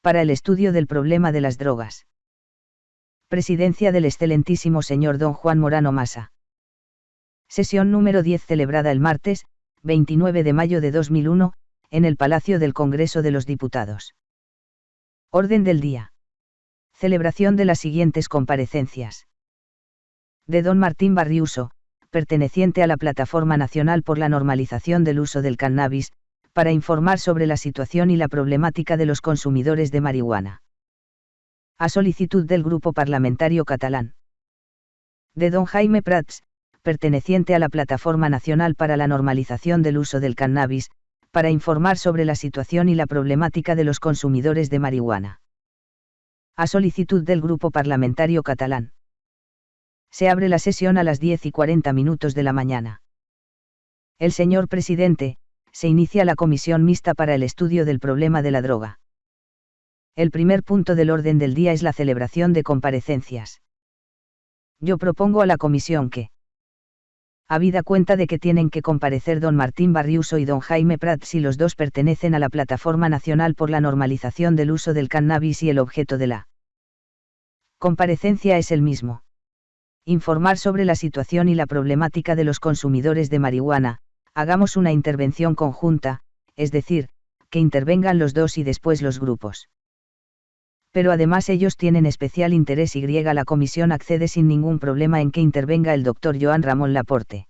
para el estudio del problema de las drogas. Presidencia del excelentísimo señor don Juan Morano Masa. Sesión número 10 celebrada el martes, 29 de mayo de 2001, en el Palacio del Congreso de los Diputados. Orden del día. Celebración de las siguientes comparecencias. De don Martín Barriuso, perteneciente a la Plataforma Nacional por la Normalización del Uso del Cannabis, para informar sobre la situación y la problemática de los consumidores de marihuana. A solicitud del Grupo Parlamentario Catalán. De don Jaime Prats, perteneciente a la Plataforma Nacional para la Normalización del Uso del Cannabis, para informar sobre la situación y la problemática de los consumidores de marihuana. A solicitud del Grupo Parlamentario Catalán. Se abre la sesión a las 10 y 40 minutos de la mañana. El señor presidente, se inicia la comisión mixta para el estudio del problema de la droga. El primer punto del orden del día es la celebración de comparecencias. Yo propongo a la comisión que, habida cuenta de que tienen que comparecer don Martín Barriuso y don Jaime Prats si los dos pertenecen a la Plataforma Nacional por la Normalización del Uso del Cannabis y el objeto de la comparecencia es el mismo. Informar sobre la situación y la problemática de los consumidores de marihuana, hagamos una intervención conjunta, es decir, que intervengan los dos y después los grupos. Pero además ellos tienen especial interés y la comisión accede sin ningún problema en que intervenga el doctor Joan Ramón Laporte.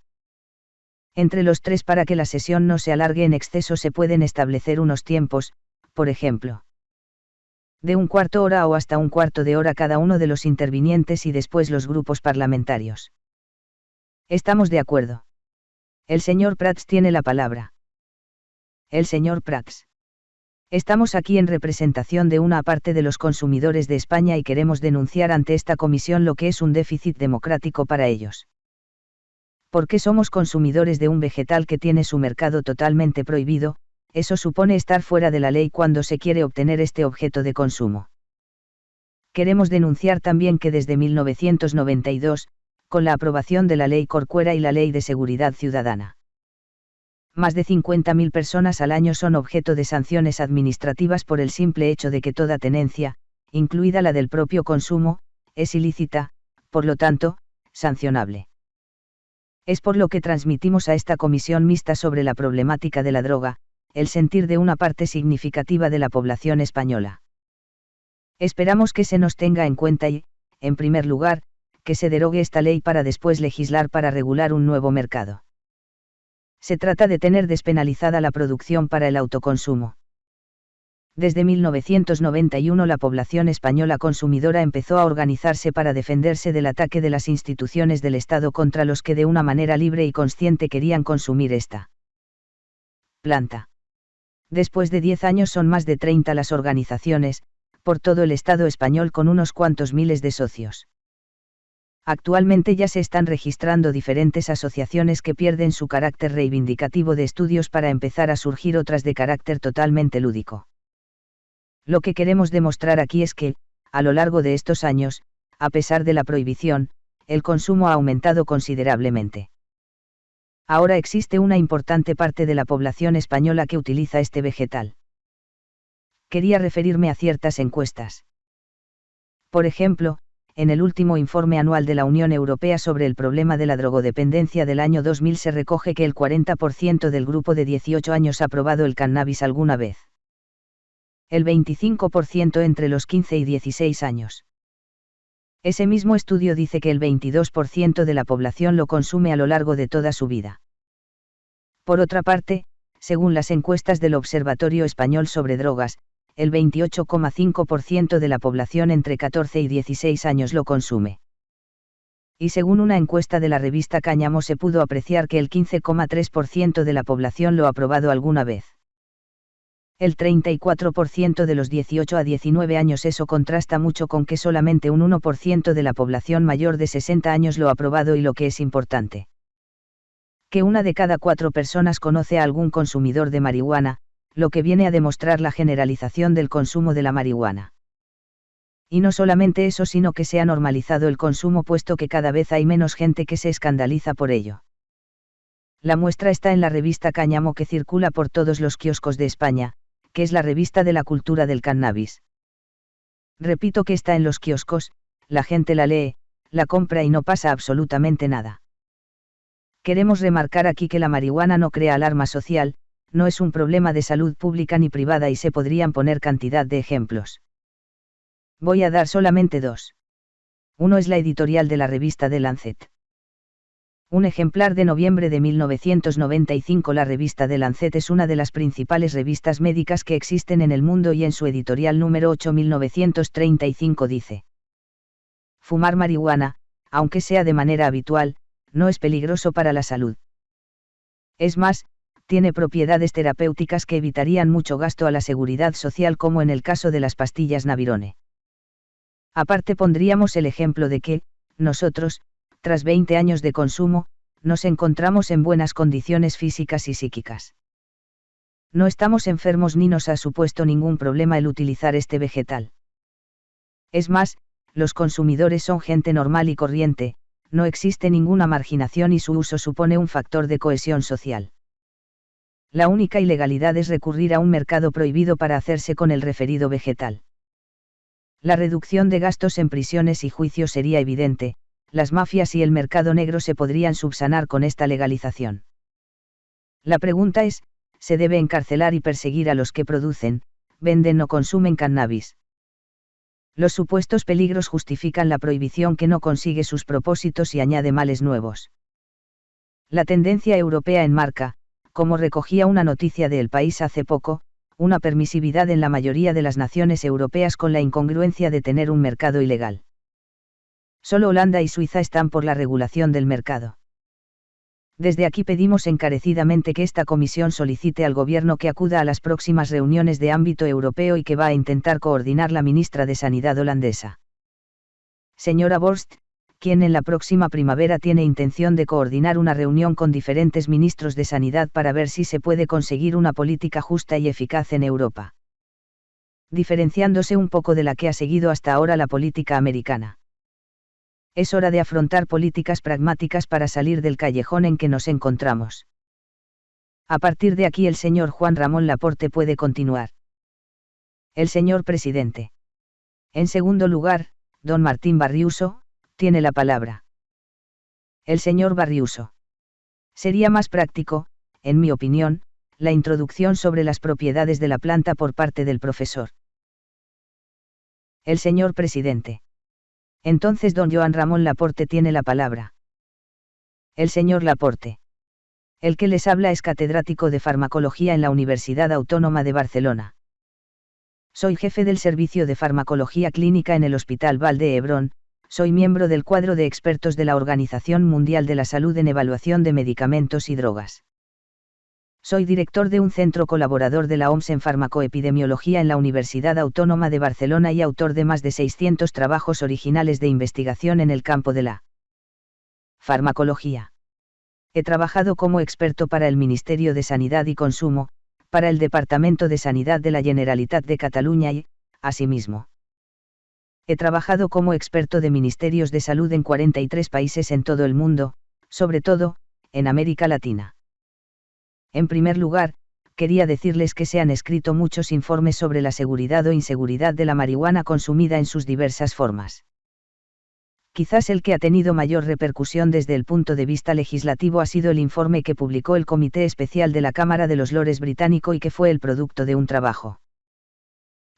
Entre los tres para que la sesión no se alargue en exceso se pueden establecer unos tiempos, por ejemplo. De un cuarto hora o hasta un cuarto de hora cada uno de los intervinientes y después los grupos parlamentarios. Estamos de acuerdo. El señor Prats tiene la palabra. El señor Prats. Estamos aquí en representación de una parte de los consumidores de España y queremos denunciar ante esta comisión lo que es un déficit democrático para ellos. Porque somos consumidores de un vegetal que tiene su mercado totalmente prohibido, eso supone estar fuera de la ley cuando se quiere obtener este objeto de consumo. Queremos denunciar también que desde 1992, con la aprobación de la Ley Corcuera y la Ley de Seguridad Ciudadana. Más de 50.000 personas al año son objeto de sanciones administrativas por el simple hecho de que toda tenencia, incluida la del propio consumo, es ilícita, por lo tanto, sancionable. Es por lo que transmitimos a esta comisión mixta sobre la problemática de la droga, el sentir de una parte significativa de la población española. Esperamos que se nos tenga en cuenta y, en primer lugar, que se derogue esta ley para después legislar para regular un nuevo mercado. Se trata de tener despenalizada la producción para el autoconsumo. Desde 1991 la población española consumidora empezó a organizarse para defenderse del ataque de las instituciones del Estado contra los que de una manera libre y consciente querían consumir esta planta. Después de 10 años son más de 30 las organizaciones, por todo el Estado español con unos cuantos miles de socios. Actualmente ya se están registrando diferentes asociaciones que pierden su carácter reivindicativo de estudios para empezar a surgir otras de carácter totalmente lúdico. Lo que queremos demostrar aquí es que, a lo largo de estos años, a pesar de la prohibición, el consumo ha aumentado considerablemente. Ahora existe una importante parte de la población española que utiliza este vegetal. Quería referirme a ciertas encuestas. Por ejemplo, en el último informe anual de la Unión Europea sobre el problema de la drogodependencia del año 2000 se recoge que el 40% del grupo de 18 años ha probado el cannabis alguna vez. El 25% entre los 15 y 16 años. Ese mismo estudio dice que el 22% de la población lo consume a lo largo de toda su vida. Por otra parte, según las encuestas del Observatorio Español sobre Drogas, el 28,5% de la población entre 14 y 16 años lo consume. Y según una encuesta de la revista Cáñamo se pudo apreciar que el 15,3% de la población lo ha probado alguna vez. El 34% de los 18 a 19 años eso contrasta mucho con que solamente un 1% de la población mayor de 60 años lo ha probado y lo que es importante. Que una de cada cuatro personas conoce a algún consumidor de marihuana, lo que viene a demostrar la generalización del consumo de la marihuana. Y no solamente eso, sino que se ha normalizado el consumo puesto que cada vez hay menos gente que se escandaliza por ello. La muestra está en la revista Cáñamo que circula por todos los kioscos de España, que es la revista de la cultura del cannabis. Repito que está en los kioscos, la gente la lee, la compra y no pasa absolutamente nada. Queremos remarcar aquí que la marihuana no crea alarma social, no es un problema de salud pública ni privada y se podrían poner cantidad de ejemplos. Voy a dar solamente dos. Uno es la editorial de la revista The Lancet. Un ejemplar de noviembre de 1995 La revista The Lancet es una de las principales revistas médicas que existen en el mundo y en su editorial número 8 1935 dice. Fumar marihuana, aunque sea de manera habitual, no es peligroso para la salud. Es más, tiene propiedades terapéuticas que evitarían mucho gasto a la seguridad social como en el caso de las pastillas Navirone. Aparte pondríamos el ejemplo de que, nosotros, tras 20 años de consumo, nos encontramos en buenas condiciones físicas y psíquicas. No estamos enfermos ni nos ha supuesto ningún problema el utilizar este vegetal. Es más, los consumidores son gente normal y corriente, no existe ninguna marginación y su uso supone un factor de cohesión social. La única ilegalidad es recurrir a un mercado prohibido para hacerse con el referido vegetal. La reducción de gastos en prisiones y juicios sería evidente, las mafias y el mercado negro se podrían subsanar con esta legalización. La pregunta es, ¿se debe encarcelar y perseguir a los que producen, venden o consumen cannabis? Los supuestos peligros justifican la prohibición que no consigue sus propósitos y añade males nuevos. La tendencia europea enmarca, como recogía una noticia de El País hace poco, una permisividad en la mayoría de las naciones europeas con la incongruencia de tener un mercado ilegal. Solo Holanda y Suiza están por la regulación del mercado. Desde aquí pedimos encarecidamente que esta comisión solicite al Gobierno que acuda a las próximas reuniones de ámbito europeo y que va a intentar coordinar la ministra de Sanidad holandesa. Señora Borst, quien en la próxima primavera tiene intención de coordinar una reunión con diferentes ministros de Sanidad para ver si se puede conseguir una política justa y eficaz en Europa. Diferenciándose un poco de la que ha seguido hasta ahora la política americana es hora de afrontar políticas pragmáticas para salir del callejón en que nos encontramos. A partir de aquí el señor Juan Ramón Laporte puede continuar. El señor presidente. En segundo lugar, don Martín Barriuso, tiene la palabra. El señor Barriuso. Sería más práctico, en mi opinión, la introducción sobre las propiedades de la planta por parte del profesor. El señor presidente. Entonces don Joan Ramón Laporte tiene la palabra. El señor Laporte. El que les habla es catedrático de farmacología en la Universidad Autónoma de Barcelona. Soy jefe del Servicio de Farmacología Clínica en el Hospital Valde Hebrón, soy miembro del cuadro de expertos de la Organización Mundial de la Salud en Evaluación de Medicamentos y Drogas. Soy director de un centro colaborador de la OMS en farmacoepidemiología en la Universidad Autónoma de Barcelona y autor de más de 600 trabajos originales de investigación en el campo de la farmacología. He trabajado como experto para el Ministerio de Sanidad y Consumo, para el Departamento de Sanidad de la Generalitat de Cataluña y, asimismo, he trabajado como experto de ministerios de salud en 43 países en todo el mundo, sobre todo, en América Latina. En primer lugar, quería decirles que se han escrito muchos informes sobre la seguridad o inseguridad de la marihuana consumida en sus diversas formas. Quizás el que ha tenido mayor repercusión desde el punto de vista legislativo ha sido el informe que publicó el Comité Especial de la Cámara de los Lores británico y que fue el producto de un trabajo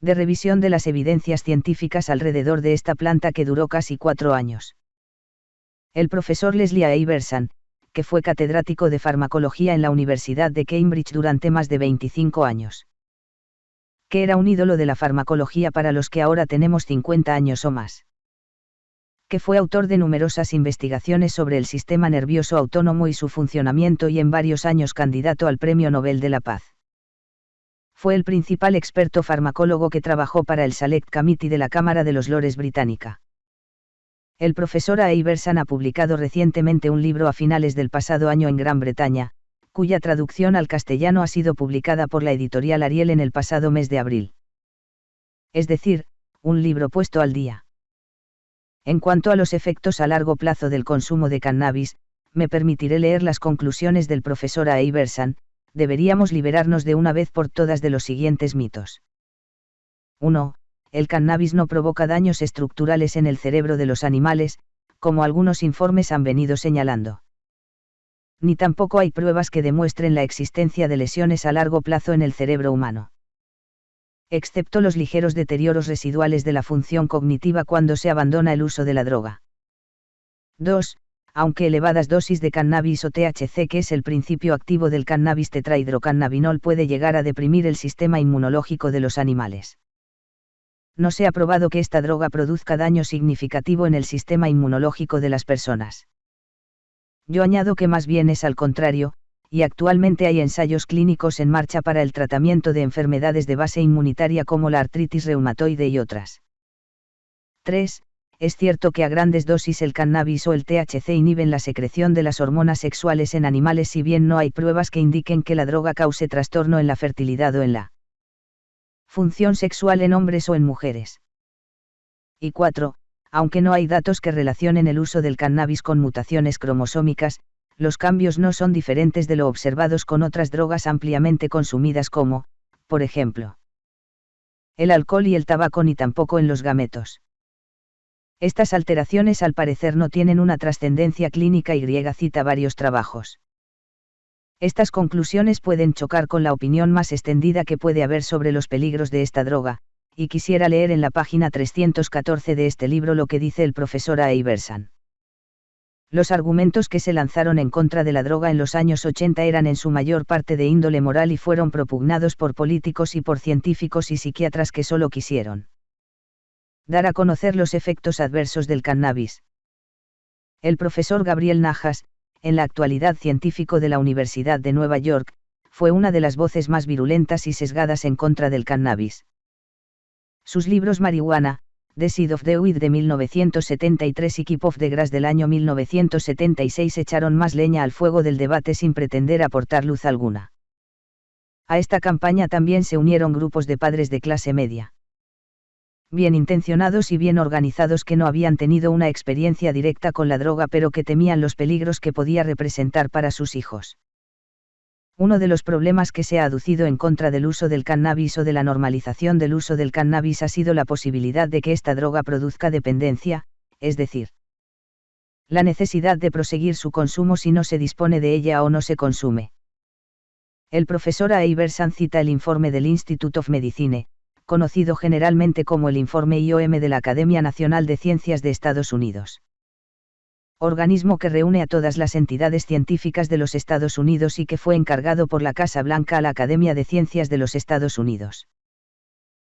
de revisión de las evidencias científicas alrededor de esta planta que duró casi cuatro años. El profesor Leslie Iverson, que fue catedrático de farmacología en la Universidad de Cambridge durante más de 25 años. Que era un ídolo de la farmacología para los que ahora tenemos 50 años o más. Que fue autor de numerosas investigaciones sobre el sistema nervioso autónomo y su funcionamiento y en varios años candidato al Premio Nobel de la Paz. Fue el principal experto farmacólogo que trabajó para el Select Committee de la Cámara de los Lores Británica el profesor A. Iverson ha publicado recientemente un libro a finales del pasado año en Gran Bretaña, cuya traducción al castellano ha sido publicada por la editorial Ariel en el pasado mes de abril. Es decir, un libro puesto al día. En cuanto a los efectos a largo plazo del consumo de cannabis, me permitiré leer las conclusiones del profesor A. Iverson, deberíamos liberarnos de una vez por todas de los siguientes mitos. 1 el cannabis no provoca daños estructurales en el cerebro de los animales, como algunos informes han venido señalando. Ni tampoco hay pruebas que demuestren la existencia de lesiones a largo plazo en el cerebro humano. Excepto los ligeros deterioros residuales de la función cognitiva cuando se abandona el uso de la droga. 2 aunque elevadas dosis de cannabis o THC que es el principio activo del cannabis tetrahidrocannabinol puede llegar a deprimir el sistema inmunológico de los animales. No se ha probado que esta droga produzca daño significativo en el sistema inmunológico de las personas. Yo añado que más bien es al contrario, y actualmente hay ensayos clínicos en marcha para el tratamiento de enfermedades de base inmunitaria como la artritis reumatoide y otras. 3 es cierto que a grandes dosis el cannabis o el THC inhiben la secreción de las hormonas sexuales en animales si bien no hay pruebas que indiquen que la droga cause trastorno en la fertilidad o en la función sexual en hombres o en mujeres. Y 4. Aunque no hay datos que relacionen el uso del cannabis con mutaciones cromosómicas, los cambios no son diferentes de lo observados con otras drogas ampliamente consumidas como, por ejemplo, el alcohol y el tabaco ni tampoco en los gametos. Estas alteraciones al parecer no tienen una trascendencia clínica y cita varios trabajos. Estas conclusiones pueden chocar con la opinión más extendida que puede haber sobre los peligros de esta droga, y quisiera leer en la página 314 de este libro lo que dice el profesor A. Iverson. Los argumentos que se lanzaron en contra de la droga en los años 80 eran en su mayor parte de índole moral y fueron propugnados por políticos y por científicos y psiquiatras que solo quisieron dar a conocer los efectos adversos del cannabis. El profesor Gabriel Najas, en la actualidad científico de la Universidad de Nueva York, fue una de las voces más virulentas y sesgadas en contra del cannabis. Sus libros Marihuana, The Seed of the Weed de 1973 y Keep of the Grass del año 1976 echaron más leña al fuego del debate sin pretender aportar luz alguna. A esta campaña también se unieron grupos de padres de clase media bien intencionados y bien organizados que no habían tenido una experiencia directa con la droga pero que temían los peligros que podía representar para sus hijos. Uno de los problemas que se ha aducido en contra del uso del cannabis o de la normalización del uso del cannabis ha sido la posibilidad de que esta droga produzca dependencia, es decir, la necesidad de proseguir su consumo si no se dispone de ella o no se consume. El profesor A. Cita el informe del Institute of Medicine, conocido generalmente como el informe IOM de la Academia Nacional de Ciencias de Estados Unidos. Organismo que reúne a todas las entidades científicas de los Estados Unidos y que fue encargado por la Casa Blanca a la Academia de Ciencias de los Estados Unidos.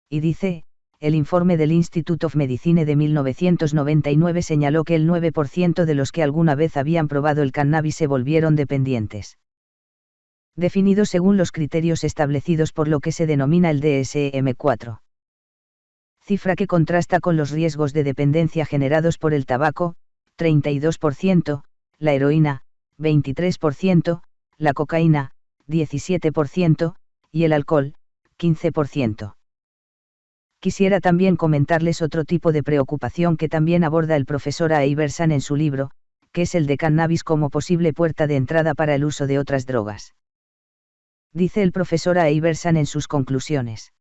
Y dice, el informe del Institute of Medicine de 1999 señaló que el 9% de los que alguna vez habían probado el cannabis se volvieron dependientes definido según los criterios establecidos por lo que se denomina el DSM-4. Cifra que contrasta con los riesgos de dependencia generados por el tabaco, 32%, la heroína, 23%, la cocaína, 17%, y el alcohol, 15%. Quisiera también comentarles otro tipo de preocupación que también aborda el profesor A. En su libro, que es el de cannabis como posible puerta de entrada para el uso de otras drogas dice el profesor A. Iverson en sus conclusiones.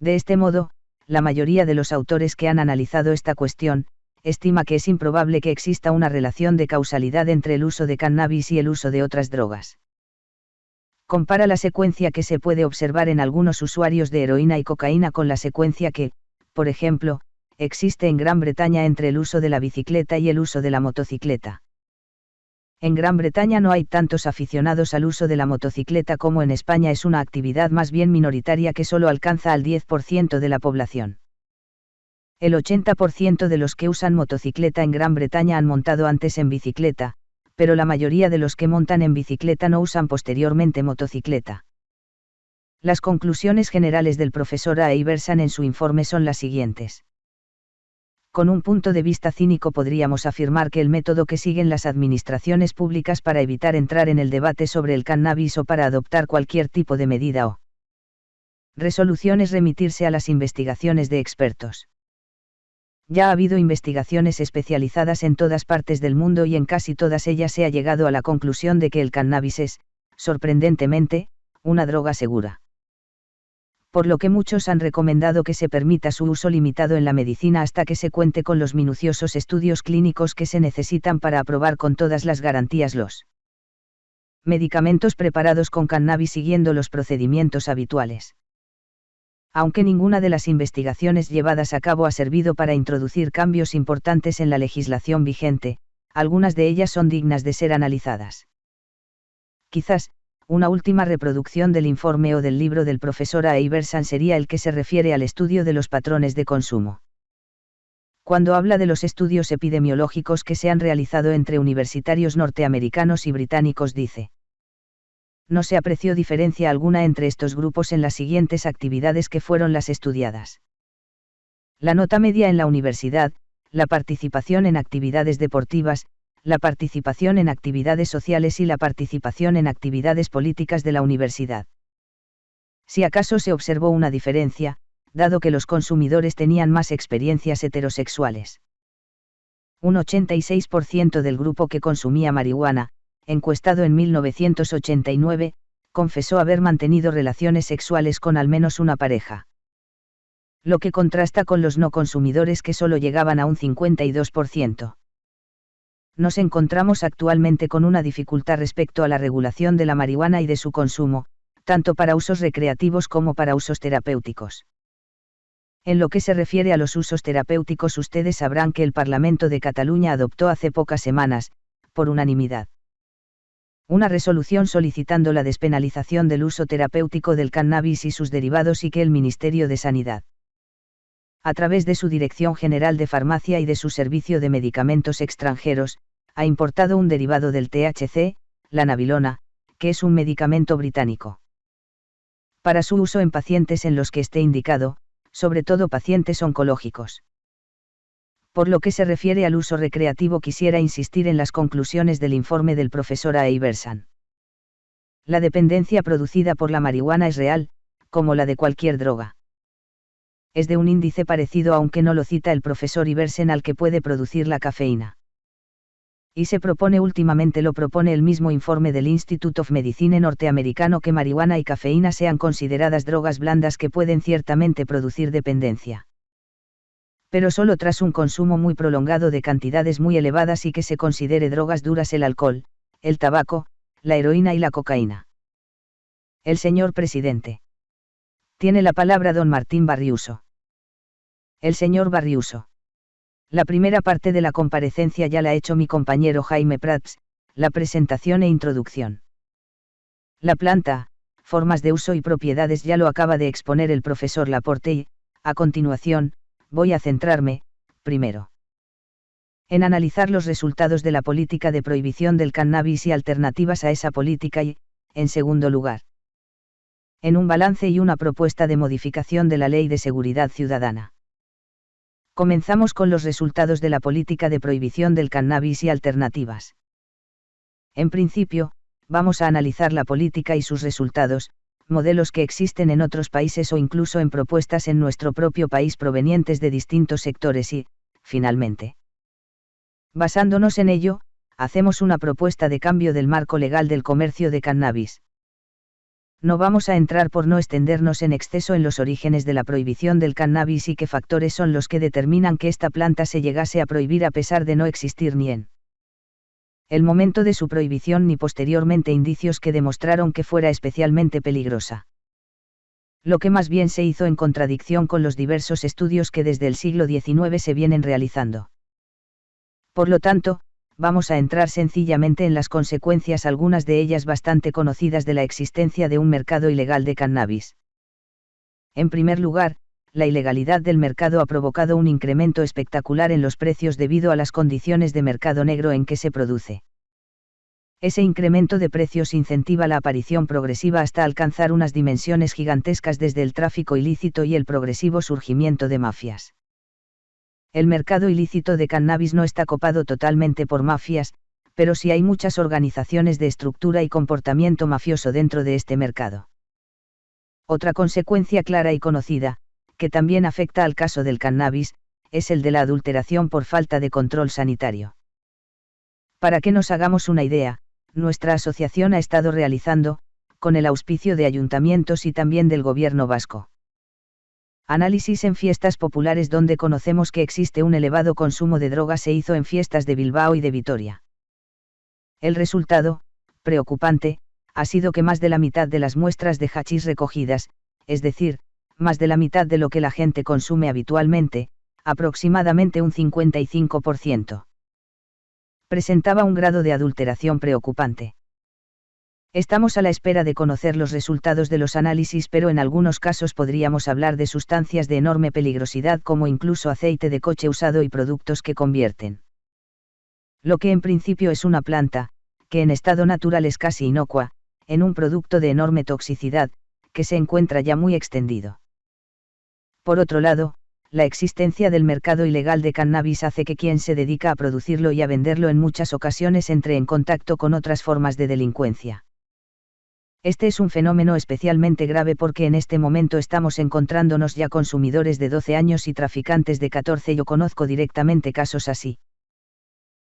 De este modo, la mayoría de los autores que han analizado esta cuestión, estima que es improbable que exista una relación de causalidad entre el uso de cannabis y el uso de otras drogas. Compara la secuencia que se puede observar en algunos usuarios de heroína y cocaína con la secuencia que, por ejemplo, existe en Gran Bretaña entre el uso de la bicicleta y el uso de la motocicleta. En Gran Bretaña no hay tantos aficionados al uso de la motocicleta como en España es una actividad más bien minoritaria que solo alcanza al 10% de la población. El 80% de los que usan motocicleta en Gran Bretaña han montado antes en bicicleta, pero la mayoría de los que montan en bicicleta no usan posteriormente motocicleta. Las conclusiones generales del profesor A. Iverson en su informe son las siguientes con un punto de vista cínico podríamos afirmar que el método que siguen las administraciones públicas para evitar entrar en el debate sobre el cannabis o para adoptar cualquier tipo de medida o resolución es remitirse a las investigaciones de expertos. Ya ha habido investigaciones especializadas en todas partes del mundo y en casi todas ellas se ha llegado a la conclusión de que el cannabis es, sorprendentemente, una droga segura. Por lo que muchos han recomendado que se permita su uso limitado en la medicina hasta que se cuente con los minuciosos estudios clínicos que se necesitan para aprobar con todas las garantías los medicamentos preparados con cannabis siguiendo los procedimientos habituales. Aunque ninguna de las investigaciones llevadas a cabo ha servido para introducir cambios importantes en la legislación vigente, algunas de ellas son dignas de ser analizadas. Quizás, una última reproducción del informe o del libro del profesor A. Iverson sería el que se refiere al estudio de los patrones de consumo. Cuando habla de los estudios epidemiológicos que se han realizado entre universitarios norteamericanos y británicos dice. No se apreció diferencia alguna entre estos grupos en las siguientes actividades que fueron las estudiadas. La nota media en la universidad, la participación en actividades deportivas, la participación en actividades sociales y la participación en actividades políticas de la universidad. Si acaso se observó una diferencia, dado que los consumidores tenían más experiencias heterosexuales. Un 86% del grupo que consumía marihuana, encuestado en 1989, confesó haber mantenido relaciones sexuales con al menos una pareja. Lo que contrasta con los no consumidores que solo llegaban a un 52 nos encontramos actualmente con una dificultad respecto a la regulación de la marihuana y de su consumo, tanto para usos recreativos como para usos terapéuticos. En lo que se refiere a los usos terapéuticos, ustedes sabrán que el Parlamento de Cataluña adoptó hace pocas semanas, por unanimidad, una resolución solicitando la despenalización del uso terapéutico del cannabis y sus derivados y que el Ministerio de Sanidad, a través de su Dirección General de Farmacia y de su Servicio de Medicamentos Extranjeros, ha importado un derivado del THC, la nabilona, que es un medicamento británico. Para su uso en pacientes en los que esté indicado, sobre todo pacientes oncológicos. Por lo que se refiere al uso recreativo quisiera insistir en las conclusiones del informe del profesor A. Iverson. La dependencia producida por la marihuana es real, como la de cualquier droga es de un índice parecido aunque no lo cita el profesor Iversen al que puede producir la cafeína. Y se propone últimamente lo propone el mismo informe del Institute of Medicine norteamericano que marihuana y cafeína sean consideradas drogas blandas que pueden ciertamente producir dependencia. Pero solo tras un consumo muy prolongado de cantidades muy elevadas y que se considere drogas duras el alcohol, el tabaco, la heroína y la cocaína. El señor presidente. Tiene la palabra don Martín Barriuso. El señor Barriuso. La primera parte de la comparecencia ya la ha hecho mi compañero Jaime Prats, la presentación e introducción. La planta, formas de uso y propiedades ya lo acaba de exponer el profesor Laporte y, a continuación, voy a centrarme, primero, en analizar los resultados de la política de prohibición del cannabis y alternativas a esa política y, en segundo lugar, en un balance y una propuesta de modificación de la Ley de Seguridad Ciudadana. Comenzamos con los resultados de la política de prohibición del cannabis y alternativas. En principio, vamos a analizar la política y sus resultados, modelos que existen en otros países o incluso en propuestas en nuestro propio país provenientes de distintos sectores y, finalmente, basándonos en ello, hacemos una propuesta de cambio del marco legal del comercio de cannabis no vamos a entrar por no extendernos en exceso en los orígenes de la prohibición del cannabis y qué factores son los que determinan que esta planta se llegase a prohibir a pesar de no existir ni en el momento de su prohibición ni posteriormente indicios que demostraron que fuera especialmente peligrosa. Lo que más bien se hizo en contradicción con los diversos estudios que desde el siglo XIX se vienen realizando. Por lo tanto, vamos a entrar sencillamente en las consecuencias, algunas de ellas bastante conocidas de la existencia de un mercado ilegal de cannabis. En primer lugar, la ilegalidad del mercado ha provocado un incremento espectacular en los precios debido a las condiciones de mercado negro en que se produce. Ese incremento de precios incentiva la aparición progresiva hasta alcanzar unas dimensiones gigantescas desde el tráfico ilícito y el progresivo surgimiento de mafias el mercado ilícito de cannabis no está copado totalmente por mafias, pero sí hay muchas organizaciones de estructura y comportamiento mafioso dentro de este mercado. Otra consecuencia clara y conocida, que también afecta al caso del cannabis, es el de la adulteración por falta de control sanitario. Para que nos hagamos una idea, nuestra asociación ha estado realizando, con el auspicio de ayuntamientos y también del gobierno vasco Análisis en fiestas populares donde conocemos que existe un elevado consumo de drogas se hizo en fiestas de Bilbao y de Vitoria. El resultado, preocupante, ha sido que más de la mitad de las muestras de hachís recogidas, es decir, más de la mitad de lo que la gente consume habitualmente, aproximadamente un 55%. Presentaba un grado de adulteración preocupante. Estamos a la espera de conocer los resultados de los análisis, pero en algunos casos podríamos hablar de sustancias de enorme peligrosidad como incluso aceite de coche usado y productos que convierten. Lo que en principio es una planta, que en estado natural es casi inocua, en un producto de enorme toxicidad, que se encuentra ya muy extendido. Por otro lado, la existencia del mercado ilegal de cannabis hace que quien se dedica a producirlo y a venderlo en muchas ocasiones entre en contacto con otras formas de delincuencia. Este es un fenómeno especialmente grave porque en este momento estamos encontrándonos ya consumidores de 12 años y traficantes de 14. Yo conozco directamente casos así.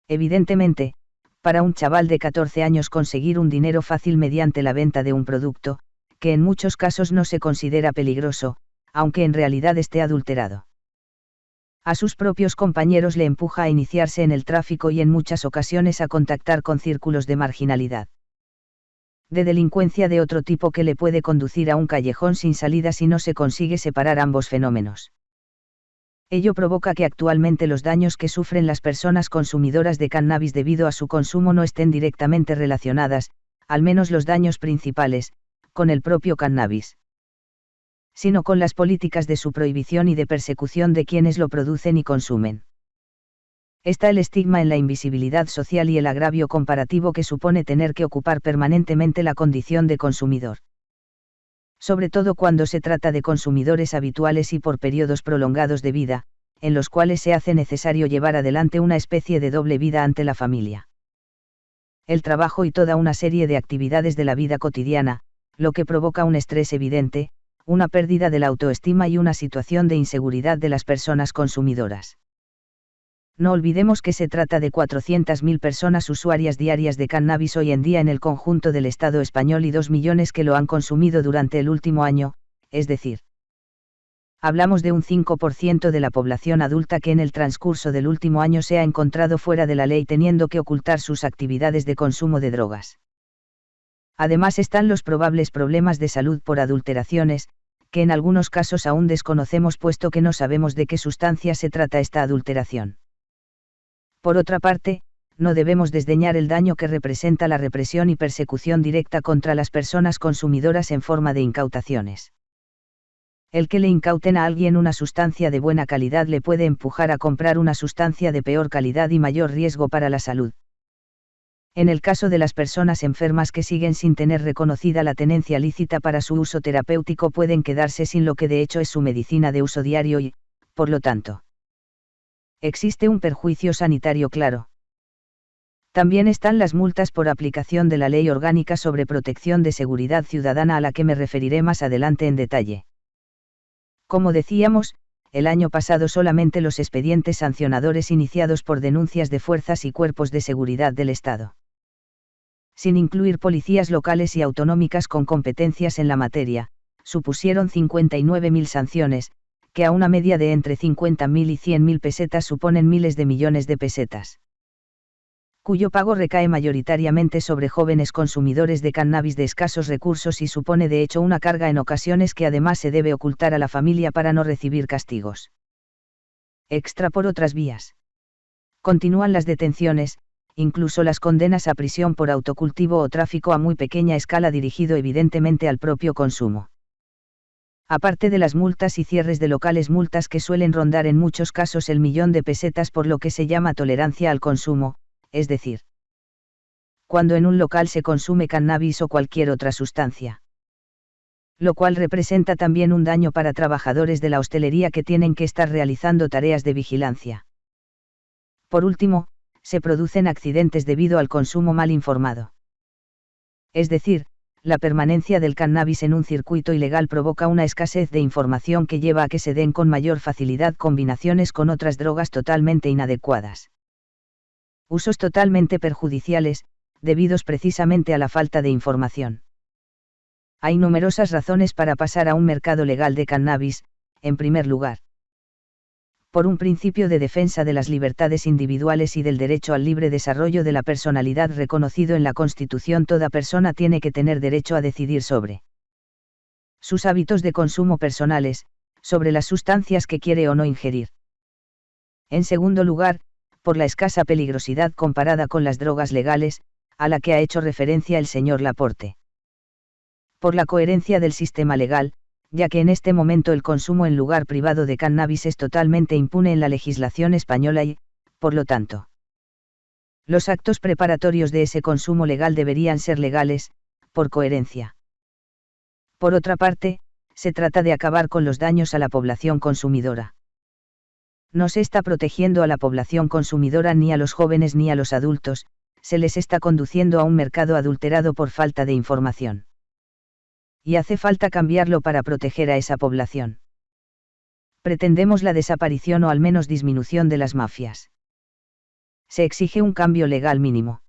Evidentemente, para un chaval de 14 años conseguir un dinero fácil mediante la venta de un producto, que en muchos casos no se considera peligroso, aunque en realidad esté adulterado. A sus propios compañeros le empuja a iniciarse en el tráfico y en muchas ocasiones a contactar con círculos de marginalidad de delincuencia de otro tipo que le puede conducir a un callejón sin salida si no se consigue separar ambos fenómenos. Ello provoca que actualmente los daños que sufren las personas consumidoras de cannabis debido a su consumo no estén directamente relacionadas, al menos los daños principales, con el propio cannabis sino con las políticas de su prohibición y de persecución de quienes lo producen y consumen está el estigma en la invisibilidad social y el agravio comparativo que supone tener que ocupar permanentemente la condición de consumidor. Sobre todo cuando se trata de consumidores habituales y por periodos prolongados de vida, en los cuales se hace necesario llevar adelante una especie de doble vida ante la familia. El trabajo y toda una serie de actividades de la vida cotidiana, lo que provoca un estrés evidente, una pérdida de la autoestima y una situación de inseguridad de las personas consumidoras no olvidemos que se trata de 400.000 personas usuarias diarias de cannabis hoy en día en el conjunto del Estado español y 2 millones que lo han consumido durante el último año, es decir, hablamos de un 5% de la población adulta que en el transcurso del último año se ha encontrado fuera de la ley teniendo que ocultar sus actividades de consumo de drogas. Además están los probables problemas de salud por adulteraciones, que en algunos casos aún desconocemos puesto que no sabemos de qué sustancia se trata esta adulteración. Por otra parte, no debemos desdeñar el daño que representa la represión y persecución directa contra las personas consumidoras en forma de incautaciones. El que le incauten a alguien una sustancia de buena calidad le puede empujar a comprar una sustancia de peor calidad y mayor riesgo para la salud. En el caso de las personas enfermas que siguen sin tener reconocida la tenencia lícita para su uso terapéutico pueden quedarse sin lo que de hecho es su medicina de uso diario y, por lo tanto, existe un perjuicio sanitario claro. También están las multas por aplicación de la Ley Orgánica sobre Protección de Seguridad Ciudadana a la que me referiré más adelante en detalle. Como decíamos, el año pasado solamente los expedientes sancionadores iniciados por denuncias de fuerzas y cuerpos de seguridad del Estado. Sin incluir policías locales y autonómicas con competencias en la materia, supusieron 59.000 sanciones, que a una media de entre 50.000 y 100.000 pesetas suponen miles de millones de pesetas. Cuyo pago recae mayoritariamente sobre jóvenes consumidores de cannabis de escasos recursos y supone de hecho una carga en ocasiones que además se debe ocultar a la familia para no recibir castigos. Extra por otras vías. Continúan las detenciones, incluso las condenas a prisión por autocultivo o tráfico a muy pequeña escala dirigido evidentemente al propio consumo aparte de las multas y cierres de locales multas que suelen rondar en muchos casos el millón de pesetas por lo que se llama tolerancia al consumo, es decir, cuando en un local se consume cannabis o cualquier otra sustancia. Lo cual representa también un daño para trabajadores de la hostelería que tienen que estar realizando tareas de vigilancia. Por último, se producen accidentes debido al consumo mal informado. Es decir, la permanencia del cannabis en un circuito ilegal provoca una escasez de información que lleva a que se den con mayor facilidad combinaciones con otras drogas totalmente inadecuadas. Usos totalmente perjudiciales, debidos precisamente a la falta de información. Hay numerosas razones para pasar a un mercado legal de cannabis, en primer lugar. Por un principio de defensa de las libertades individuales y del derecho al libre desarrollo de la personalidad reconocido en la Constitución, toda persona tiene que tener derecho a decidir sobre sus hábitos de consumo personales, sobre las sustancias que quiere o no ingerir. En segundo lugar, por la escasa peligrosidad comparada con las drogas legales, a la que ha hecho referencia el señor Laporte. Por la coherencia del sistema legal, ya que en este momento el consumo en lugar privado de cannabis es totalmente impune en la legislación española y, por lo tanto, los actos preparatorios de ese consumo legal deberían ser legales, por coherencia. Por otra parte, se trata de acabar con los daños a la población consumidora. No se está protegiendo a la población consumidora ni a los jóvenes ni a los adultos, se les está conduciendo a un mercado adulterado por falta de información. Y hace falta cambiarlo para proteger a esa población. Pretendemos la desaparición o al menos disminución de las mafias. Se exige un cambio legal mínimo.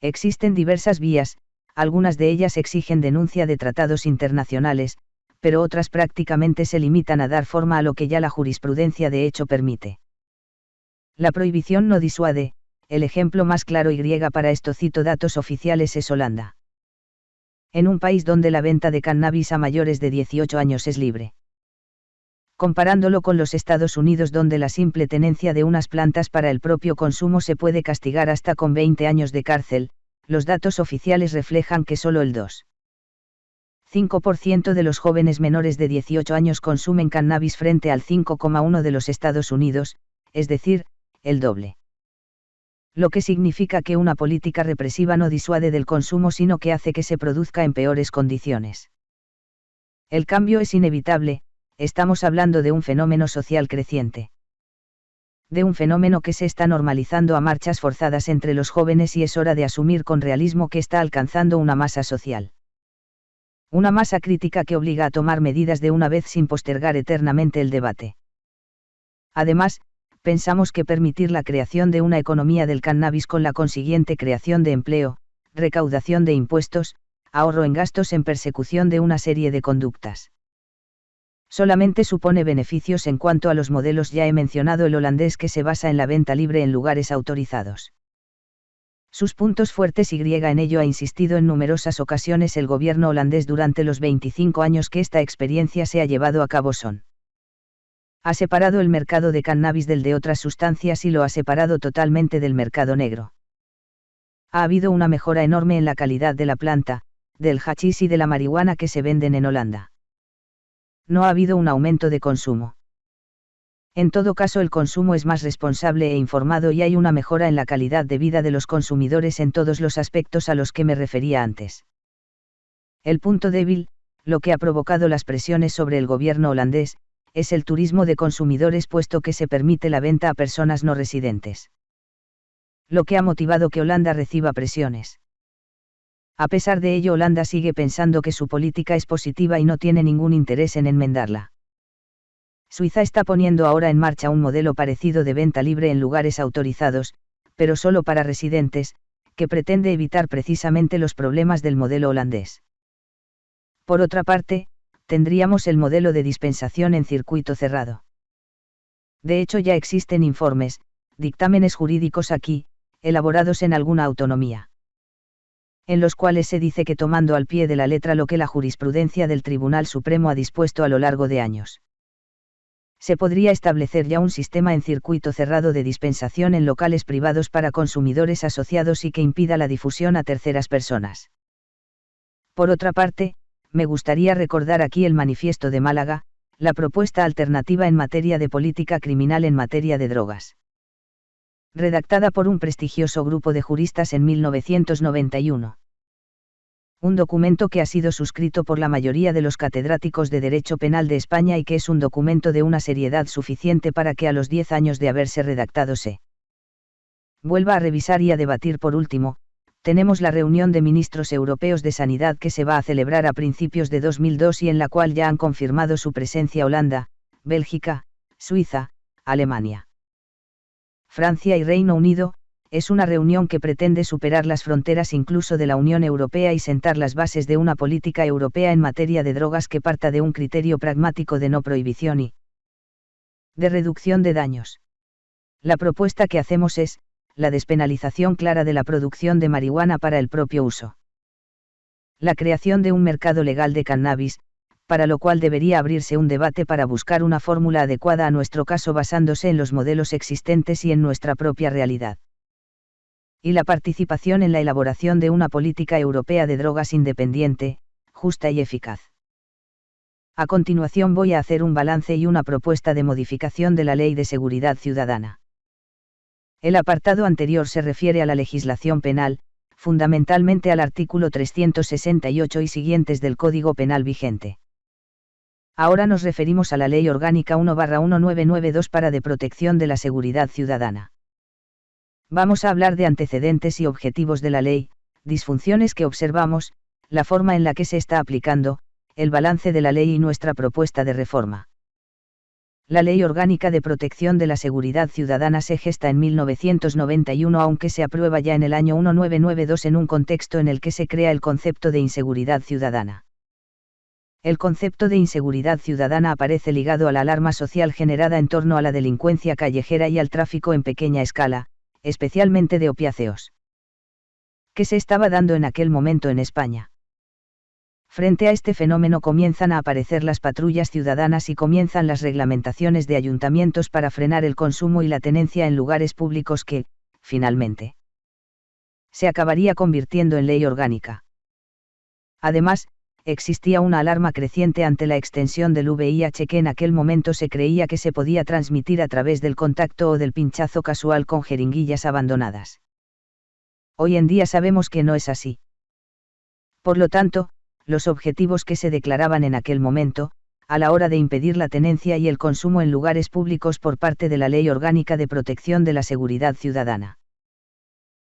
Existen diversas vías, algunas de ellas exigen denuncia de tratados internacionales, pero otras prácticamente se limitan a dar forma a lo que ya la jurisprudencia de hecho permite. La prohibición no disuade, el ejemplo más claro y griega para esto cito datos oficiales es Holanda. En un país donde la venta de cannabis a mayores de 18 años es libre. Comparándolo con los Estados Unidos donde la simple tenencia de unas plantas para el propio consumo se puede castigar hasta con 20 años de cárcel, los datos oficiales reflejan que solo el 2,5% de los jóvenes menores de 18 años consumen cannabis frente al 5,1% de los Estados Unidos, es decir, el doble. Lo que significa que una política represiva no disuade del consumo sino que hace que se produzca en peores condiciones. El cambio es inevitable, estamos hablando de un fenómeno social creciente de un fenómeno que se está normalizando a marchas forzadas entre los jóvenes y es hora de asumir con realismo que está alcanzando una masa social. Una masa crítica que obliga a tomar medidas de una vez sin postergar eternamente el debate. Además, pensamos que permitir la creación de una economía del cannabis con la consiguiente creación de empleo, recaudación de impuestos, ahorro en gastos en persecución de una serie de conductas solamente supone beneficios en cuanto a los modelos ya he mencionado el holandés que se basa en la venta libre en lugares autorizados. Sus puntos fuertes y griega en ello ha insistido en numerosas ocasiones el gobierno holandés durante los 25 años que esta experiencia se ha llevado a cabo son. Ha separado el mercado de cannabis del de otras sustancias y lo ha separado totalmente del mercado negro. Ha habido una mejora enorme en la calidad de la planta, del hachís y de la marihuana que se venden en Holanda no ha habido un aumento de consumo. En todo caso el consumo es más responsable e informado y hay una mejora en la calidad de vida de los consumidores en todos los aspectos a los que me refería antes. El punto débil, lo que ha provocado las presiones sobre el gobierno holandés, es el turismo de consumidores puesto que se permite la venta a personas no residentes. Lo que ha motivado que Holanda reciba presiones. A pesar de ello, Holanda sigue pensando que su política es positiva y no tiene ningún interés en enmendarla. Suiza está poniendo ahora en marcha un modelo parecido de venta libre en lugares autorizados, pero solo para residentes, que pretende evitar precisamente los problemas del modelo holandés. Por otra parte, tendríamos el modelo de dispensación en circuito cerrado. De hecho ya existen informes, dictámenes jurídicos aquí, elaborados en alguna autonomía en los cuales se dice que tomando al pie de la letra lo que la jurisprudencia del Tribunal Supremo ha dispuesto a lo largo de años. Se podría establecer ya un sistema en circuito cerrado de dispensación en locales privados para consumidores asociados y que impida la difusión a terceras personas. Por otra parte, me gustaría recordar aquí el manifiesto de Málaga, la propuesta alternativa en materia de política criminal en materia de drogas redactada por un prestigioso grupo de juristas en 1991. Un documento que ha sido suscrito por la mayoría de los catedráticos de Derecho Penal de España y que es un documento de una seriedad suficiente para que a los 10 años de haberse redactado se vuelva a revisar y a debatir por último, tenemos la reunión de ministros europeos de Sanidad que se va a celebrar a principios de 2002 y en la cual ya han confirmado su presencia Holanda, Bélgica, Suiza, Alemania. Francia y Reino Unido, es una reunión que pretende superar las fronteras incluso de la Unión Europea y sentar las bases de una política europea en materia de drogas que parta de un criterio pragmático de no prohibición y de reducción de daños. La propuesta que hacemos es, la despenalización clara de la producción de marihuana para el propio uso. La creación de un mercado legal de cannabis, para lo cual debería abrirse un debate para buscar una fórmula adecuada a nuestro caso basándose en los modelos existentes y en nuestra propia realidad y la participación en la elaboración de una política europea de drogas independiente, justa y eficaz. A continuación voy a hacer un balance y una propuesta de modificación de la Ley de Seguridad Ciudadana. El apartado anterior se refiere a la legislación penal, fundamentalmente al artículo 368 y siguientes del Código Penal vigente. Ahora nos referimos a la Ley Orgánica 1-1992 para de protección de la seguridad ciudadana. Vamos a hablar de antecedentes y objetivos de la ley, disfunciones que observamos, la forma en la que se está aplicando, el balance de la ley y nuestra propuesta de reforma. La Ley Orgánica de Protección de la Seguridad Ciudadana se gesta en 1991 aunque se aprueba ya en el año 1992 en un contexto en el que se crea el concepto de inseguridad ciudadana. El concepto de inseguridad ciudadana aparece ligado a la alarma social generada en torno a la delincuencia callejera y al tráfico en pequeña escala, especialmente de opiáceos. ¿Qué se estaba dando en aquel momento en España? Frente a este fenómeno comienzan a aparecer las patrullas ciudadanas y comienzan las reglamentaciones de ayuntamientos para frenar el consumo y la tenencia en lugares públicos que, finalmente, se acabaría convirtiendo en ley orgánica. Además, existía una alarma creciente ante la extensión del VIH que en aquel momento se creía que se podía transmitir a través del contacto o del pinchazo casual con jeringuillas abandonadas. Hoy en día sabemos que no es así. Por lo tanto, los objetivos que se declaraban en aquel momento, a la hora de impedir la tenencia y el consumo en lugares públicos por parte de la Ley Orgánica de Protección de la Seguridad Ciudadana.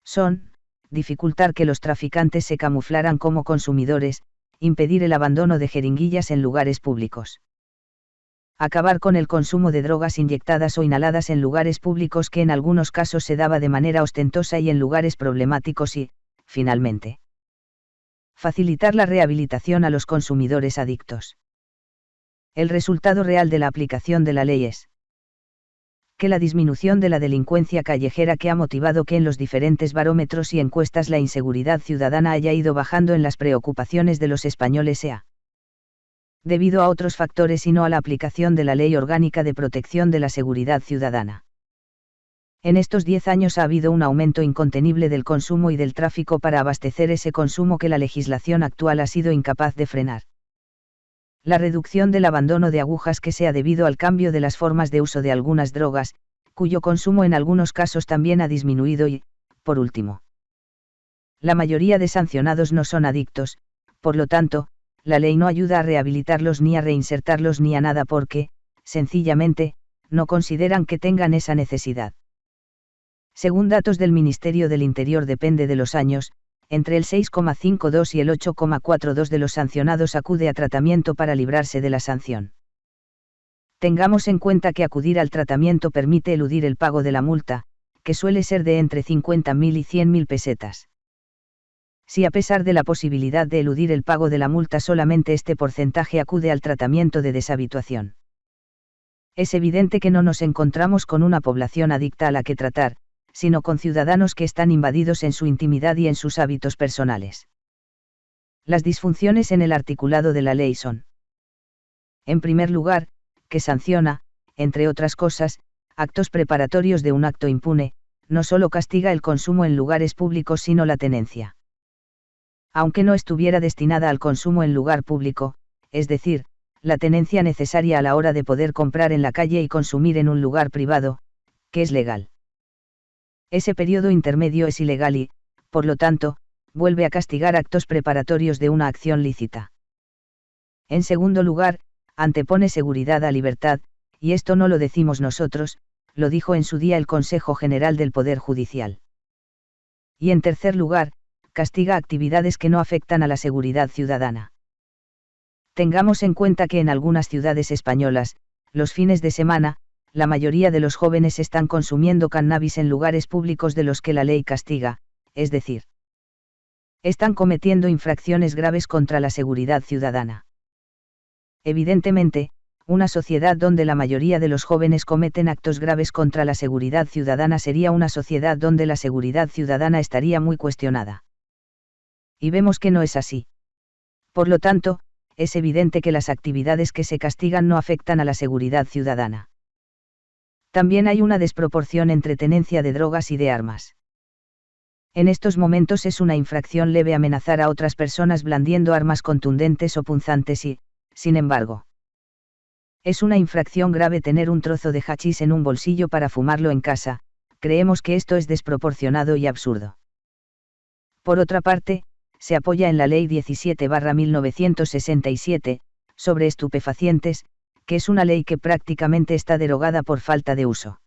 Son, dificultar que los traficantes se camuflaran como consumidores, impedir el abandono de jeringuillas en lugares públicos. Acabar con el consumo de drogas inyectadas o inhaladas en lugares públicos que en algunos casos se daba de manera ostentosa y en lugares problemáticos y, finalmente, facilitar la rehabilitación a los consumidores adictos. El resultado real de la aplicación de la ley es que la disminución de la delincuencia callejera que ha motivado que en los diferentes barómetros y encuestas la inseguridad ciudadana haya ido bajando en las preocupaciones de los españoles sea debido a otros factores y no a la aplicación de la Ley Orgánica de Protección de la Seguridad Ciudadana. En estos diez años ha habido un aumento incontenible del consumo y del tráfico para abastecer ese consumo que la legislación actual ha sido incapaz de frenar la reducción del abandono de agujas que sea debido al cambio de las formas de uso de algunas drogas, cuyo consumo en algunos casos también ha disminuido y, por último, la mayoría de sancionados no son adictos, por lo tanto, la ley no ayuda a rehabilitarlos ni a reinsertarlos ni a nada porque, sencillamente, no consideran que tengan esa necesidad. Según datos del Ministerio del Interior depende de los años, entre el 6,52 y el 8,42 de los sancionados acude a tratamiento para librarse de la sanción. Tengamos en cuenta que acudir al tratamiento permite eludir el pago de la multa, que suele ser de entre 50.000 y 100.000 pesetas. Si a pesar de la posibilidad de eludir el pago de la multa solamente este porcentaje acude al tratamiento de deshabituación. Es evidente que no nos encontramos con una población adicta a la que tratar, sino con ciudadanos que están invadidos en su intimidad y en sus hábitos personales. Las disfunciones en el articulado de la ley son. En primer lugar, que sanciona, entre otras cosas, actos preparatorios de un acto impune, no solo castiga el consumo en lugares públicos sino la tenencia. Aunque no estuviera destinada al consumo en lugar público, es decir, la tenencia necesaria a la hora de poder comprar en la calle y consumir en un lugar privado, que es legal ese periodo intermedio es ilegal y, por lo tanto, vuelve a castigar actos preparatorios de una acción lícita. En segundo lugar, antepone seguridad a libertad, y esto no lo decimos nosotros, lo dijo en su día el Consejo General del Poder Judicial. Y en tercer lugar, castiga actividades que no afectan a la seguridad ciudadana. Tengamos en cuenta que en algunas ciudades españolas, los fines de semana, la mayoría de los jóvenes están consumiendo cannabis en lugares públicos de los que la ley castiga, es decir, están cometiendo infracciones graves contra la seguridad ciudadana. Evidentemente, una sociedad donde la mayoría de los jóvenes cometen actos graves contra la seguridad ciudadana sería una sociedad donde la seguridad ciudadana estaría muy cuestionada. Y vemos que no es así. Por lo tanto, es evidente que las actividades que se castigan no afectan a la seguridad ciudadana. También hay una desproporción entre tenencia de drogas y de armas. En estos momentos es una infracción leve amenazar a otras personas blandiendo armas contundentes o punzantes y, sin embargo, es una infracción grave tener un trozo de hachís en un bolsillo para fumarlo en casa, creemos que esto es desproporcionado y absurdo. Por otra parte, se apoya en la Ley 17-1967, sobre estupefacientes, que es una ley que prácticamente está derogada por falta de uso.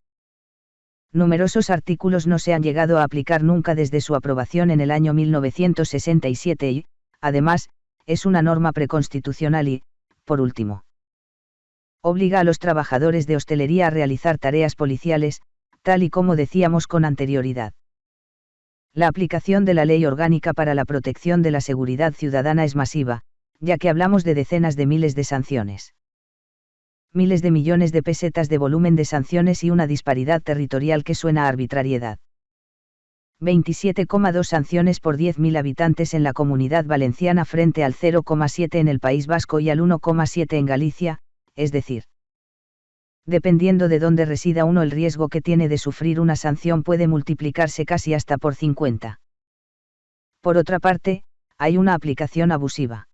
Numerosos artículos no se han llegado a aplicar nunca desde su aprobación en el año 1967 y, además, es una norma preconstitucional y, por último, obliga a los trabajadores de hostelería a realizar tareas policiales, tal y como decíamos con anterioridad. La aplicación de la Ley Orgánica para la Protección de la Seguridad Ciudadana es masiva, ya que hablamos de decenas de miles de sanciones miles de millones de pesetas de volumen de sanciones y una disparidad territorial que suena a arbitrariedad. 27,2 sanciones por 10.000 habitantes en la comunidad valenciana frente al 0,7 en el País Vasco y al 1,7 en Galicia, es decir, dependiendo de dónde resida uno el riesgo que tiene de sufrir una sanción puede multiplicarse casi hasta por 50. Por otra parte, hay una aplicación abusiva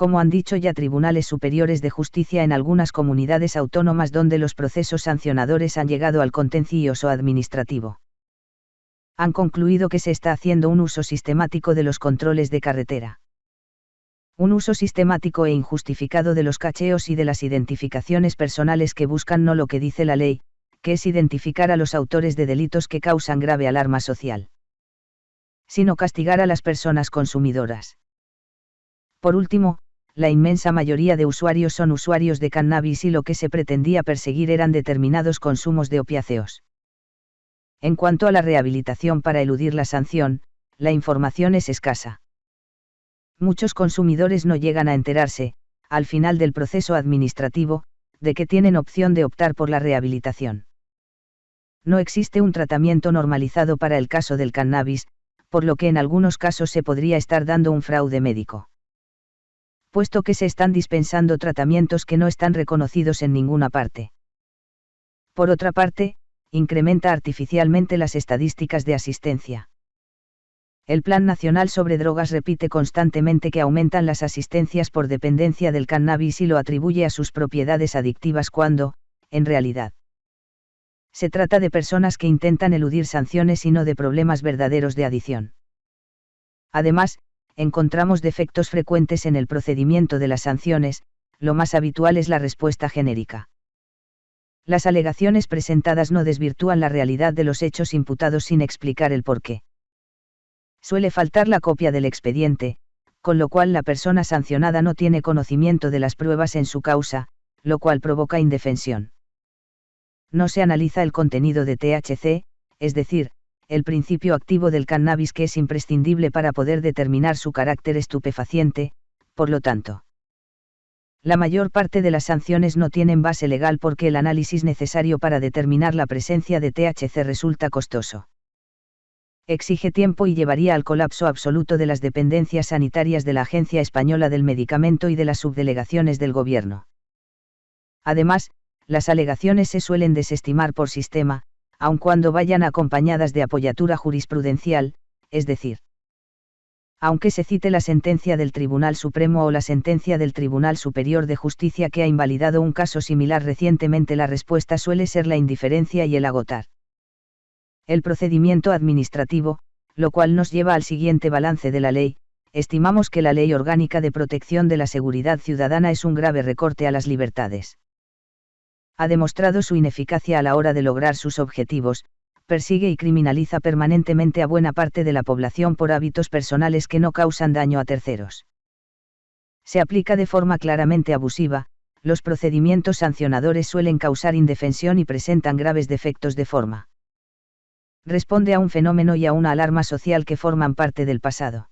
como han dicho ya tribunales superiores de justicia en algunas comunidades autónomas donde los procesos sancionadores han llegado al contencioso administrativo. Han concluido que se está haciendo un uso sistemático de los controles de carretera. Un uso sistemático e injustificado de los cacheos y de las identificaciones personales que buscan no lo que dice la ley, que es identificar a los autores de delitos que causan grave alarma social, sino castigar a las personas consumidoras. Por último, la inmensa mayoría de usuarios son usuarios de cannabis y lo que se pretendía perseguir eran determinados consumos de opiáceos. En cuanto a la rehabilitación para eludir la sanción, la información es escasa. Muchos consumidores no llegan a enterarse, al final del proceso administrativo, de que tienen opción de optar por la rehabilitación. No existe un tratamiento normalizado para el caso del cannabis, por lo que en algunos casos se podría estar dando un fraude médico puesto que se están dispensando tratamientos que no están reconocidos en ninguna parte. Por otra parte, incrementa artificialmente las estadísticas de asistencia. El Plan Nacional sobre Drogas repite constantemente que aumentan las asistencias por dependencia del cannabis y lo atribuye a sus propiedades adictivas cuando, en realidad, se trata de personas que intentan eludir sanciones y no de problemas verdaderos de adición. Además, encontramos defectos frecuentes en el procedimiento de las sanciones, lo más habitual es la respuesta genérica. Las alegaciones presentadas no desvirtúan la realidad de los hechos imputados sin explicar el porqué. Suele faltar la copia del expediente, con lo cual la persona sancionada no tiene conocimiento de las pruebas en su causa, lo cual provoca indefensión. No se analiza el contenido de THC, es decir, el principio activo del cannabis que es imprescindible para poder determinar su carácter estupefaciente, por lo tanto. La mayor parte de las sanciones no tienen base legal porque el análisis necesario para determinar la presencia de THC resulta costoso. Exige tiempo y llevaría al colapso absoluto de las dependencias sanitarias de la Agencia Española del Medicamento y de las subdelegaciones del Gobierno. Además, las alegaciones se suelen desestimar por sistema, aun cuando vayan acompañadas de apoyatura jurisprudencial, es decir, aunque se cite la sentencia del Tribunal Supremo o la sentencia del Tribunal Superior de Justicia que ha invalidado un caso similar recientemente, la respuesta suele ser la indiferencia y el agotar. El procedimiento administrativo, lo cual nos lleva al siguiente balance de la ley, estimamos que la Ley Orgánica de Protección de la Seguridad Ciudadana es un grave recorte a las libertades ha demostrado su ineficacia a la hora de lograr sus objetivos, persigue y criminaliza permanentemente a buena parte de la población por hábitos personales que no causan daño a terceros. Se aplica de forma claramente abusiva, los procedimientos sancionadores suelen causar indefensión y presentan graves defectos de forma. Responde a un fenómeno y a una alarma social que forman parte del pasado.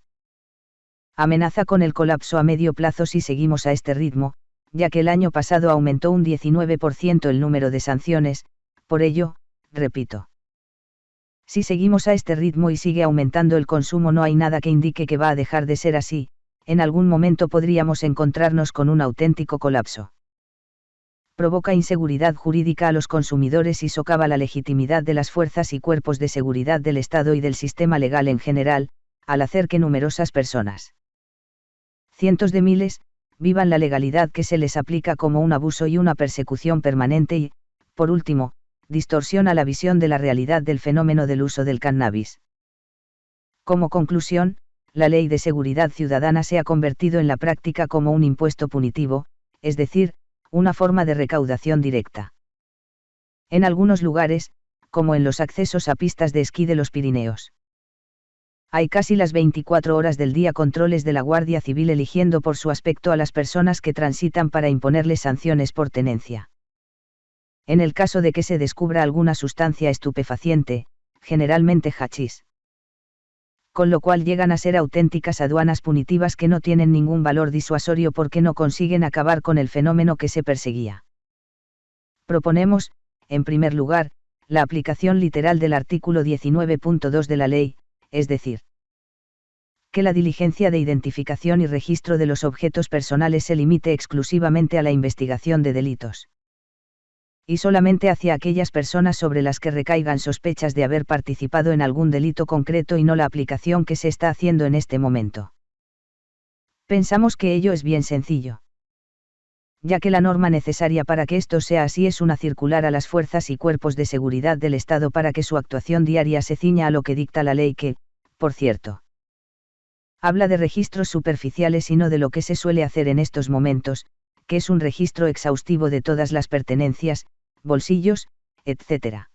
Amenaza con el colapso a medio plazo si seguimos a este ritmo, ya que el año pasado aumentó un 19% el número de sanciones, por ello, repito. Si seguimos a este ritmo y sigue aumentando el consumo no hay nada que indique que va a dejar de ser así, en algún momento podríamos encontrarnos con un auténtico colapso provoca inseguridad jurídica a los consumidores y socava la legitimidad de las fuerzas y cuerpos de seguridad del Estado y del sistema legal en general, al hacer que numerosas personas, cientos de miles, vivan la legalidad que se les aplica como un abuso y una persecución permanente y, por último, distorsiona la visión de la realidad del fenómeno del uso del cannabis. Como conclusión, la ley de seguridad ciudadana se ha convertido en la práctica como un impuesto punitivo, es decir, una forma de recaudación directa. En algunos lugares, como en los accesos a pistas de esquí de los Pirineos. Hay casi las 24 horas del día controles de la Guardia Civil eligiendo por su aspecto a las personas que transitan para imponerles sanciones por tenencia. En el caso de que se descubra alguna sustancia estupefaciente, generalmente hachís. Con lo cual llegan a ser auténticas aduanas punitivas que no tienen ningún valor disuasorio porque no consiguen acabar con el fenómeno que se perseguía. Proponemos, en primer lugar, la aplicación literal del artículo 19.2 de la ley, es decir, que la diligencia de identificación y registro de los objetos personales se limite exclusivamente a la investigación de delitos. Y solamente hacia aquellas personas sobre las que recaigan sospechas de haber participado en algún delito concreto y no la aplicación que se está haciendo en este momento. Pensamos que ello es bien sencillo ya que la norma necesaria para que esto sea así es una circular a las fuerzas y cuerpos de seguridad del Estado para que su actuación diaria se ciña a lo que dicta la ley que, por cierto, habla de registros superficiales y no de lo que se suele hacer en estos momentos, que es un registro exhaustivo de todas las pertenencias, bolsillos, etc.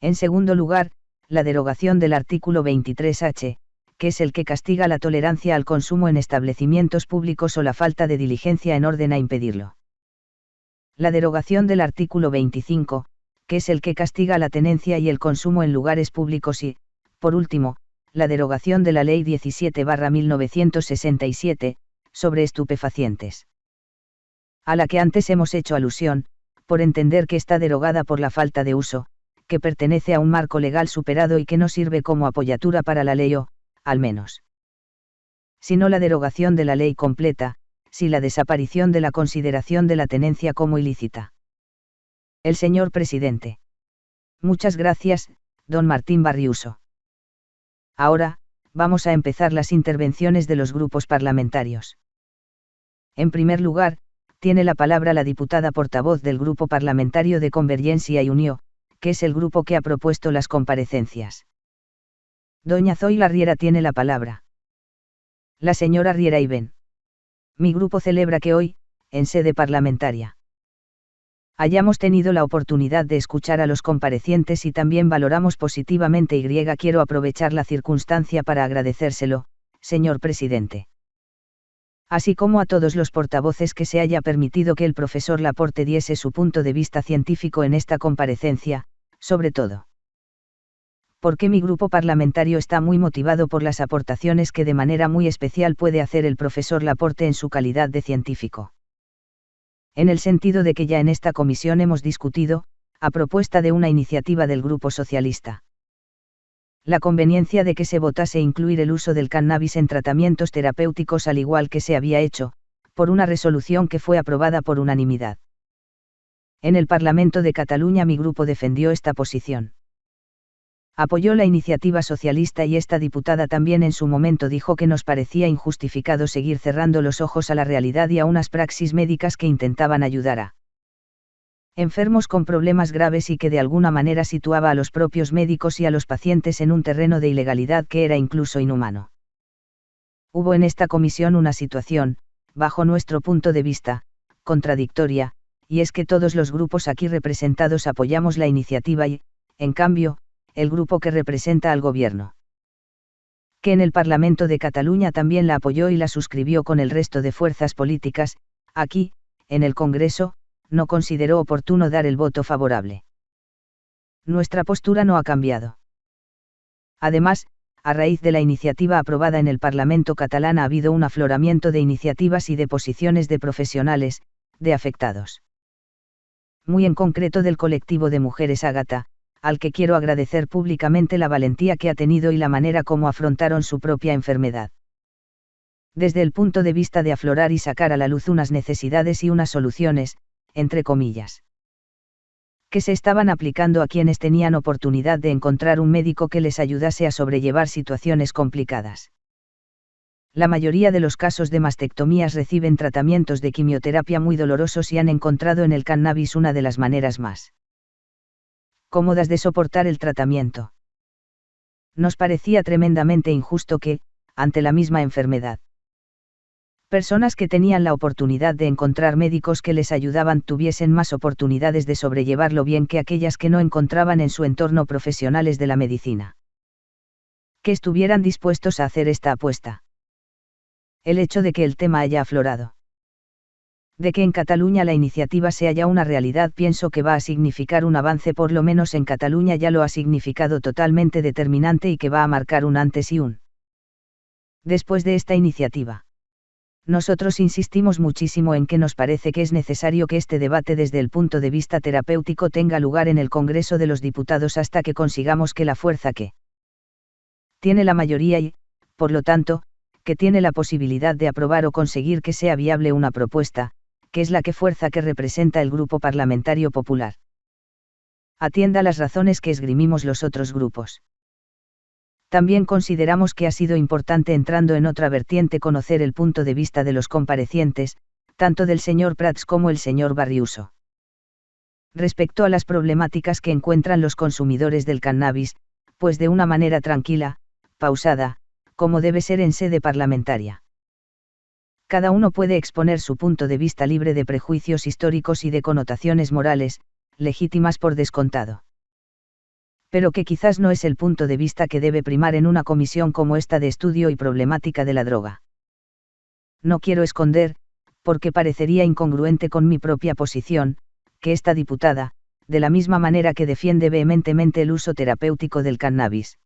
En segundo lugar, la derogación del artículo 23H, que es el que castiga la tolerancia al consumo en establecimientos públicos o la falta de diligencia en orden a impedirlo. La derogación del artículo 25, que es el que castiga la tenencia y el consumo en lugares públicos y, por último, la derogación de la Ley 17-1967, sobre estupefacientes. A la que antes hemos hecho alusión, por entender que está derogada por la falta de uso, que pertenece a un marco legal superado y que no sirve como apoyatura para la ley o, al menos. Si no la derogación de la ley completa, si la desaparición de la consideración de la tenencia como ilícita. El señor presidente. Muchas gracias, don Martín Barriuso. Ahora, vamos a empezar las intervenciones de los grupos parlamentarios. En primer lugar, tiene la palabra la diputada portavoz del Grupo Parlamentario de Convergencia y Unió, que es el grupo que ha propuesto las comparecencias. Doña Zoila Riera tiene la palabra. La señora Riera y Ben. Mi grupo celebra que hoy, en sede parlamentaria, hayamos tenido la oportunidad de escuchar a los comparecientes y también valoramos positivamente y quiero aprovechar la circunstancia para agradecérselo, señor presidente. Así como a todos los portavoces que se haya permitido que el profesor Laporte diese su punto de vista científico en esta comparecencia, sobre todo porque mi grupo parlamentario está muy motivado por las aportaciones que de manera muy especial puede hacer el profesor Laporte en su calidad de científico. En el sentido de que ya en esta comisión hemos discutido, a propuesta de una iniciativa del Grupo Socialista, la conveniencia de que se votase incluir el uso del cannabis en tratamientos terapéuticos al igual que se había hecho, por una resolución que fue aprobada por unanimidad. En el Parlamento de Cataluña mi grupo defendió esta posición apoyó la iniciativa socialista y esta diputada también en su momento dijo que nos parecía injustificado seguir cerrando los ojos a la realidad y a unas praxis médicas que intentaban ayudar a enfermos con problemas graves y que de alguna manera situaba a los propios médicos y a los pacientes en un terreno de ilegalidad que era incluso inhumano. Hubo en esta comisión una situación, bajo nuestro punto de vista, contradictoria, y es que todos los grupos aquí representados apoyamos la iniciativa y, en cambio, el grupo que representa al gobierno. Que en el Parlamento de Cataluña también la apoyó y la suscribió con el resto de fuerzas políticas, aquí, en el Congreso, no consideró oportuno dar el voto favorable. Nuestra postura no ha cambiado. Además, a raíz de la iniciativa aprobada en el Parlamento catalán ha habido un afloramiento de iniciativas y de posiciones de profesionales, de afectados. Muy en concreto del colectivo de mujeres Ágata, al que quiero agradecer públicamente la valentía que ha tenido y la manera como afrontaron su propia enfermedad. Desde el punto de vista de aflorar y sacar a la luz unas necesidades y unas soluciones, entre comillas que se estaban aplicando a quienes tenían oportunidad de encontrar un médico que les ayudase a sobrellevar situaciones complicadas. La mayoría de los casos de mastectomías reciben tratamientos de quimioterapia muy dolorosos y han encontrado en el cannabis una de las maneras más cómodas de soportar el tratamiento. Nos parecía tremendamente injusto que, ante la misma enfermedad, personas que tenían la oportunidad de encontrar médicos que les ayudaban tuviesen más oportunidades de sobrellevarlo bien que aquellas que no encontraban en su entorno profesionales de la medicina. Que estuvieran dispuestos a hacer esta apuesta. El hecho de que el tema haya aflorado. De que en Cataluña la iniciativa sea ya una realidad pienso que va a significar un avance por lo menos en Cataluña ya lo ha significado totalmente determinante y que va a marcar un antes y un después de esta iniciativa. Nosotros insistimos muchísimo en que nos parece que es necesario que este debate desde el punto de vista terapéutico tenga lugar en el Congreso de los Diputados hasta que consigamos que la fuerza que tiene la mayoría y, por lo tanto, que tiene la posibilidad de aprobar o conseguir que sea viable una propuesta, que es la que fuerza que representa el Grupo Parlamentario Popular. Atienda las razones que esgrimimos los otros grupos. También consideramos que ha sido importante entrando en otra vertiente conocer el punto de vista de los comparecientes, tanto del señor Prats como el señor Barriuso. Respecto a las problemáticas que encuentran los consumidores del cannabis, pues de una manera tranquila, pausada, como debe ser en sede parlamentaria. Cada uno puede exponer su punto de vista libre de prejuicios históricos y de connotaciones morales, legítimas por descontado pero que quizás no es el punto de vista que debe primar en una comisión como esta de estudio y problemática de la droga. No quiero esconder, porque parecería incongruente con mi propia posición, que esta diputada, de la misma manera que defiende vehementemente el uso terapéutico del cannabis,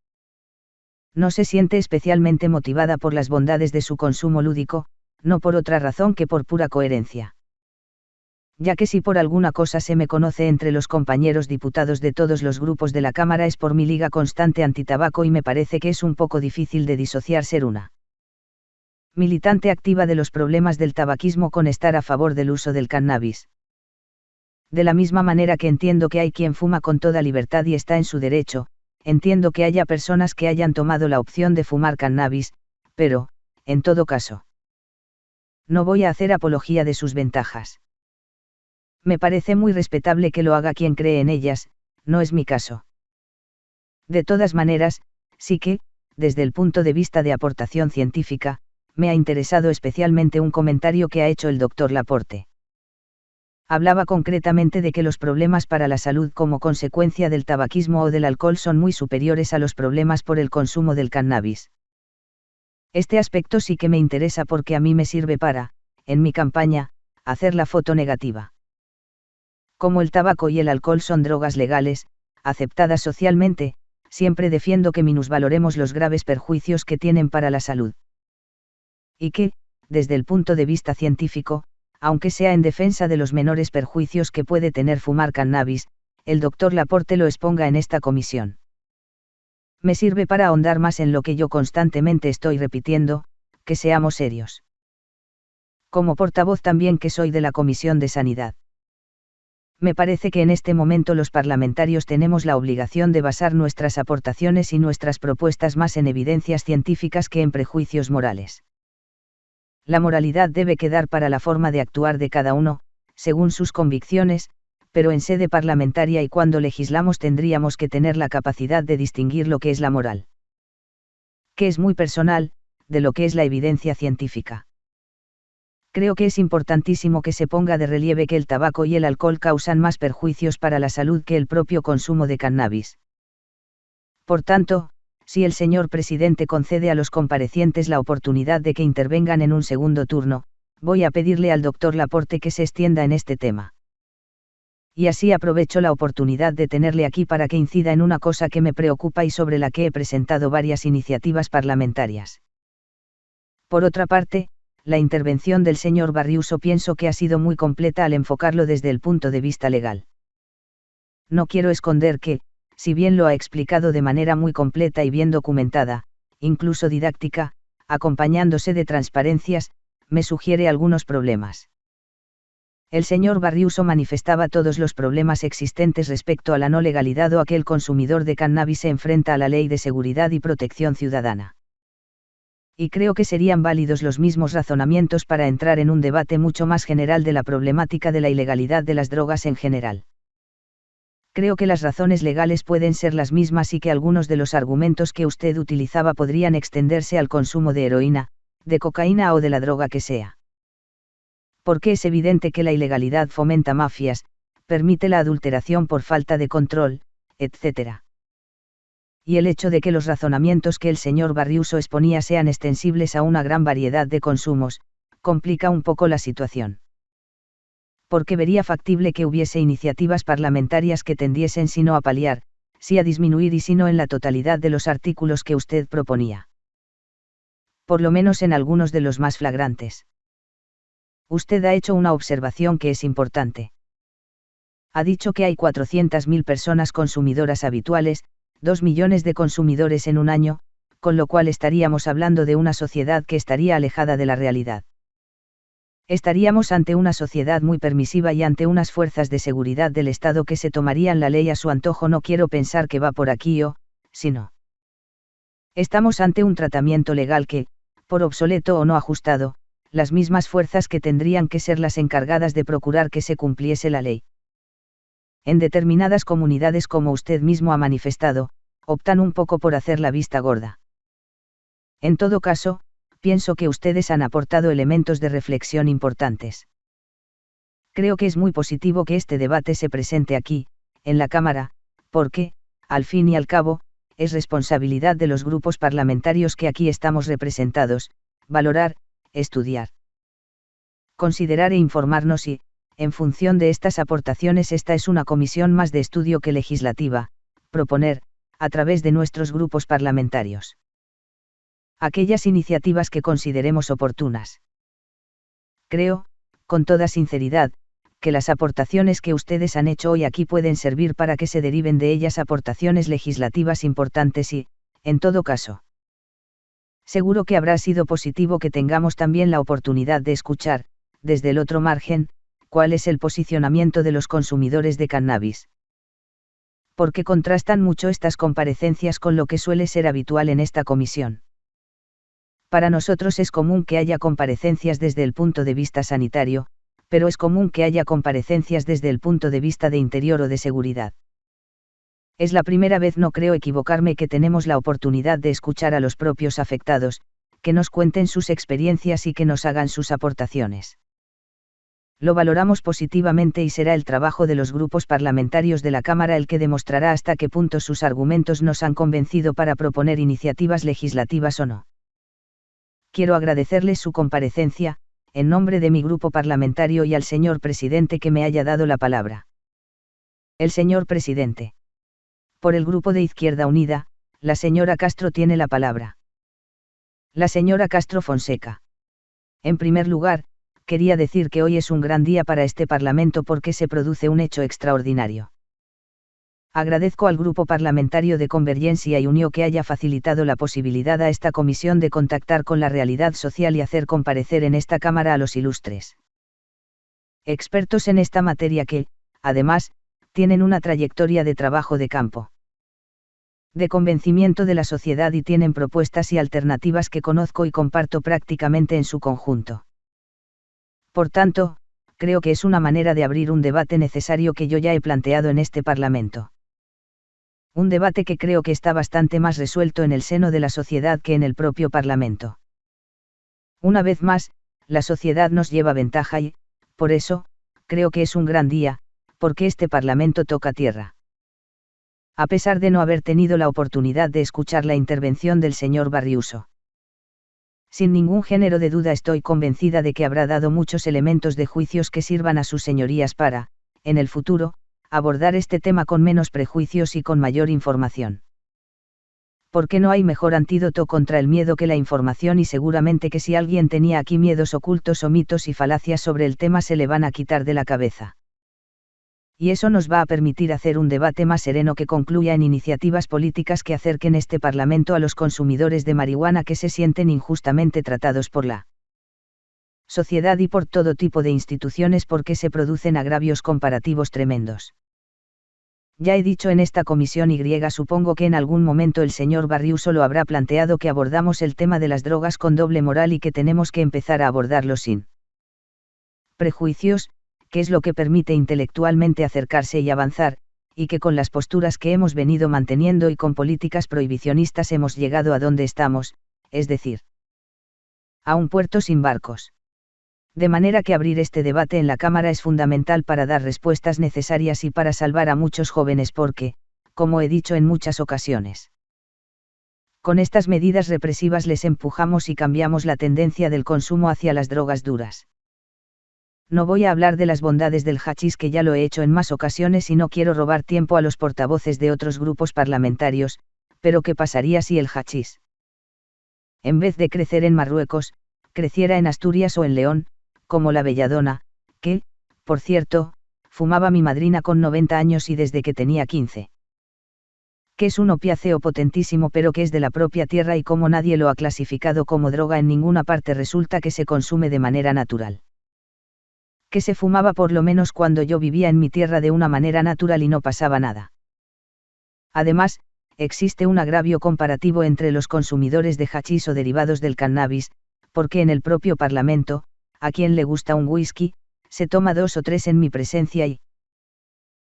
no se siente especialmente motivada por las bondades de su consumo lúdico, no por otra razón que por pura coherencia ya que si por alguna cosa se me conoce entre los compañeros diputados de todos los grupos de la Cámara es por mi liga constante antitabaco y me parece que es un poco difícil de disociar ser una militante activa de los problemas del tabaquismo con estar a favor del uso del cannabis. De la misma manera que entiendo que hay quien fuma con toda libertad y está en su derecho, entiendo que haya personas que hayan tomado la opción de fumar cannabis, pero, en todo caso, no voy a hacer apología de sus ventajas me parece muy respetable que lo haga quien cree en ellas, no es mi caso. De todas maneras, sí que, desde el punto de vista de aportación científica, me ha interesado especialmente un comentario que ha hecho el doctor Laporte. Hablaba concretamente de que los problemas para la salud como consecuencia del tabaquismo o del alcohol son muy superiores a los problemas por el consumo del cannabis. Este aspecto sí que me interesa porque a mí me sirve para, en mi campaña, hacer la foto negativa como el tabaco y el alcohol son drogas legales, aceptadas socialmente, siempre defiendo que minusvaloremos los graves perjuicios que tienen para la salud. Y que, desde el punto de vista científico, aunque sea en defensa de los menores perjuicios que puede tener fumar cannabis, el doctor Laporte lo exponga en esta comisión. Me sirve para ahondar más en lo que yo constantemente estoy repitiendo, que seamos serios. Como portavoz también que soy de la Comisión de Sanidad me parece que en este momento los parlamentarios tenemos la obligación de basar nuestras aportaciones y nuestras propuestas más en evidencias científicas que en prejuicios morales. La moralidad debe quedar para la forma de actuar de cada uno, según sus convicciones, pero en sede parlamentaria y cuando legislamos tendríamos que tener la capacidad de distinguir lo que es la moral. Que es muy personal, de lo que es la evidencia científica creo que es importantísimo que se ponga de relieve que el tabaco y el alcohol causan más perjuicios para la salud que el propio consumo de cannabis. Por tanto, si el señor presidente concede a los comparecientes la oportunidad de que intervengan en un segundo turno, voy a pedirle al doctor Laporte que se extienda en este tema. Y así aprovecho la oportunidad de tenerle aquí para que incida en una cosa que me preocupa y sobre la que he presentado varias iniciativas parlamentarias. Por otra parte, la intervención del señor Barriuso pienso que ha sido muy completa al enfocarlo desde el punto de vista legal. No quiero esconder que, si bien lo ha explicado de manera muy completa y bien documentada, incluso didáctica, acompañándose de transparencias, me sugiere algunos problemas. El señor Barriuso manifestaba todos los problemas existentes respecto a la no legalidad o a que el consumidor de cannabis se enfrenta a la ley de seguridad y protección ciudadana y creo que serían válidos los mismos razonamientos para entrar en un debate mucho más general de la problemática de la ilegalidad de las drogas en general. Creo que las razones legales pueden ser las mismas y que algunos de los argumentos que usted utilizaba podrían extenderse al consumo de heroína, de cocaína o de la droga que sea. Porque es evidente que la ilegalidad fomenta mafias, permite la adulteración por falta de control, etc y el hecho de que los razonamientos que el señor Barriuso exponía sean extensibles a una gran variedad de consumos, complica un poco la situación. Porque vería factible que hubiese iniciativas parlamentarias que tendiesen sino a paliar, si a disminuir y si no en la totalidad de los artículos que usted proponía. Por lo menos en algunos de los más flagrantes. Usted ha hecho una observación que es importante. Ha dicho que hay 400.000 personas consumidoras habituales, 2 millones de consumidores en un año, con lo cual estaríamos hablando de una sociedad que estaría alejada de la realidad. Estaríamos ante una sociedad muy permisiva y ante unas fuerzas de seguridad del Estado que se tomarían la ley a su antojo. No quiero pensar que va por aquí o, si no. Estamos ante un tratamiento legal que, por obsoleto o no ajustado, las mismas fuerzas que tendrían que ser las encargadas de procurar que se cumpliese la ley en determinadas comunidades como usted mismo ha manifestado, optan un poco por hacer la vista gorda. En todo caso, pienso que ustedes han aportado elementos de reflexión importantes. Creo que es muy positivo que este debate se presente aquí, en la Cámara, porque, al fin y al cabo, es responsabilidad de los grupos parlamentarios que aquí estamos representados, valorar, estudiar, considerar e informarnos y, en función de estas aportaciones esta es una comisión más de estudio que legislativa, proponer, a través de nuestros grupos parlamentarios. Aquellas iniciativas que consideremos oportunas. Creo, con toda sinceridad, que las aportaciones que ustedes han hecho hoy aquí pueden servir para que se deriven de ellas aportaciones legislativas importantes y, en todo caso, seguro que habrá sido positivo que tengamos también la oportunidad de escuchar, desde el otro margen, cuál es el posicionamiento de los consumidores de cannabis. Porque contrastan mucho estas comparecencias con lo que suele ser habitual en esta comisión. Para nosotros es común que haya comparecencias desde el punto de vista sanitario, pero es común que haya comparecencias desde el punto de vista de interior o de seguridad. Es la primera vez, no creo equivocarme, que tenemos la oportunidad de escuchar a los propios afectados, que nos cuenten sus experiencias y que nos hagan sus aportaciones lo valoramos positivamente y será el trabajo de los grupos parlamentarios de la Cámara el que demostrará hasta qué punto sus argumentos nos han convencido para proponer iniciativas legislativas o no. Quiero agradecerles su comparecencia, en nombre de mi grupo parlamentario y al señor presidente que me haya dado la palabra. El señor presidente. Por el grupo de Izquierda Unida, la señora Castro tiene la palabra. La señora Castro Fonseca. En primer lugar, quería decir que hoy es un gran día para este Parlamento porque se produce un hecho extraordinario. Agradezco al Grupo Parlamentario de Convergencia y Unión que haya facilitado la posibilidad a esta comisión de contactar con la realidad social y hacer comparecer en esta Cámara a los ilustres expertos en esta materia que, además, tienen una trayectoria de trabajo de campo de convencimiento de la sociedad y tienen propuestas y alternativas que conozco y comparto prácticamente en su conjunto. Por tanto, creo que es una manera de abrir un debate necesario que yo ya he planteado en este Parlamento. Un debate que creo que está bastante más resuelto en el seno de la sociedad que en el propio Parlamento. Una vez más, la sociedad nos lleva ventaja y, por eso, creo que es un gran día, porque este Parlamento toca tierra. A pesar de no haber tenido la oportunidad de escuchar la intervención del señor Barriuso Sin ningún género de duda estoy convencida de que habrá dado muchos elementos de juicios que sirvan a sus señorías para, en el futuro, abordar este tema con menos prejuicios y con mayor información. Porque no hay mejor antídoto contra el miedo que la información y seguramente que si alguien tenía aquí miedos ocultos o mitos y falacias sobre el tema se le van a quitar de la cabeza y eso nos va a permitir hacer un debate más sereno que concluya en iniciativas políticas que acerquen este Parlamento a los consumidores de marihuana que se sienten injustamente tratados por la sociedad y por todo tipo de instituciones porque se producen agravios comparativos tremendos. Ya he dicho en esta comisión Y supongo que en algún momento el señor Barriuso lo habrá planteado que abordamos el tema de las drogas con doble moral y que tenemos que empezar a abordarlo sin prejuicios, que es lo que permite intelectualmente acercarse y avanzar, y que con las posturas que hemos venido manteniendo y con políticas prohibicionistas hemos llegado a donde estamos, es decir, a un puerto sin barcos. De manera que abrir este debate en la Cámara es fundamental para dar respuestas necesarias y para salvar a muchos jóvenes porque, como he dicho en muchas ocasiones, con estas medidas represivas les empujamos y cambiamos la tendencia del consumo hacia las drogas duras. No voy a hablar de las bondades del hachís que ya lo he hecho en más ocasiones y no quiero robar tiempo a los portavoces de otros grupos parlamentarios, pero ¿qué pasaría si el hachís? En vez de crecer en Marruecos, creciera en Asturias o en León, como la belladona, que, por cierto, fumaba mi madrina con 90 años y desde que tenía 15. Que es un opiáceo potentísimo pero que es de la propia tierra y como nadie lo ha clasificado como droga en ninguna parte resulta que se consume de manera natural que se fumaba por lo menos cuando yo vivía en mi tierra de una manera natural y no pasaba nada. Además, existe un agravio comparativo entre los consumidores de hachís o derivados del cannabis, porque en el propio Parlamento, a quien le gusta un whisky, se toma dos o tres en mi presencia y...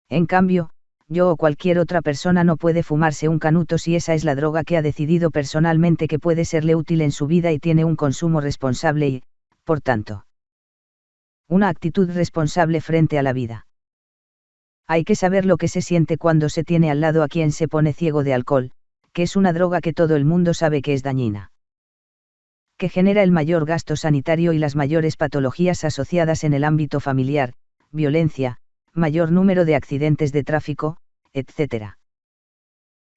En cambio, yo o cualquier otra persona no puede fumarse un canuto si esa es la droga que ha decidido personalmente que puede serle útil en su vida y tiene un consumo responsable y, por tanto, una actitud responsable frente a la vida. Hay que saber lo que se siente cuando se tiene al lado a quien se pone ciego de alcohol, que es una droga que todo el mundo sabe que es dañina. Que genera el mayor gasto sanitario y las mayores patologías asociadas en el ámbito familiar, violencia, mayor número de accidentes de tráfico, etc.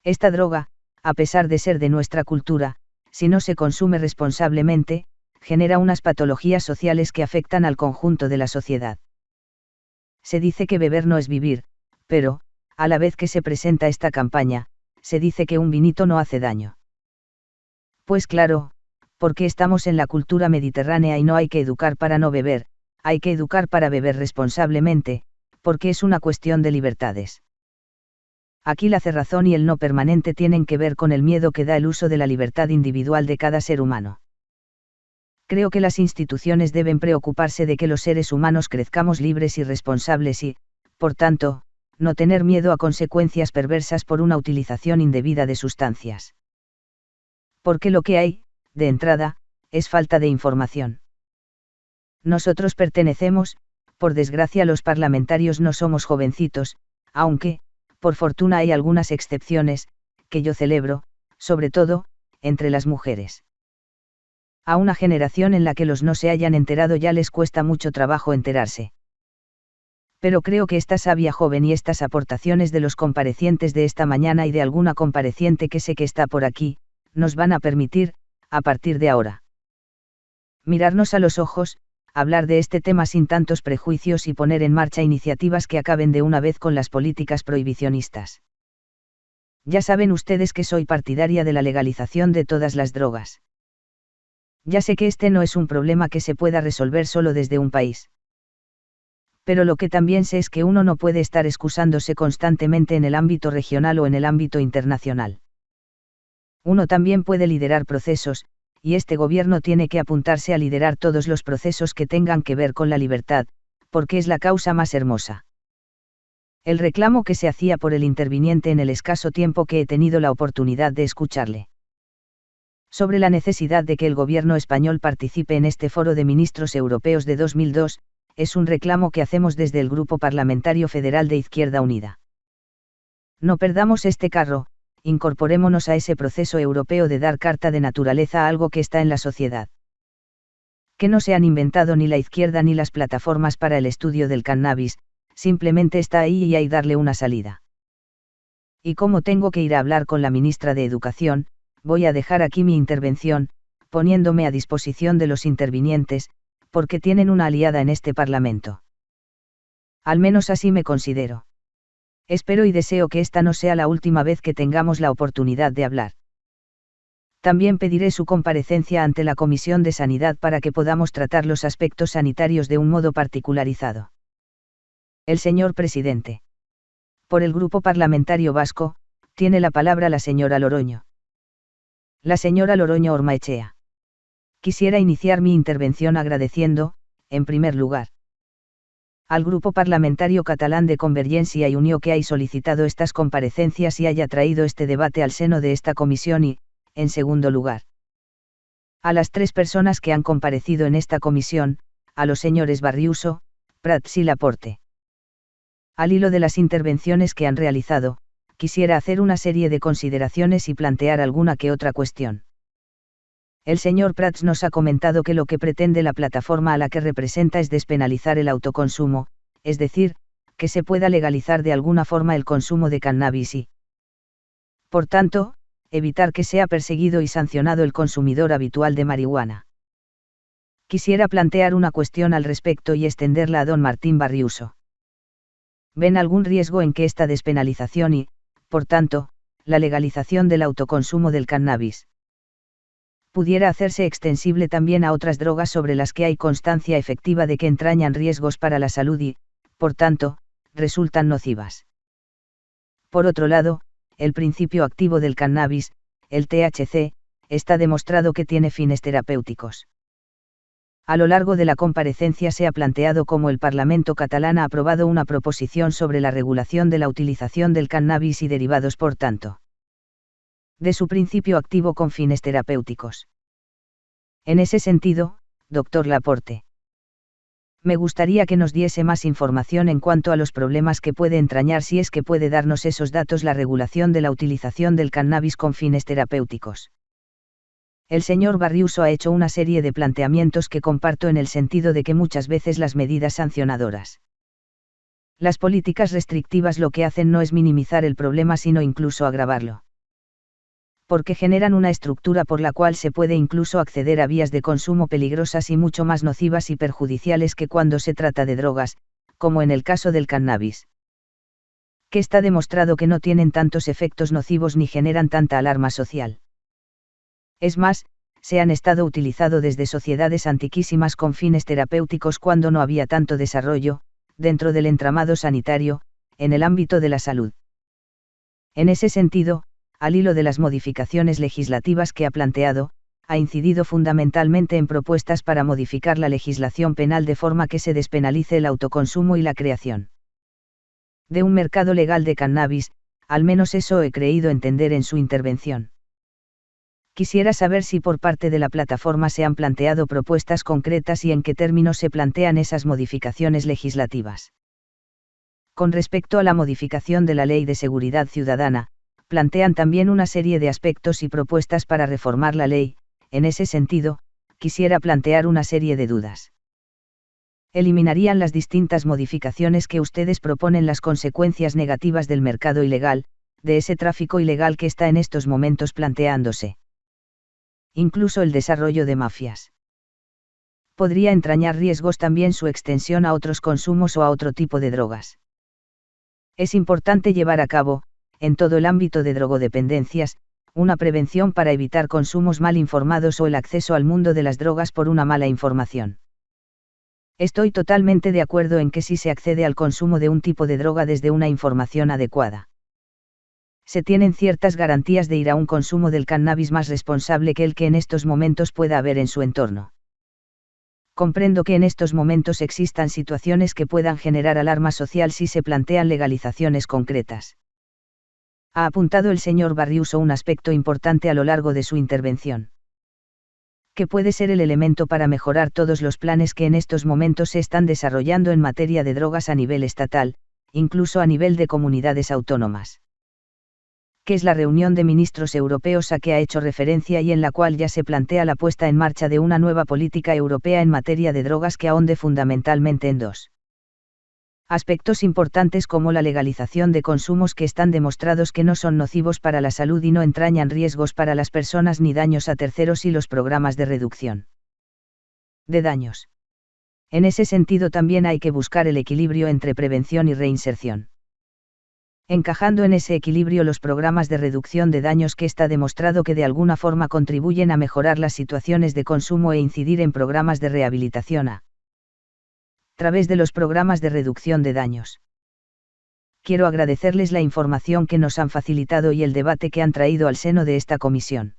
Esta droga, a pesar de ser de nuestra cultura, si no se consume responsablemente, genera unas patologías sociales que afectan al conjunto de la sociedad. Se dice que beber no es vivir, pero, a la vez que se presenta esta campaña, se dice que un vinito no hace daño. Pues claro, porque estamos en la cultura mediterránea y no hay que educar para no beber, hay que educar para beber responsablemente, porque es una cuestión de libertades. Aquí la cerrazón y el no permanente tienen que ver con el miedo que da el uso de la libertad individual de cada ser humano creo que las instituciones deben preocuparse de que los seres humanos crezcamos libres y responsables y, por tanto, no tener miedo a consecuencias perversas por una utilización indebida de sustancias. Porque lo que hay, de entrada, es falta de información. Nosotros pertenecemos, por desgracia los parlamentarios no somos jovencitos, aunque, por fortuna hay algunas excepciones, que yo celebro, sobre todo, entre las mujeres a una generación en la que los no se hayan enterado ya les cuesta mucho trabajo enterarse. Pero creo que esta sabia joven y estas aportaciones de los comparecientes de esta mañana y de alguna compareciente que sé que está por aquí, nos van a permitir, a partir de ahora, mirarnos a los ojos, hablar de este tema sin tantos prejuicios y poner en marcha iniciativas que acaben de una vez con las políticas prohibicionistas. Ya saben ustedes que soy partidaria de la legalización de todas las drogas. Ya sé que este no es un problema que se pueda resolver solo desde un país. Pero lo que también sé es que uno no puede estar excusándose constantemente en el ámbito regional o en el ámbito internacional. Uno también puede liderar procesos, y este gobierno tiene que apuntarse a liderar todos los procesos que tengan que ver con la libertad, porque es la causa más hermosa. El reclamo que se hacía por el interviniente en el escaso tiempo que he tenido la oportunidad de escucharle sobre la necesidad de que el gobierno español participe en este foro de ministros europeos de 2002, es un reclamo que hacemos desde el Grupo Parlamentario Federal de Izquierda Unida. No perdamos este carro, incorporémonos a ese proceso europeo de dar carta de naturaleza a algo que está en la sociedad. Que no se han inventado ni la izquierda ni las plataformas para el estudio del cannabis, simplemente está ahí y hay darle una salida. Y como tengo que ir a hablar con la ministra de Educación, voy a dejar aquí mi intervención, poniéndome a disposición de los intervinientes, porque tienen una aliada en este Parlamento. Al menos así me considero. Espero y deseo que esta no sea la última vez que tengamos la oportunidad de hablar. También pediré su comparecencia ante la Comisión de Sanidad para que podamos tratar los aspectos sanitarios de un modo particularizado. El señor presidente. Por el Grupo Parlamentario Vasco, tiene la palabra la señora Loroño. La señora Loroño Ormaechea. Quisiera iniciar mi intervención agradeciendo, en primer lugar, al Grupo Parlamentario Catalán de Convergencia y Unió que haya solicitado estas comparecencias y haya traído este debate al seno de esta comisión y, en segundo lugar, a las tres personas que han comparecido en esta comisión, a los señores Barriuso, Prats y Laporte. Al hilo de las intervenciones que han realizado, quisiera hacer una serie de consideraciones y plantear alguna que otra cuestión. El señor Prats nos ha comentado que lo que pretende la plataforma a la que representa es despenalizar el autoconsumo, es decir, que se pueda legalizar de alguna forma el consumo de cannabis y, por tanto, evitar que sea perseguido y sancionado el consumidor habitual de marihuana. Quisiera plantear una cuestión al respecto y extenderla a don Martín Barriuso. ¿Ven algún riesgo en que esta despenalización y, por tanto, la legalización del autoconsumo del cannabis, pudiera hacerse extensible también a otras drogas sobre las que hay constancia efectiva de que entrañan riesgos para la salud y, por tanto, resultan nocivas. Por otro lado, el principio activo del cannabis, el THC, está demostrado que tiene fines terapéuticos. A lo largo de la comparecencia se ha planteado cómo el Parlamento catalán ha aprobado una proposición sobre la regulación de la utilización del cannabis y derivados por tanto de su principio activo con fines terapéuticos. En ese sentido, doctor Laporte. Me gustaría que nos diese más información en cuanto a los problemas que puede entrañar si es que puede darnos esos datos la regulación de la utilización del cannabis con fines terapéuticos. El señor Barriuso ha hecho una serie de planteamientos que comparto en el sentido de que muchas veces las medidas sancionadoras. Las políticas restrictivas lo que hacen no es minimizar el problema sino incluso agravarlo porque generan una estructura por la cual se puede incluso acceder a vías de consumo peligrosas y mucho más nocivas y perjudiciales que cuando se trata de drogas, como en el caso del cannabis. Que está demostrado que no tienen tantos efectos nocivos ni generan tanta alarma social. Es más, se han estado utilizado desde sociedades antiquísimas con fines terapéuticos cuando no había tanto desarrollo, dentro del entramado sanitario, en el ámbito de la salud. En ese sentido, al hilo de las modificaciones legislativas que ha planteado, ha incidido fundamentalmente en propuestas para modificar la legislación penal de forma que se despenalice el autoconsumo y la creación de un mercado legal de cannabis, al menos eso he creído entender en su intervención. Quisiera saber si por parte de la plataforma se han planteado propuestas concretas y en qué términos se plantean esas modificaciones legislativas. Con respecto a la modificación de la Ley de Seguridad Ciudadana, plantean también una serie de aspectos y propuestas para reformar la ley, en ese sentido, quisiera plantear una serie de dudas. Eliminarían las distintas modificaciones que ustedes proponen las consecuencias negativas del mercado ilegal, de ese tráfico ilegal que está en estos momentos planteándose. Incluso el desarrollo de mafias. Podría entrañar riesgos también su extensión a otros consumos o a otro tipo de drogas. Es importante llevar a cabo, en todo el ámbito de drogodependencias, una prevención para evitar consumos mal informados o el acceso al mundo de las drogas por una mala información. Estoy totalmente de acuerdo en que si se accede al consumo de un tipo de droga desde una información adecuada. Se tienen ciertas garantías de ir a un consumo del cannabis más responsable que el que en estos momentos pueda haber en su entorno. Comprendo que en estos momentos existan situaciones que puedan generar alarma social si se plantean legalizaciones concretas ha apuntado el señor Barriuso un aspecto importante a lo largo de su intervención. Que puede ser el elemento para mejorar todos los planes que en estos momentos se están desarrollando en materia de drogas a nivel estatal, incluso a nivel de comunidades autónomas. Que es la reunión de ministros europeos a que ha hecho referencia y en la cual ya se plantea la puesta en marcha de una nueva política europea en materia de drogas que ahonde fundamentalmente en dos aspectos importantes como la legalización de consumos que están demostrados que no son nocivos para la salud y no entrañan riesgos para las personas ni daños a terceros y los programas de reducción de daños. En ese sentido también hay que buscar el equilibrio entre prevención y reinserción encajando en ese equilibrio los programas de reducción de daños que está demostrado que de alguna forma contribuyen a mejorar las situaciones de consumo e incidir en programas de rehabilitación a través de los programas de reducción de daños. Quiero agradecerles la información que nos han facilitado y el debate que han traído al seno de esta comisión.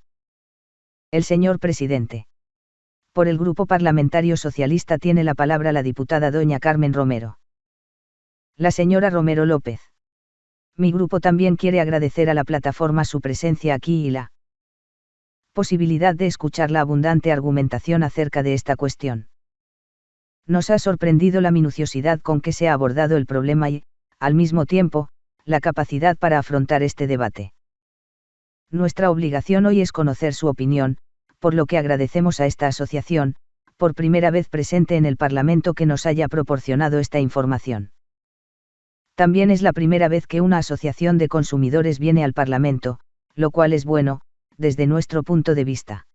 El señor presidente. Por el Grupo Parlamentario Socialista tiene la palabra la diputada doña Carmen Romero. La señora Romero López mi grupo también quiere agradecer a la plataforma su presencia aquí y la posibilidad de escuchar la abundante argumentación acerca de esta cuestión. Nos ha sorprendido la minuciosidad con que se ha abordado el problema y, al mismo tiempo, la capacidad para afrontar este debate. Nuestra obligación hoy es conocer su opinión, por lo que agradecemos a esta asociación, por primera vez presente en el Parlamento que nos haya proporcionado esta información. También es la primera vez que una asociación de consumidores viene al Parlamento, lo cual es bueno, desde nuestro punto de vista.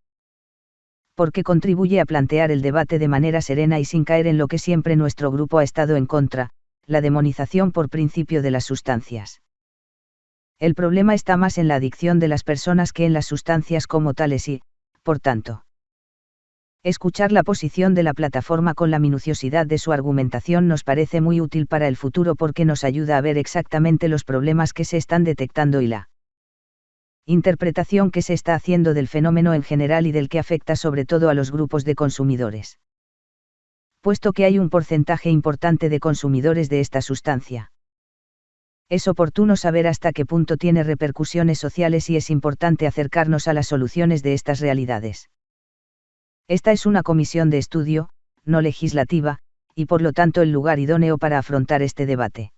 Porque contribuye a plantear el debate de manera serena y sin caer en lo que siempre nuestro grupo ha estado en contra, la demonización por principio de las sustancias. El problema está más en la adicción de las personas que en las sustancias como tales y, por tanto, Escuchar la posición de la plataforma con la minuciosidad de su argumentación nos parece muy útil para el futuro porque nos ayuda a ver exactamente los problemas que se están detectando y la interpretación que se está haciendo del fenómeno en general y del que afecta sobre todo a los grupos de consumidores. Puesto que hay un porcentaje importante de consumidores de esta sustancia. Es oportuno saber hasta qué punto tiene repercusiones sociales y es importante acercarnos a las soluciones de estas realidades. Esta es una comisión de estudio, no legislativa, y por lo tanto el lugar idóneo para afrontar este debate.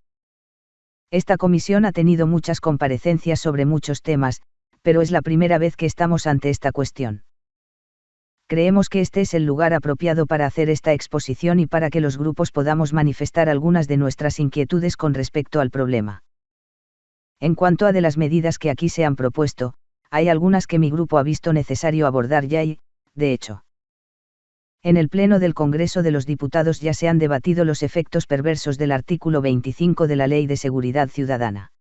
Esta comisión ha tenido muchas comparecencias sobre muchos temas, pero es la primera vez que estamos ante esta cuestión. Creemos que este es el lugar apropiado para hacer esta exposición y para que los grupos podamos manifestar algunas de nuestras inquietudes con respecto al problema. En cuanto a de las medidas que aquí se han propuesto, hay algunas que mi grupo ha visto necesario abordar ya y, de hecho, en el Pleno del Congreso de los Diputados ya se han debatido los efectos perversos del artículo 25 de la Ley de Seguridad Ciudadana.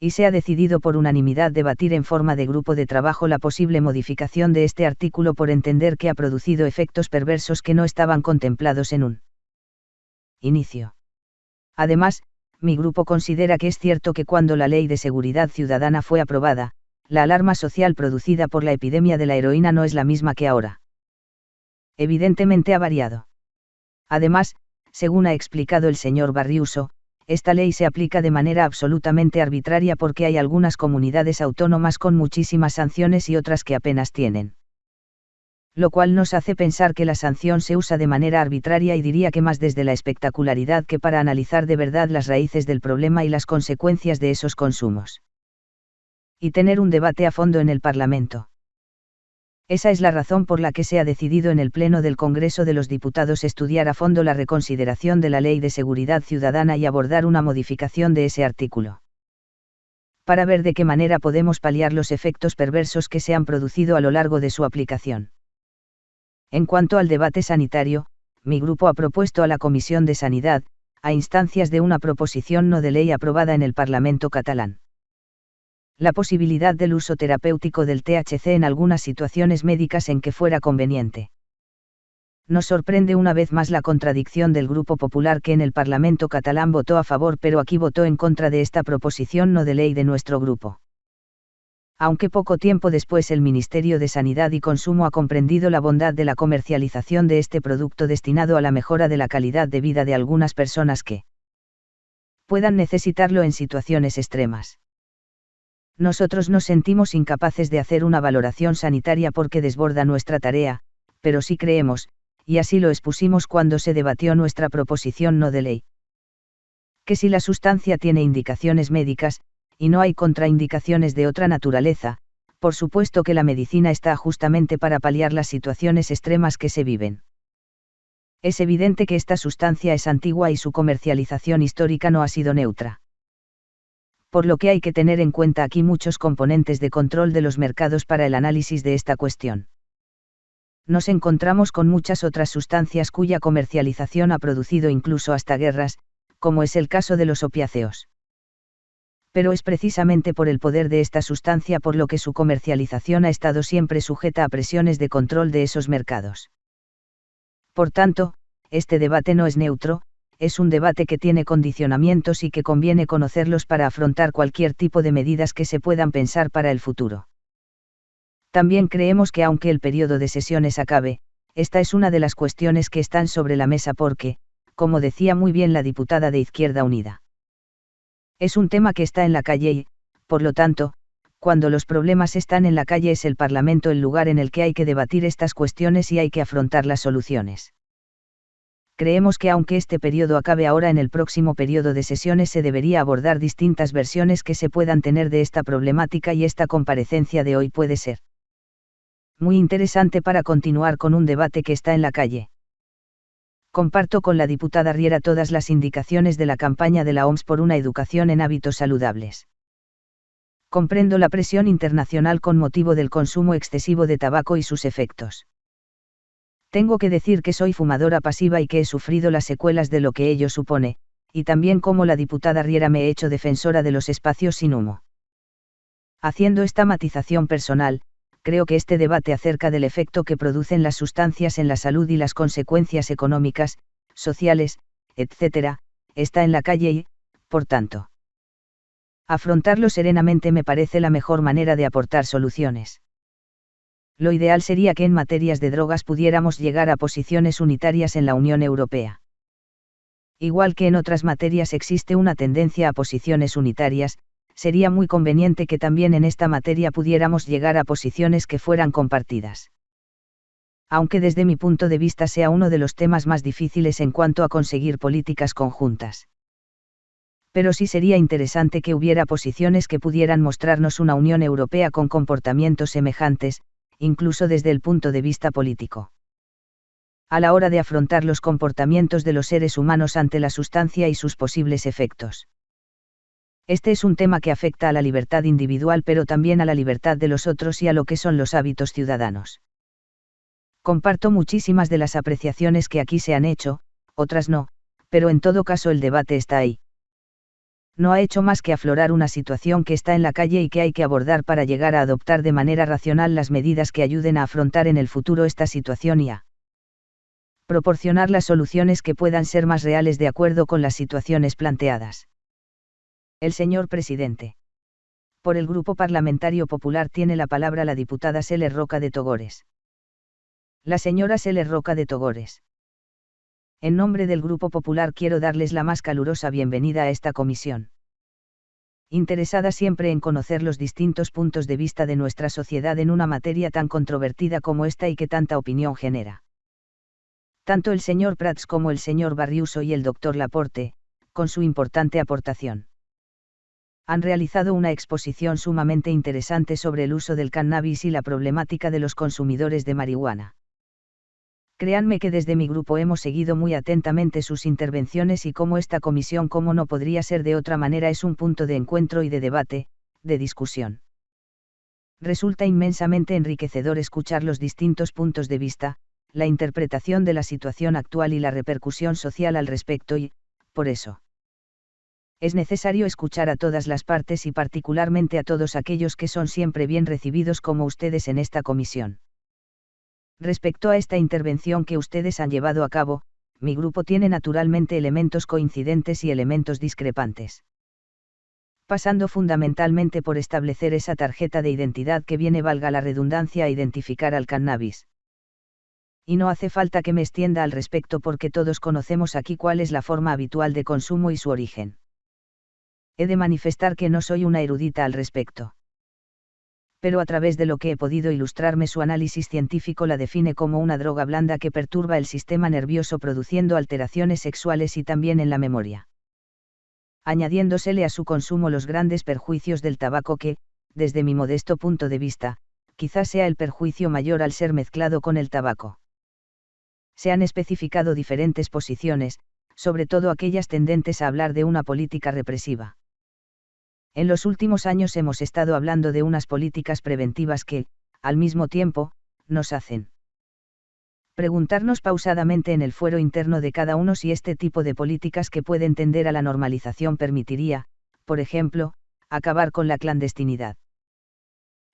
Y se ha decidido por unanimidad debatir en forma de grupo de trabajo la posible modificación de este artículo por entender que ha producido efectos perversos que no estaban contemplados en un inicio. Además, mi grupo considera que es cierto que cuando la Ley de Seguridad Ciudadana fue aprobada, la alarma social producida por la epidemia de la heroína no es la misma que ahora evidentemente ha variado. Además, según ha explicado el señor Barriuso, esta ley se aplica de manera absolutamente arbitraria porque hay algunas comunidades autónomas con muchísimas sanciones y otras que apenas tienen. Lo cual nos hace pensar que la sanción se usa de manera arbitraria y diría que más desde la espectacularidad que para analizar de verdad las raíces del problema y las consecuencias de esos consumos. Y tener un debate a fondo en el Parlamento. Esa es la razón por la que se ha decidido en el Pleno del Congreso de los Diputados estudiar a fondo la reconsideración de la Ley de Seguridad Ciudadana y abordar una modificación de ese artículo. Para ver de qué manera podemos paliar los efectos perversos que se han producido a lo largo de su aplicación. En cuanto al debate sanitario, mi grupo ha propuesto a la Comisión de Sanidad, a instancias de una proposición no de ley aprobada en el Parlamento catalán la posibilidad del uso terapéutico del THC en algunas situaciones médicas en que fuera conveniente. Nos sorprende una vez más la contradicción del Grupo Popular que en el Parlamento catalán votó a favor pero aquí votó en contra de esta proposición no de ley de nuestro grupo. Aunque poco tiempo después el Ministerio de Sanidad y Consumo ha comprendido la bondad de la comercialización de este producto destinado a la mejora de la calidad de vida de algunas personas que puedan necesitarlo en situaciones extremas nosotros nos sentimos incapaces de hacer una valoración sanitaria porque desborda nuestra tarea, pero sí creemos, y así lo expusimos cuando se debatió nuestra proposición no de ley. Que si la sustancia tiene indicaciones médicas, y no hay contraindicaciones de otra naturaleza, por supuesto que la medicina está justamente para paliar las situaciones extremas que se viven. Es evidente que esta sustancia es antigua y su comercialización histórica no ha sido neutra. Por lo que hay que tener en cuenta aquí muchos componentes de control de los mercados para el análisis de esta cuestión. Nos encontramos con muchas otras sustancias cuya comercialización ha producido incluso hasta guerras, como es el caso de los opiáceos pero es precisamente por el poder de esta sustancia por lo que su comercialización ha estado siempre sujeta a presiones de control de esos mercados. Por tanto, este debate no es neutro, es un debate que tiene condicionamientos y que conviene conocerlos para afrontar cualquier tipo de medidas que se puedan pensar para el futuro. También creemos que aunque el periodo de sesiones acabe, esta es una de las cuestiones que están sobre la mesa porque, como decía muy bien la diputada de Izquierda Unida, es un tema que está en la calle y, por lo tanto, cuando los problemas están en la calle es el Parlamento el lugar en el que hay que debatir estas cuestiones y hay que afrontar las soluciones. Creemos que aunque este periodo acabe ahora en el próximo periodo de sesiones se debería abordar distintas versiones que se puedan tener de esta problemática y esta comparecencia de hoy puede ser muy interesante para continuar con un debate que está en la calle comparto con la diputada Riera todas las indicaciones de la campaña de la OMS por una educación en hábitos saludables. Comprendo la presión internacional con motivo del consumo excesivo de tabaco y sus efectos. Tengo que decir que soy fumadora pasiva y que he sufrido las secuelas de lo que ello supone, y también como la diputada Riera me he hecho defensora de los espacios sin humo. Haciendo esta matización personal, creo que este debate acerca del efecto que producen las sustancias en la salud y las consecuencias económicas, sociales, etc., está en la calle y, por tanto, afrontarlo serenamente me parece la mejor manera de aportar soluciones. Lo ideal sería que en materias de drogas pudiéramos llegar a posiciones unitarias en la Unión Europea. Igual que en otras materias existe una tendencia a posiciones unitarias, sería muy conveniente que también en esta materia pudiéramos llegar a posiciones que fueran compartidas. Aunque desde mi punto de vista sea uno de los temas más difíciles en cuanto a conseguir políticas conjuntas. Pero sí sería interesante que hubiera posiciones que pudieran mostrarnos una Unión Europea con comportamientos semejantes, incluso desde el punto de vista político. A la hora de afrontar los comportamientos de los seres humanos ante la sustancia y sus posibles efectos. Este es un tema que afecta a la libertad individual pero también a la libertad de los otros y a lo que son los hábitos ciudadanos. Comparto muchísimas de las apreciaciones que aquí se han hecho, otras no, pero en todo caso el debate está ahí. No ha hecho más que aflorar una situación que está en la calle y que hay que abordar para llegar a adoptar de manera racional las medidas que ayuden a afrontar en el futuro esta situación y a proporcionar las soluciones que puedan ser más reales de acuerdo con las situaciones planteadas. El señor presidente. Por el Grupo Parlamentario Popular tiene la palabra la diputada Seller Roca de Togores. La señora Seller Roca de Togores. En nombre del Grupo Popular quiero darles la más calurosa bienvenida a esta comisión. Interesada siempre en conocer los distintos puntos de vista de nuestra sociedad en una materia tan controvertida como esta y que tanta opinión genera. Tanto el señor Prats como el señor Barriuso y el doctor Laporte, con su importante aportación han realizado una exposición sumamente interesante sobre el uso del cannabis y la problemática de los consumidores de marihuana. Créanme que desde mi grupo hemos seguido muy atentamente sus intervenciones y como esta comisión, como no podría ser de otra manera, es un punto de encuentro y de debate, de discusión. Resulta inmensamente enriquecedor escuchar los distintos puntos de vista, la interpretación de la situación actual y la repercusión social al respecto y, por eso, es necesario escuchar a todas las partes y particularmente a todos aquellos que son siempre bien recibidos como ustedes en esta comisión. Respecto a esta intervención que ustedes han llevado a cabo, mi grupo tiene naturalmente elementos coincidentes y elementos discrepantes. Pasando fundamentalmente por establecer esa tarjeta de identidad que viene, valga la redundancia, a identificar al cannabis. Y no hace falta que me extienda al respecto porque todos conocemos aquí cuál es la forma habitual de consumo y su origen he de manifestar que no soy una erudita al respecto. Pero a través de lo que he podido ilustrarme su análisis científico la define como una droga blanda que perturba el sistema nervioso produciendo alteraciones sexuales y también en la memoria. añadiéndosele a su consumo los grandes perjuicios del tabaco que, desde mi modesto punto de vista, quizás sea el perjuicio mayor al ser mezclado con el tabaco. Se han especificado diferentes posiciones, sobre todo aquellas tendentes a hablar de una política represiva. En los últimos años hemos estado hablando de unas políticas preventivas que, al mismo tiempo, nos hacen preguntarnos pausadamente en el fuero interno de cada uno si este tipo de políticas que pueden tender a la normalización permitiría, por ejemplo, acabar con la clandestinidad.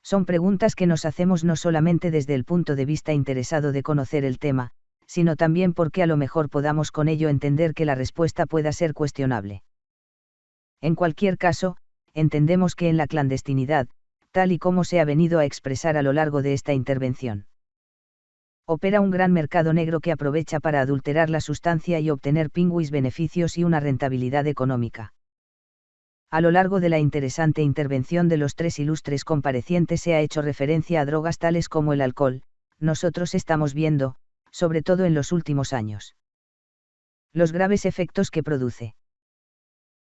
Son preguntas que nos hacemos no solamente desde el punto de vista interesado de conocer el tema, sino también porque a lo mejor podamos con ello entender que la respuesta pueda ser cuestionable. En cualquier caso, entendemos que en la clandestinidad, tal y como se ha venido a expresar a lo largo de esta intervención, opera un gran mercado negro que aprovecha para adulterar la sustancia y obtener pingüis beneficios y una rentabilidad económica. A lo largo de la interesante intervención de los tres ilustres comparecientes se ha hecho referencia a drogas tales como el alcohol, nosotros estamos viendo, sobre todo en los últimos años, los graves efectos que produce.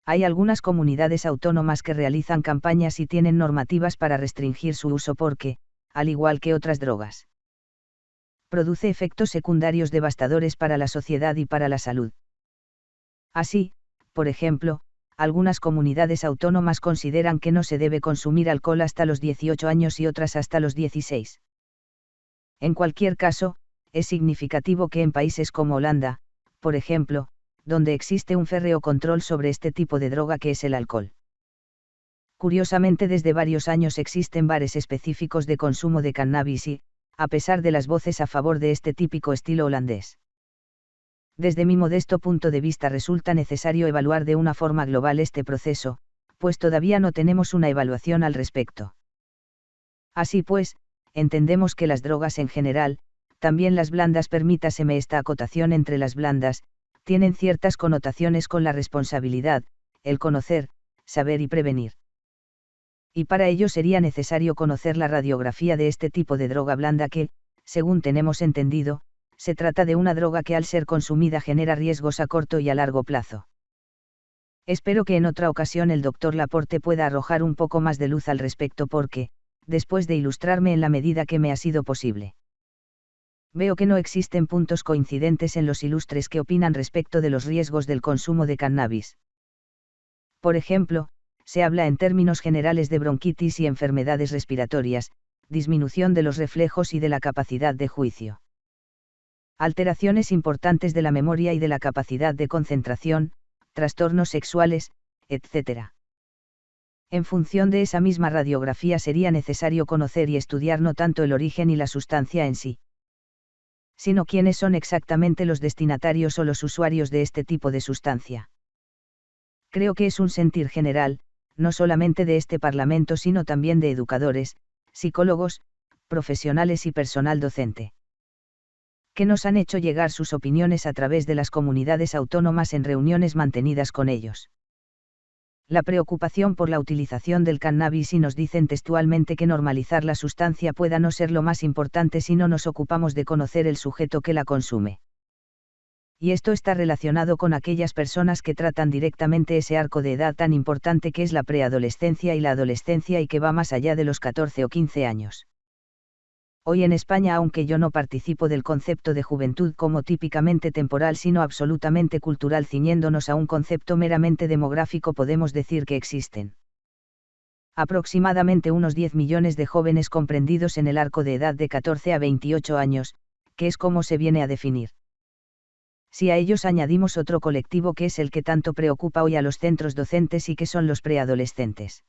Hay algunas comunidades autónomas que realizan campañas y tienen normativas para restringir su uso porque, al igual que otras drogas, produce efectos secundarios devastadores para la sociedad y para la salud. Así, por ejemplo, algunas comunidades autónomas consideran que no se debe consumir alcohol hasta los 18 años y otras hasta los 16. En cualquier caso, es significativo que en países como Holanda, por ejemplo, donde existe un férreo control sobre este tipo de droga que es el alcohol. Curiosamente desde varios años existen bares específicos de consumo de cannabis y, a pesar de las voces a favor de este típico estilo holandés. Desde mi modesto punto de vista resulta necesario evaluar de una forma global este proceso, pues todavía no tenemos una evaluación al respecto. Así pues, entendemos que las drogas en general, también las blandas permítaseme esta acotación entre las blandas, tienen ciertas connotaciones con la responsabilidad, el conocer, saber y prevenir. Y para ello sería necesario conocer la radiografía de este tipo de droga blanda que, según tenemos entendido, se trata de una droga que al ser consumida genera riesgos a corto y a largo plazo. Espero que en otra ocasión el doctor Laporte pueda arrojar un poco más de luz al respecto porque, después de ilustrarme en la medida que me ha sido posible veo que no existen puntos coincidentes en los ilustres que opinan respecto de los riesgos del consumo de cannabis. Por ejemplo, se habla en términos generales de bronquitis y enfermedades respiratorias, disminución de los reflejos y de la capacidad de juicio. Alteraciones importantes de la memoria y de la capacidad de concentración, trastornos sexuales, etc. En función de esa misma radiografía sería necesario conocer y estudiar no tanto el origen y la sustancia en sí, sino quiénes son exactamente los destinatarios o los usuarios de este tipo de sustancia. Creo que es un sentir general, no solamente de este Parlamento sino también de educadores, psicólogos, profesionales y personal docente. Que nos han hecho llegar sus opiniones a través de las comunidades autónomas en reuniones mantenidas con ellos la preocupación por la utilización del cannabis y nos dicen textualmente que normalizar la sustancia pueda no ser lo más importante si no nos ocupamos de conocer el sujeto que la consume. Y esto está relacionado con aquellas personas que tratan directamente ese arco de edad tan importante que es la preadolescencia y la adolescencia y que va más allá de los 14 o 15 años. Hoy en España, aunque yo no participo del concepto de juventud como típicamente temporal, sino absolutamente cultural, ciñéndonos a un concepto meramente demográfico, podemos decir que existen aproximadamente unos 10 millones de jóvenes comprendidos en el arco de edad de 14 a 28 años, que es como se viene a definir. Si a ellos añadimos otro colectivo que es el que tanto preocupa hoy a los centros docentes y que son los preadolescentes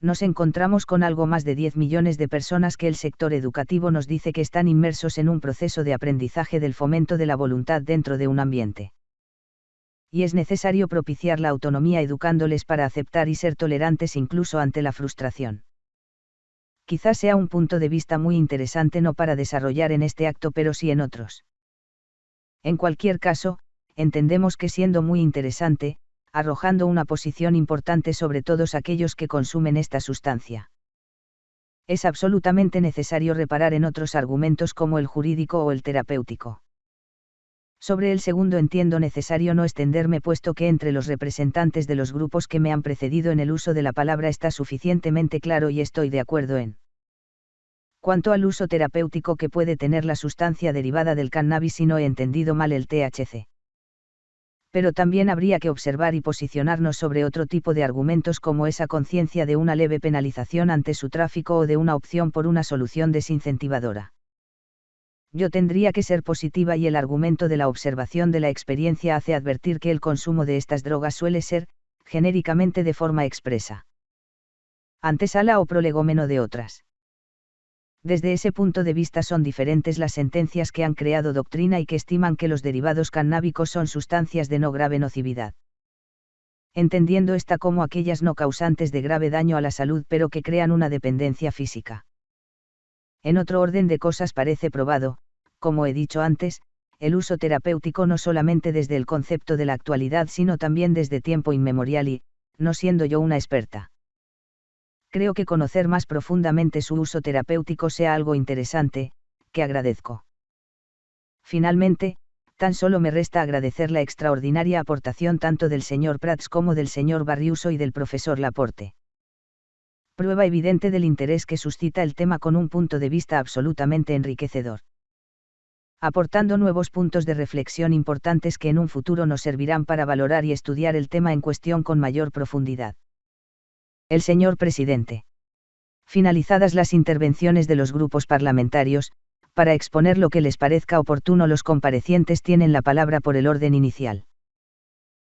nos encontramos con algo más de 10 millones de personas que el sector educativo nos dice que están inmersos en un proceso de aprendizaje del fomento de la voluntad dentro de un ambiente. Y es necesario propiciar la autonomía educándoles para aceptar y ser tolerantes incluso ante la frustración. Quizás sea un punto de vista muy interesante no para desarrollar en este acto pero sí en otros. En cualquier caso, entendemos que siendo muy interesante, arrojando una posición importante sobre todos aquellos que consumen esta sustancia. Es absolutamente necesario reparar en otros argumentos como el jurídico o el terapéutico. Sobre el segundo entiendo necesario no extenderme puesto que entre los representantes de los grupos que me han precedido en el uso de la palabra está suficientemente claro y estoy de acuerdo en. Cuanto al uso terapéutico que puede tener la sustancia derivada del cannabis si no he entendido mal el THC. Pero también habría que observar y posicionarnos sobre otro tipo de argumentos como esa conciencia de una leve penalización ante su tráfico o de una opción por una solución desincentivadora yo tendría que ser positiva y el argumento de la observación de la experiencia hace advertir que el consumo de estas drogas suele ser, genéricamente de forma expresa. Antesala o prolegómeno de otras. Desde ese punto de vista son diferentes las sentencias que han creado doctrina y que estiman que los derivados cannábicos son sustancias de no grave nocividad. Entendiendo esta como aquellas no causantes de grave daño a la salud pero que crean una dependencia física. En otro orden de cosas parece probado, como he dicho antes, el uso terapéutico no solamente desde el concepto de la actualidad sino también desde tiempo inmemorial y, no siendo yo una experta. Creo que conocer más profundamente su uso terapéutico sea algo interesante, que agradezco. Finalmente, tan solo me resta agradecer la extraordinaria aportación tanto del señor Prats como del señor Barriuso y del profesor Laporte prueba evidente del interés que suscita el tema con un punto de vista absolutamente enriquecedor. Aportando nuevos puntos de reflexión importantes que en un futuro nos servirán para valorar y estudiar el tema en cuestión con mayor profundidad. El señor presidente. Finalizadas las intervenciones de los grupos parlamentarios, para exponer lo que les parezca oportuno los comparecientes tienen la palabra por el orden inicial.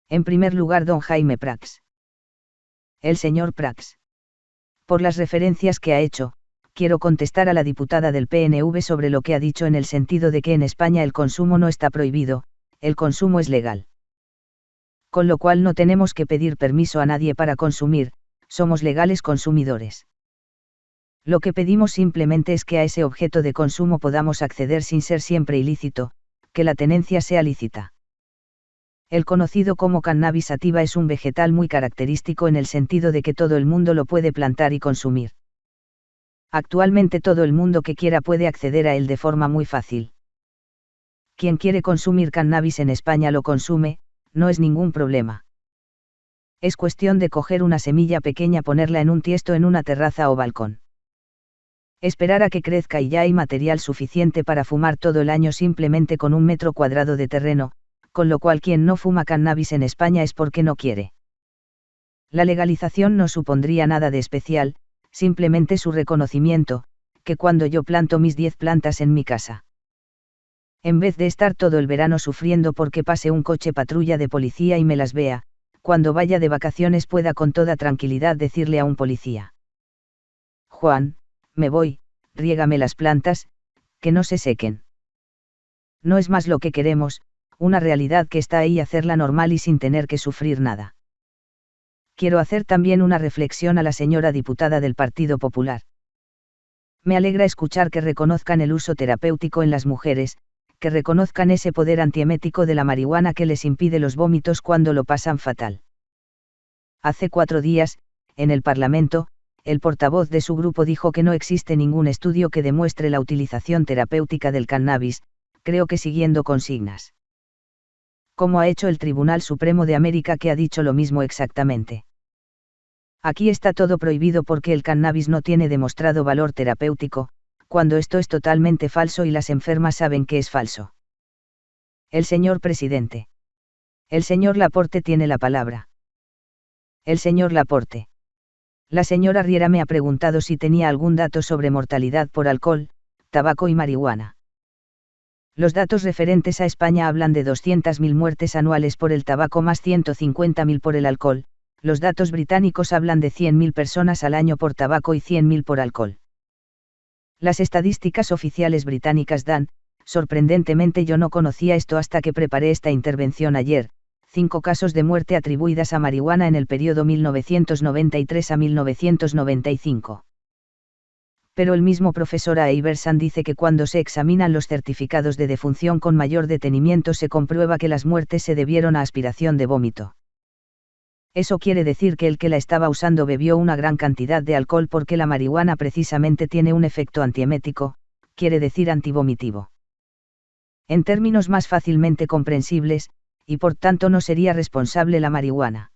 En primer lugar, don Jaime Prax. El señor Prax por las referencias que ha hecho, quiero contestar a la diputada del PNV sobre lo que ha dicho en el sentido de que en España el consumo no está prohibido, el consumo es legal. Con lo cual no tenemos que pedir permiso a nadie para consumir, somos legales consumidores. Lo que pedimos simplemente es que a ese objeto de consumo podamos acceder sin ser siempre ilícito, que la tenencia sea lícita. El conocido como cannabis sativa es un vegetal muy característico en el sentido de que todo el mundo lo puede plantar y consumir. Actualmente todo el mundo que quiera puede acceder a él de forma muy fácil. Quien quiere consumir cannabis en España lo consume, no es ningún problema. Es cuestión de coger una semilla pequeña, ponerla en un tiesto en una terraza o balcón. Esperar a que crezca y ya hay material suficiente para fumar todo el año simplemente con un metro cuadrado de terreno, con lo cual quien no fuma cannabis en España es porque no quiere. La legalización no supondría nada de especial, simplemente su reconocimiento, que cuando yo planto mis 10 plantas en mi casa. En vez de estar todo el verano sufriendo porque pase un coche patrulla de policía y me las vea, cuando vaya de vacaciones pueda con toda tranquilidad decirle a un policía. Juan, me voy, riégame las plantas, que no se sequen. No es más lo que queremos, una realidad que está ahí hacerla normal y sin tener que sufrir nada. Quiero hacer también una reflexión a la señora diputada del Partido Popular. Me alegra escuchar que reconozcan el uso terapéutico en las mujeres, que reconozcan ese poder antiemético de la marihuana que les impide los vómitos cuando lo pasan fatal. Hace cuatro días, en el Parlamento, el portavoz de su grupo dijo que no existe ningún estudio que demuestre la utilización terapéutica del cannabis, creo que siguiendo consignas como ha hecho el Tribunal Supremo de América que ha dicho lo mismo exactamente. Aquí está todo prohibido porque el cannabis no tiene demostrado valor terapéutico, cuando esto es totalmente falso y las enfermas saben que es falso. El señor presidente. El señor Laporte tiene la palabra. El señor Laporte. La señora Riera me ha preguntado si tenía algún dato sobre mortalidad por alcohol, tabaco y marihuana. Los datos referentes a España hablan de 200.000 muertes anuales por el tabaco más 150.000 por el alcohol, los datos británicos hablan de 100.000 personas al año por tabaco y 100.000 por alcohol. Las estadísticas oficiales británicas dan, sorprendentemente yo no conocía esto hasta que preparé esta intervención ayer, cinco casos de muerte atribuidas a marihuana en el periodo 1993 a 1995 pero el mismo profesor A. Iverson dice que cuando se examinan los certificados de defunción con mayor detenimiento se comprueba que las muertes se debieron a aspiración de vómito. Eso quiere decir que el que la estaba usando bebió una gran cantidad de alcohol porque la marihuana precisamente tiene un efecto antiemético, quiere decir antivomitivo. En términos más fácilmente comprensibles, y por tanto no sería responsable la marihuana.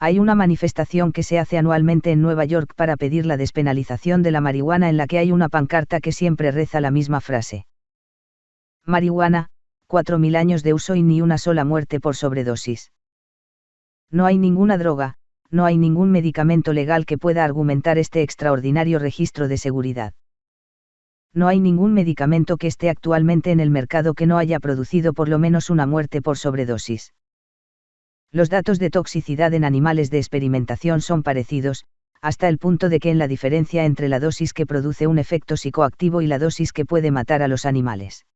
Hay una manifestación que se hace anualmente en Nueva York para pedir la despenalización de la marihuana en la que hay una pancarta que siempre reza la misma frase. Marihuana, 4.000 años de uso y ni una sola muerte por sobredosis. No hay ninguna droga, no hay ningún medicamento legal que pueda argumentar este extraordinario registro de seguridad. No hay ningún medicamento que esté actualmente en el mercado que no haya producido por lo menos una muerte por sobredosis. Los datos de toxicidad en animales de experimentación son parecidos, hasta el punto de que en la diferencia entre la dosis que produce un efecto psicoactivo y la dosis que puede matar a los animales.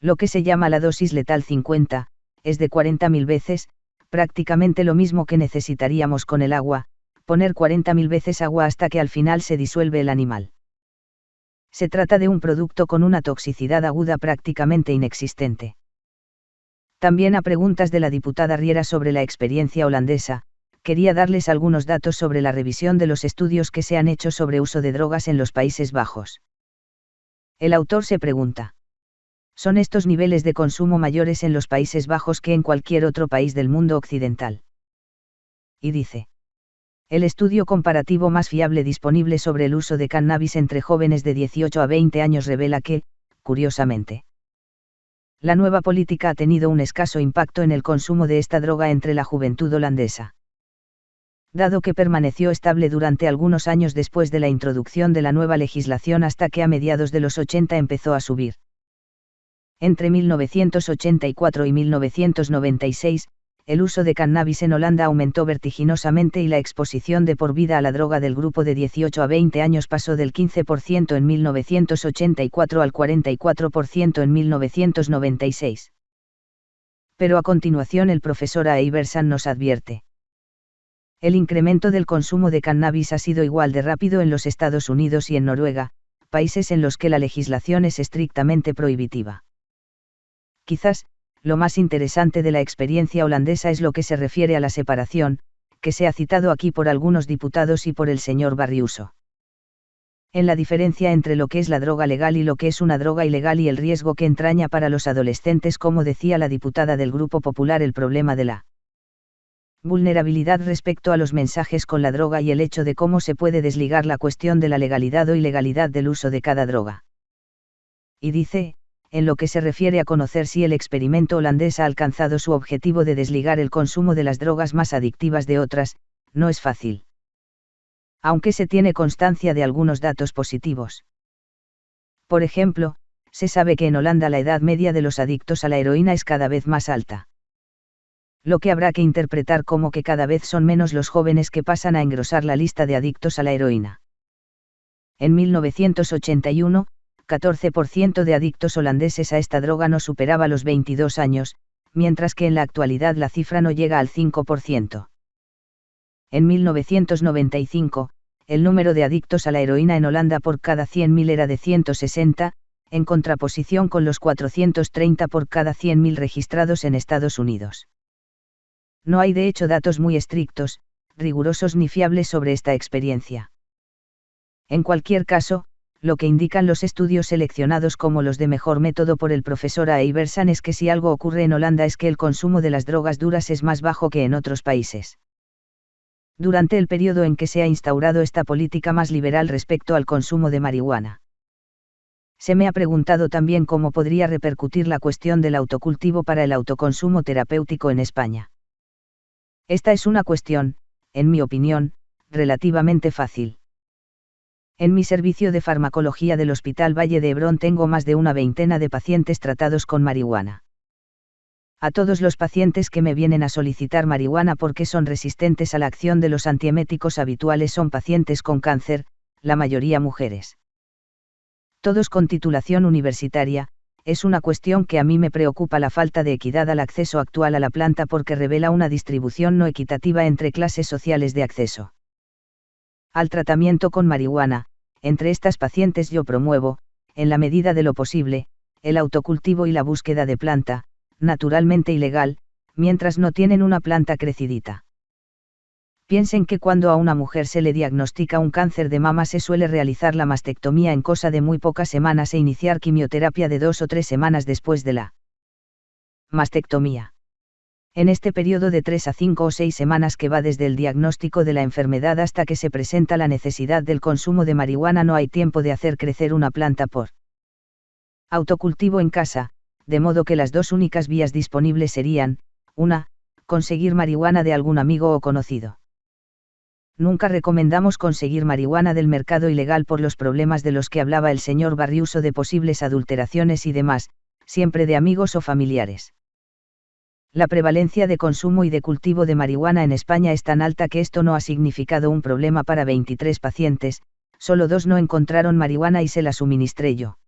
Lo que se llama la dosis letal 50, es de 40.000 veces, prácticamente lo mismo que necesitaríamos con el agua, poner 40.000 veces agua hasta que al final se disuelve el animal. Se trata de un producto con una toxicidad aguda prácticamente inexistente. También a preguntas de la diputada Riera sobre la experiencia holandesa, quería darles algunos datos sobre la revisión de los estudios que se han hecho sobre uso de drogas en los Países Bajos. El autor se pregunta. ¿Son estos niveles de consumo mayores en los Países Bajos que en cualquier otro país del mundo occidental? Y dice. El estudio comparativo más fiable disponible sobre el uso de cannabis entre jóvenes de 18 a 20 años revela que, curiosamente, la nueva política ha tenido un escaso impacto en el consumo de esta droga entre la juventud holandesa. Dado que permaneció estable durante algunos años después de la introducción de la nueva legislación hasta que a mediados de los 80 empezó a subir. Entre 1984 y 1996, el uso de cannabis en Holanda aumentó vertiginosamente y la exposición de por vida a la droga del grupo de 18 a 20 años pasó del 15% en 1984 al 44% en 1996. Pero a continuación el profesor A. Iverson nos advierte. El incremento del consumo de cannabis ha sido igual de rápido en los Estados Unidos y en Noruega, países en los que la legislación es estrictamente prohibitiva. Quizás, lo más interesante de la experiencia holandesa es lo que se refiere a la separación, que se ha citado aquí por algunos diputados y por el señor Barriuso. En la diferencia entre lo que es la droga legal y lo que es una droga ilegal y el riesgo que entraña para los adolescentes, como decía la diputada del Grupo Popular, el problema de la vulnerabilidad respecto a los mensajes con la droga y el hecho de cómo se puede desligar la cuestión de la legalidad o ilegalidad del uso de cada droga. Y dice, en lo que se refiere a conocer si el experimento holandés ha alcanzado su objetivo de desligar el consumo de las drogas más adictivas de otras, no es fácil. Aunque se tiene constancia de algunos datos positivos. Por ejemplo, se sabe que en Holanda la edad media de los adictos a la heroína es cada vez más alta. Lo que habrá que interpretar como que cada vez son menos los jóvenes que pasan a engrosar la lista de adictos a la heroína. En 1981, 14% de adictos holandeses a esta droga no superaba los 22 años, mientras que en la actualidad la cifra no llega al 5%. En 1995, el número de adictos a la heroína en Holanda por cada 100.000 era de 160, en contraposición con los 430 por cada 100.000 registrados en Estados Unidos. No hay de hecho datos muy estrictos, rigurosos ni fiables sobre esta experiencia. En cualquier caso, lo que indican los estudios seleccionados como los de mejor método por el profesor A. Iversan es que si algo ocurre en Holanda es que el consumo de las drogas duras es más bajo que en otros países. Durante el periodo en que se ha instaurado esta política más liberal respecto al consumo de marihuana. Se me ha preguntado también cómo podría repercutir la cuestión del autocultivo para el autoconsumo terapéutico en España. Esta es una cuestión, en mi opinión, relativamente fácil. En mi servicio de farmacología del Hospital Valle de Hebrón tengo más de una veintena de pacientes tratados con marihuana. A todos los pacientes que me vienen a solicitar marihuana porque son resistentes a la acción de los antieméticos habituales son pacientes con cáncer, la mayoría mujeres. Todos con titulación universitaria, es una cuestión que a mí me preocupa la falta de equidad al acceso actual a la planta porque revela una distribución no equitativa entre clases sociales de acceso. Al tratamiento con marihuana, entre estas pacientes yo promuevo, en la medida de lo posible, el autocultivo y la búsqueda de planta, naturalmente ilegal, mientras no tienen una planta crecidita. Piensen que cuando a una mujer se le diagnostica un cáncer de mama se suele realizar la mastectomía en cosa de muy pocas semanas e iniciar quimioterapia de dos o tres semanas después de la mastectomía. En este periodo de tres a cinco o seis semanas que va desde el diagnóstico de la enfermedad hasta que se presenta la necesidad del consumo de marihuana no hay tiempo de hacer crecer una planta por autocultivo en casa, de modo que las dos únicas vías disponibles serían, una, conseguir marihuana de algún amigo o conocido nunca recomendamos conseguir marihuana del mercado ilegal por los problemas de los que hablaba el señor Barriuso de posibles adulteraciones y demás, siempre de amigos o familiares. La prevalencia de consumo y de cultivo de marihuana en España es tan alta que esto no ha significado un problema para 23 pacientes, solo dos no encontraron marihuana y se la suministré yo.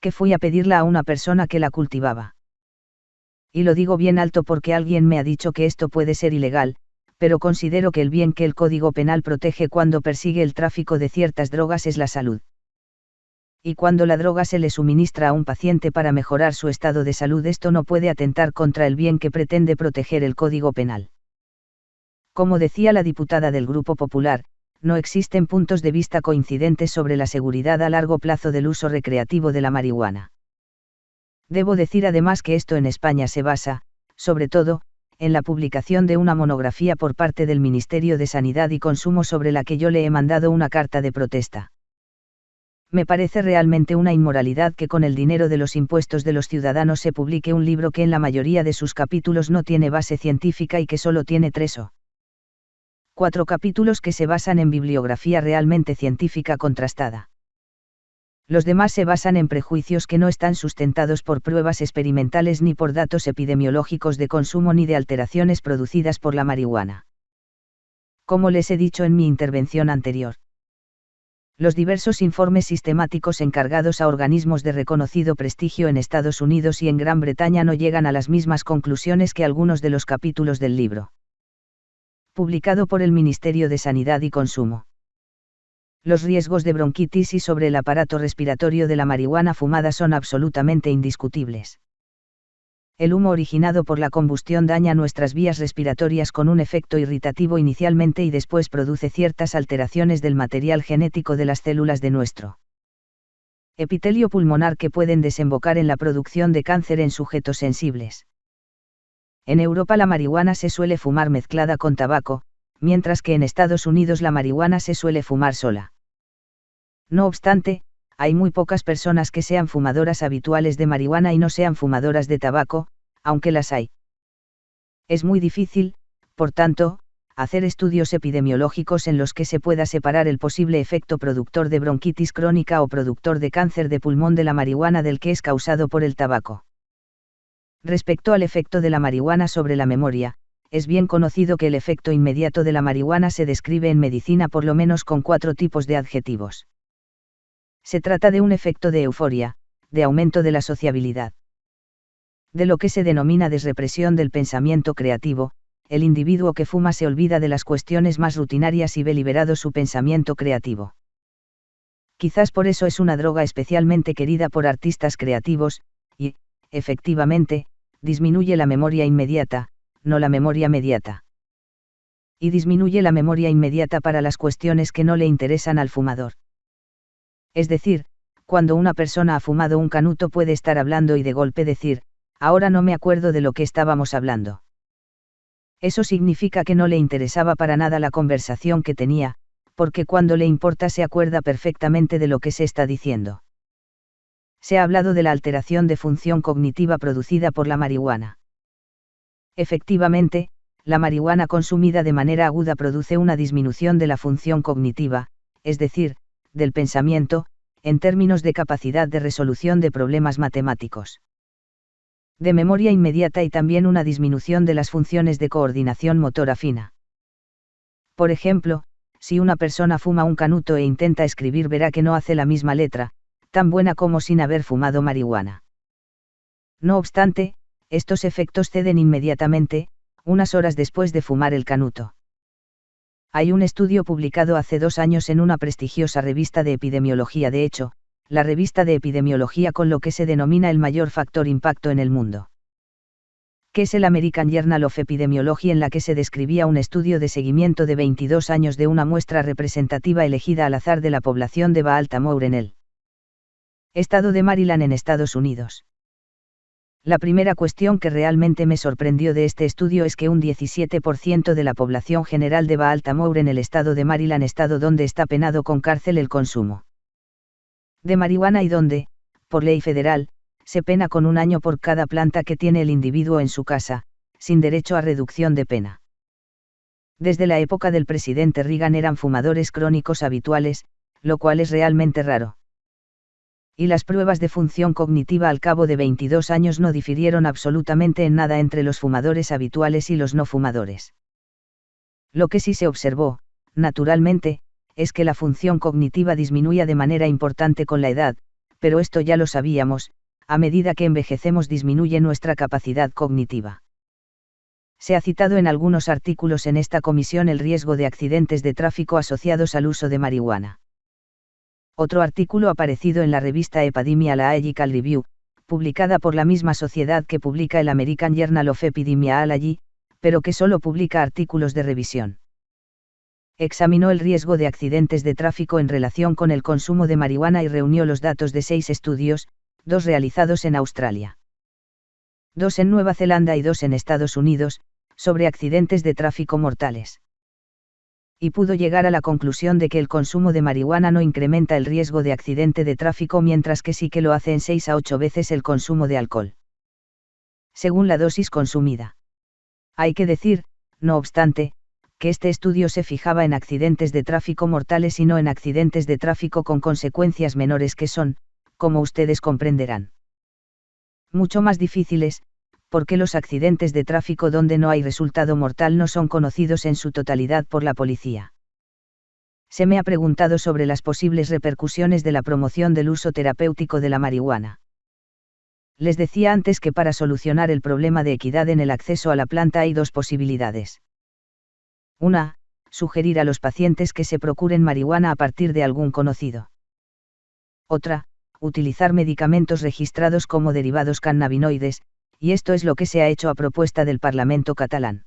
Que fui a pedirla a una persona que la cultivaba. Y lo digo bien alto porque alguien me ha dicho que esto puede ser ilegal, pero considero que el bien que el Código Penal protege cuando persigue el tráfico de ciertas drogas es la salud. Y cuando la droga se le suministra a un paciente para mejorar su estado de salud, esto no puede atentar contra el bien que pretende proteger el Código Penal. Como decía la diputada del Grupo Popular, no existen puntos de vista coincidentes sobre la seguridad a largo plazo del uso recreativo de la marihuana. Debo decir además que esto en España se basa, sobre todo, en la publicación de una monografía por parte del Ministerio de Sanidad y Consumo sobre la que yo le he mandado una carta de protesta. Me parece realmente una inmoralidad que con el dinero de los impuestos de los ciudadanos se publique un libro que en la mayoría de sus capítulos no tiene base científica y que solo tiene tres o cuatro capítulos que se basan en bibliografía realmente científica contrastada los demás se basan en prejuicios que no están sustentados por pruebas experimentales ni por datos epidemiológicos de consumo ni de alteraciones producidas por la marihuana. Como les he dicho en mi intervención anterior, los diversos informes sistemáticos encargados a organismos de reconocido prestigio en Estados Unidos y en Gran Bretaña no llegan a las mismas conclusiones que algunos de los capítulos del libro. Publicado por el Ministerio de Sanidad y Consumo los riesgos de bronquitis y sobre el aparato respiratorio de la marihuana fumada son absolutamente indiscutibles. El humo originado por la combustión daña nuestras vías respiratorias con un efecto irritativo inicialmente y después produce ciertas alteraciones del material genético de las células de nuestro epitelio pulmonar que pueden desembocar en la producción de cáncer en sujetos sensibles. En Europa la marihuana se suele fumar mezclada con tabaco, mientras que en Estados Unidos la marihuana se suele fumar sola. No obstante, hay muy pocas personas que sean fumadoras habituales de marihuana y no sean fumadoras de tabaco, aunque las hay. Es muy difícil, por tanto, hacer estudios epidemiológicos en los que se pueda separar el posible efecto productor de bronquitis crónica o productor de cáncer de pulmón de la marihuana del que es causado por el tabaco. Respecto al efecto de la marihuana sobre la memoria, es bien conocido que el efecto inmediato de la marihuana se describe en medicina por lo menos con cuatro tipos de adjetivos. Se trata de un efecto de euforia, de aumento de la sociabilidad. De lo que se denomina desrepresión del pensamiento creativo, el individuo que fuma se olvida de las cuestiones más rutinarias y ve liberado su pensamiento creativo. Quizás por eso es una droga especialmente querida por artistas creativos, y, efectivamente, disminuye la memoria inmediata, no la memoria mediata. Y disminuye la memoria inmediata para las cuestiones que no le interesan al fumador. Es decir, cuando una persona ha fumado un canuto puede estar hablando y de golpe decir, ahora no me acuerdo de lo que estábamos hablando. Eso significa que no le interesaba para nada la conversación que tenía, porque cuando le importa se acuerda perfectamente de lo que se está diciendo. Se ha hablado de la alteración de función cognitiva producida por la marihuana. Efectivamente, la marihuana consumida de manera aguda produce una disminución de la función cognitiva, es decir, del pensamiento, en términos de capacidad de resolución de problemas matemáticos. De memoria inmediata y también una disminución de las funciones de coordinación motora fina. Por ejemplo, si una persona fuma un canuto e intenta escribir verá que no hace la misma letra, tan buena como sin haber fumado marihuana. No obstante, estos efectos ceden inmediatamente, unas horas después de fumar el canuto. Hay un estudio publicado hace dos años en una prestigiosa revista de epidemiología, de hecho, la revista de epidemiología con lo que se denomina el mayor factor impacto en el mundo. que es el American Journal of Epidemiology en la que se describía un estudio de seguimiento de 22 años de una muestra representativa elegida al azar de la población de Baltimore en el estado de Maryland en Estados Unidos. La primera cuestión que realmente me sorprendió de este estudio es que un 17% de la población general de Baltimore en el estado de Maryland, estado donde está penado con cárcel el consumo de marihuana y donde, por ley federal, se pena con un año por cada planta que tiene el individuo en su casa, sin derecho a reducción de pena. Desde la época del presidente Reagan eran fumadores crónicos habituales, lo cual es realmente raro y las pruebas de función cognitiva al cabo de 22 años no difirieron absolutamente en nada entre los fumadores habituales y los no fumadores. Lo que sí se observó, naturalmente, es que la función cognitiva disminuía de manera importante con la edad, pero esto ya lo sabíamos, a medida que envejecemos disminuye nuestra capacidad cognitiva. Se ha citado en algunos artículos en esta comisión el riesgo de accidentes de tráfico asociados al uso de marihuana. Otro artículo aparecido en la revista Epidemiological Review, publicada por la misma sociedad que publica el American Journal of Epidemiology, pero que solo publica artículos de revisión. Examinó el riesgo de accidentes de tráfico en relación con el consumo de marihuana y reunió los datos de seis estudios, dos realizados en Australia, dos en Nueva Zelanda y dos en Estados Unidos, sobre accidentes de tráfico mortales y pudo llegar a la conclusión de que el consumo de marihuana no incrementa el riesgo de accidente de tráfico mientras que sí que lo hace en 6 a 8 veces el consumo de alcohol. Según la dosis consumida. Hay que decir, no obstante, que este estudio se fijaba en accidentes de tráfico mortales y no en accidentes de tráfico con consecuencias menores que son, como ustedes comprenderán. Mucho más difíciles, porque los accidentes de tráfico donde no hay resultado mortal no son conocidos en su totalidad por la policía. Se me ha preguntado sobre las posibles repercusiones de la promoción del uso terapéutico de la marihuana. Les decía antes que para solucionar el problema de equidad en el acceso a la planta hay dos posibilidades. Una, sugerir a los pacientes que se procuren marihuana a partir de algún conocido. Otra, utilizar medicamentos registrados como derivados cannabinoides, y esto es lo que se ha hecho a propuesta del Parlamento catalán.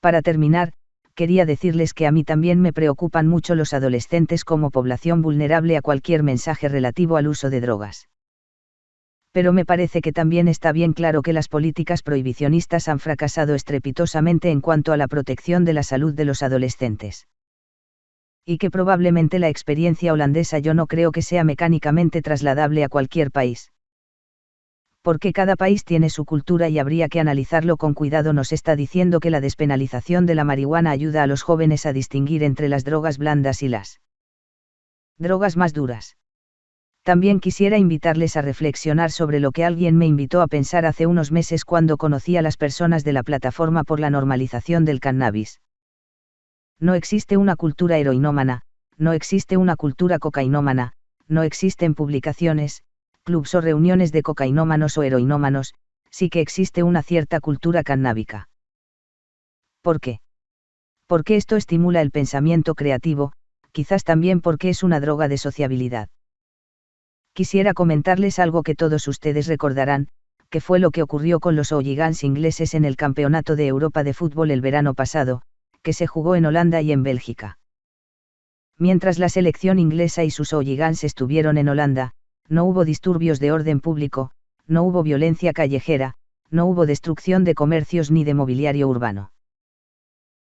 Para terminar, quería decirles que a mí también me preocupan mucho los adolescentes como población vulnerable a cualquier mensaje relativo al uso de drogas. Pero me parece que también está bien claro que las políticas prohibicionistas han fracasado estrepitosamente en cuanto a la protección de la salud de los adolescentes. Y que probablemente la experiencia holandesa yo no creo que sea mecánicamente trasladable a cualquier país porque cada país tiene su cultura y habría que analizarlo con cuidado. Nos está diciendo que la despenalización de la marihuana ayuda a los jóvenes a distinguir entre las drogas blandas y las drogas más duras. También quisiera invitarles a reflexionar sobre lo que alguien me invitó a pensar hace unos meses cuando conocí a las personas de la plataforma por la normalización del cannabis. No existe una cultura heroinómana, no existe una cultura cocainómana, no existen publicaciones, clubs o reuniones de cocainómanos o heroinómanos, sí que existe una cierta cultura cannábica. ¿Por qué? Porque esto estimula el pensamiento creativo, quizás también porque es una droga de sociabilidad. Quisiera comentarles algo que todos ustedes recordarán, que fue lo que ocurrió con los Oligans ingleses en el Campeonato de Europa de Fútbol el verano pasado, que se jugó en Holanda y en Bélgica. Mientras la selección inglesa y sus Oligans estuvieron en Holanda, no hubo disturbios de orden público, no hubo violencia callejera, no hubo destrucción de comercios ni de mobiliario urbano.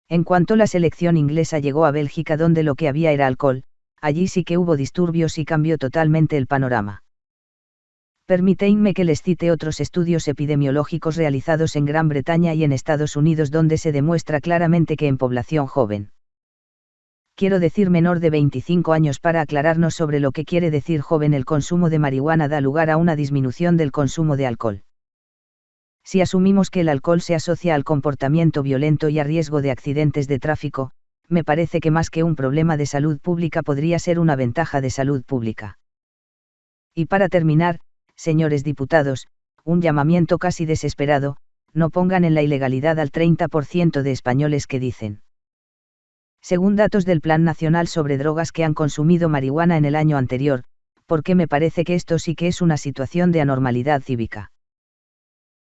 En cuanto la selección inglesa llegó a Bélgica donde lo que había era alcohol, allí sí que hubo disturbios y cambió totalmente el panorama. Permíteinme que les cite otros estudios epidemiológicos realizados en Gran Bretaña y en Estados Unidos donde se demuestra claramente que en población joven quiero decir menor de 25 años para aclararnos sobre lo que quiere decir joven el consumo de marihuana da lugar a una disminución del consumo de alcohol. Si asumimos que el alcohol se asocia al comportamiento violento y a riesgo de accidentes de tráfico, me parece que más que un problema de salud pública podría ser una ventaja de salud pública. Y para terminar, señores diputados, un llamamiento casi desesperado, no pongan en la ilegalidad al 30% de españoles que dicen según datos del Plan Nacional sobre Drogas que han consumido marihuana en el año anterior, porque me parece que esto sí que es una situación de anormalidad cívica.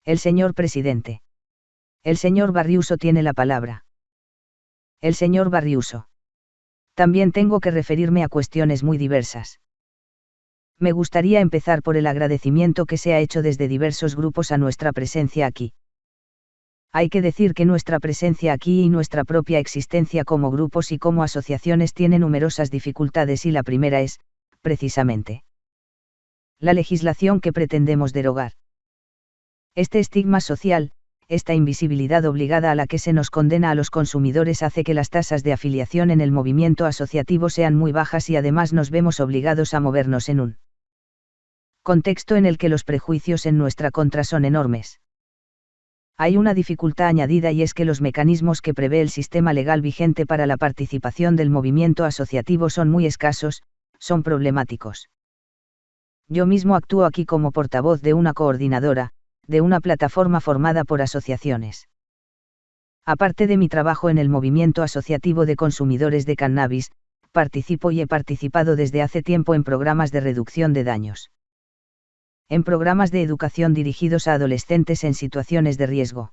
El señor presidente. El señor Barriuso tiene la palabra. El señor Barriuso. También tengo que referirme a cuestiones muy diversas. Me gustaría empezar por el agradecimiento que se ha hecho desde diversos grupos a nuestra presencia aquí. Hay que decir que nuestra presencia aquí y nuestra propia existencia como grupos y como asociaciones tiene numerosas dificultades y la primera es, precisamente, la legislación que pretendemos derogar. Este estigma social, esta invisibilidad obligada a la que se nos condena a los consumidores hace que las tasas de afiliación en el movimiento asociativo sean muy bajas y además nos vemos obligados a movernos en un contexto en el que los prejuicios en nuestra contra son enormes. Hay una dificultad añadida y es que los mecanismos que prevé el sistema legal vigente para la participación del movimiento asociativo son muy escasos, son problemáticos. Yo mismo actúo aquí como portavoz de una coordinadora, de una plataforma formada por asociaciones. Aparte de mi trabajo en el movimiento asociativo de consumidores de cannabis, participo y he participado desde hace tiempo en programas de reducción de daños. En programas de educación dirigidos a adolescentes en situaciones de riesgo.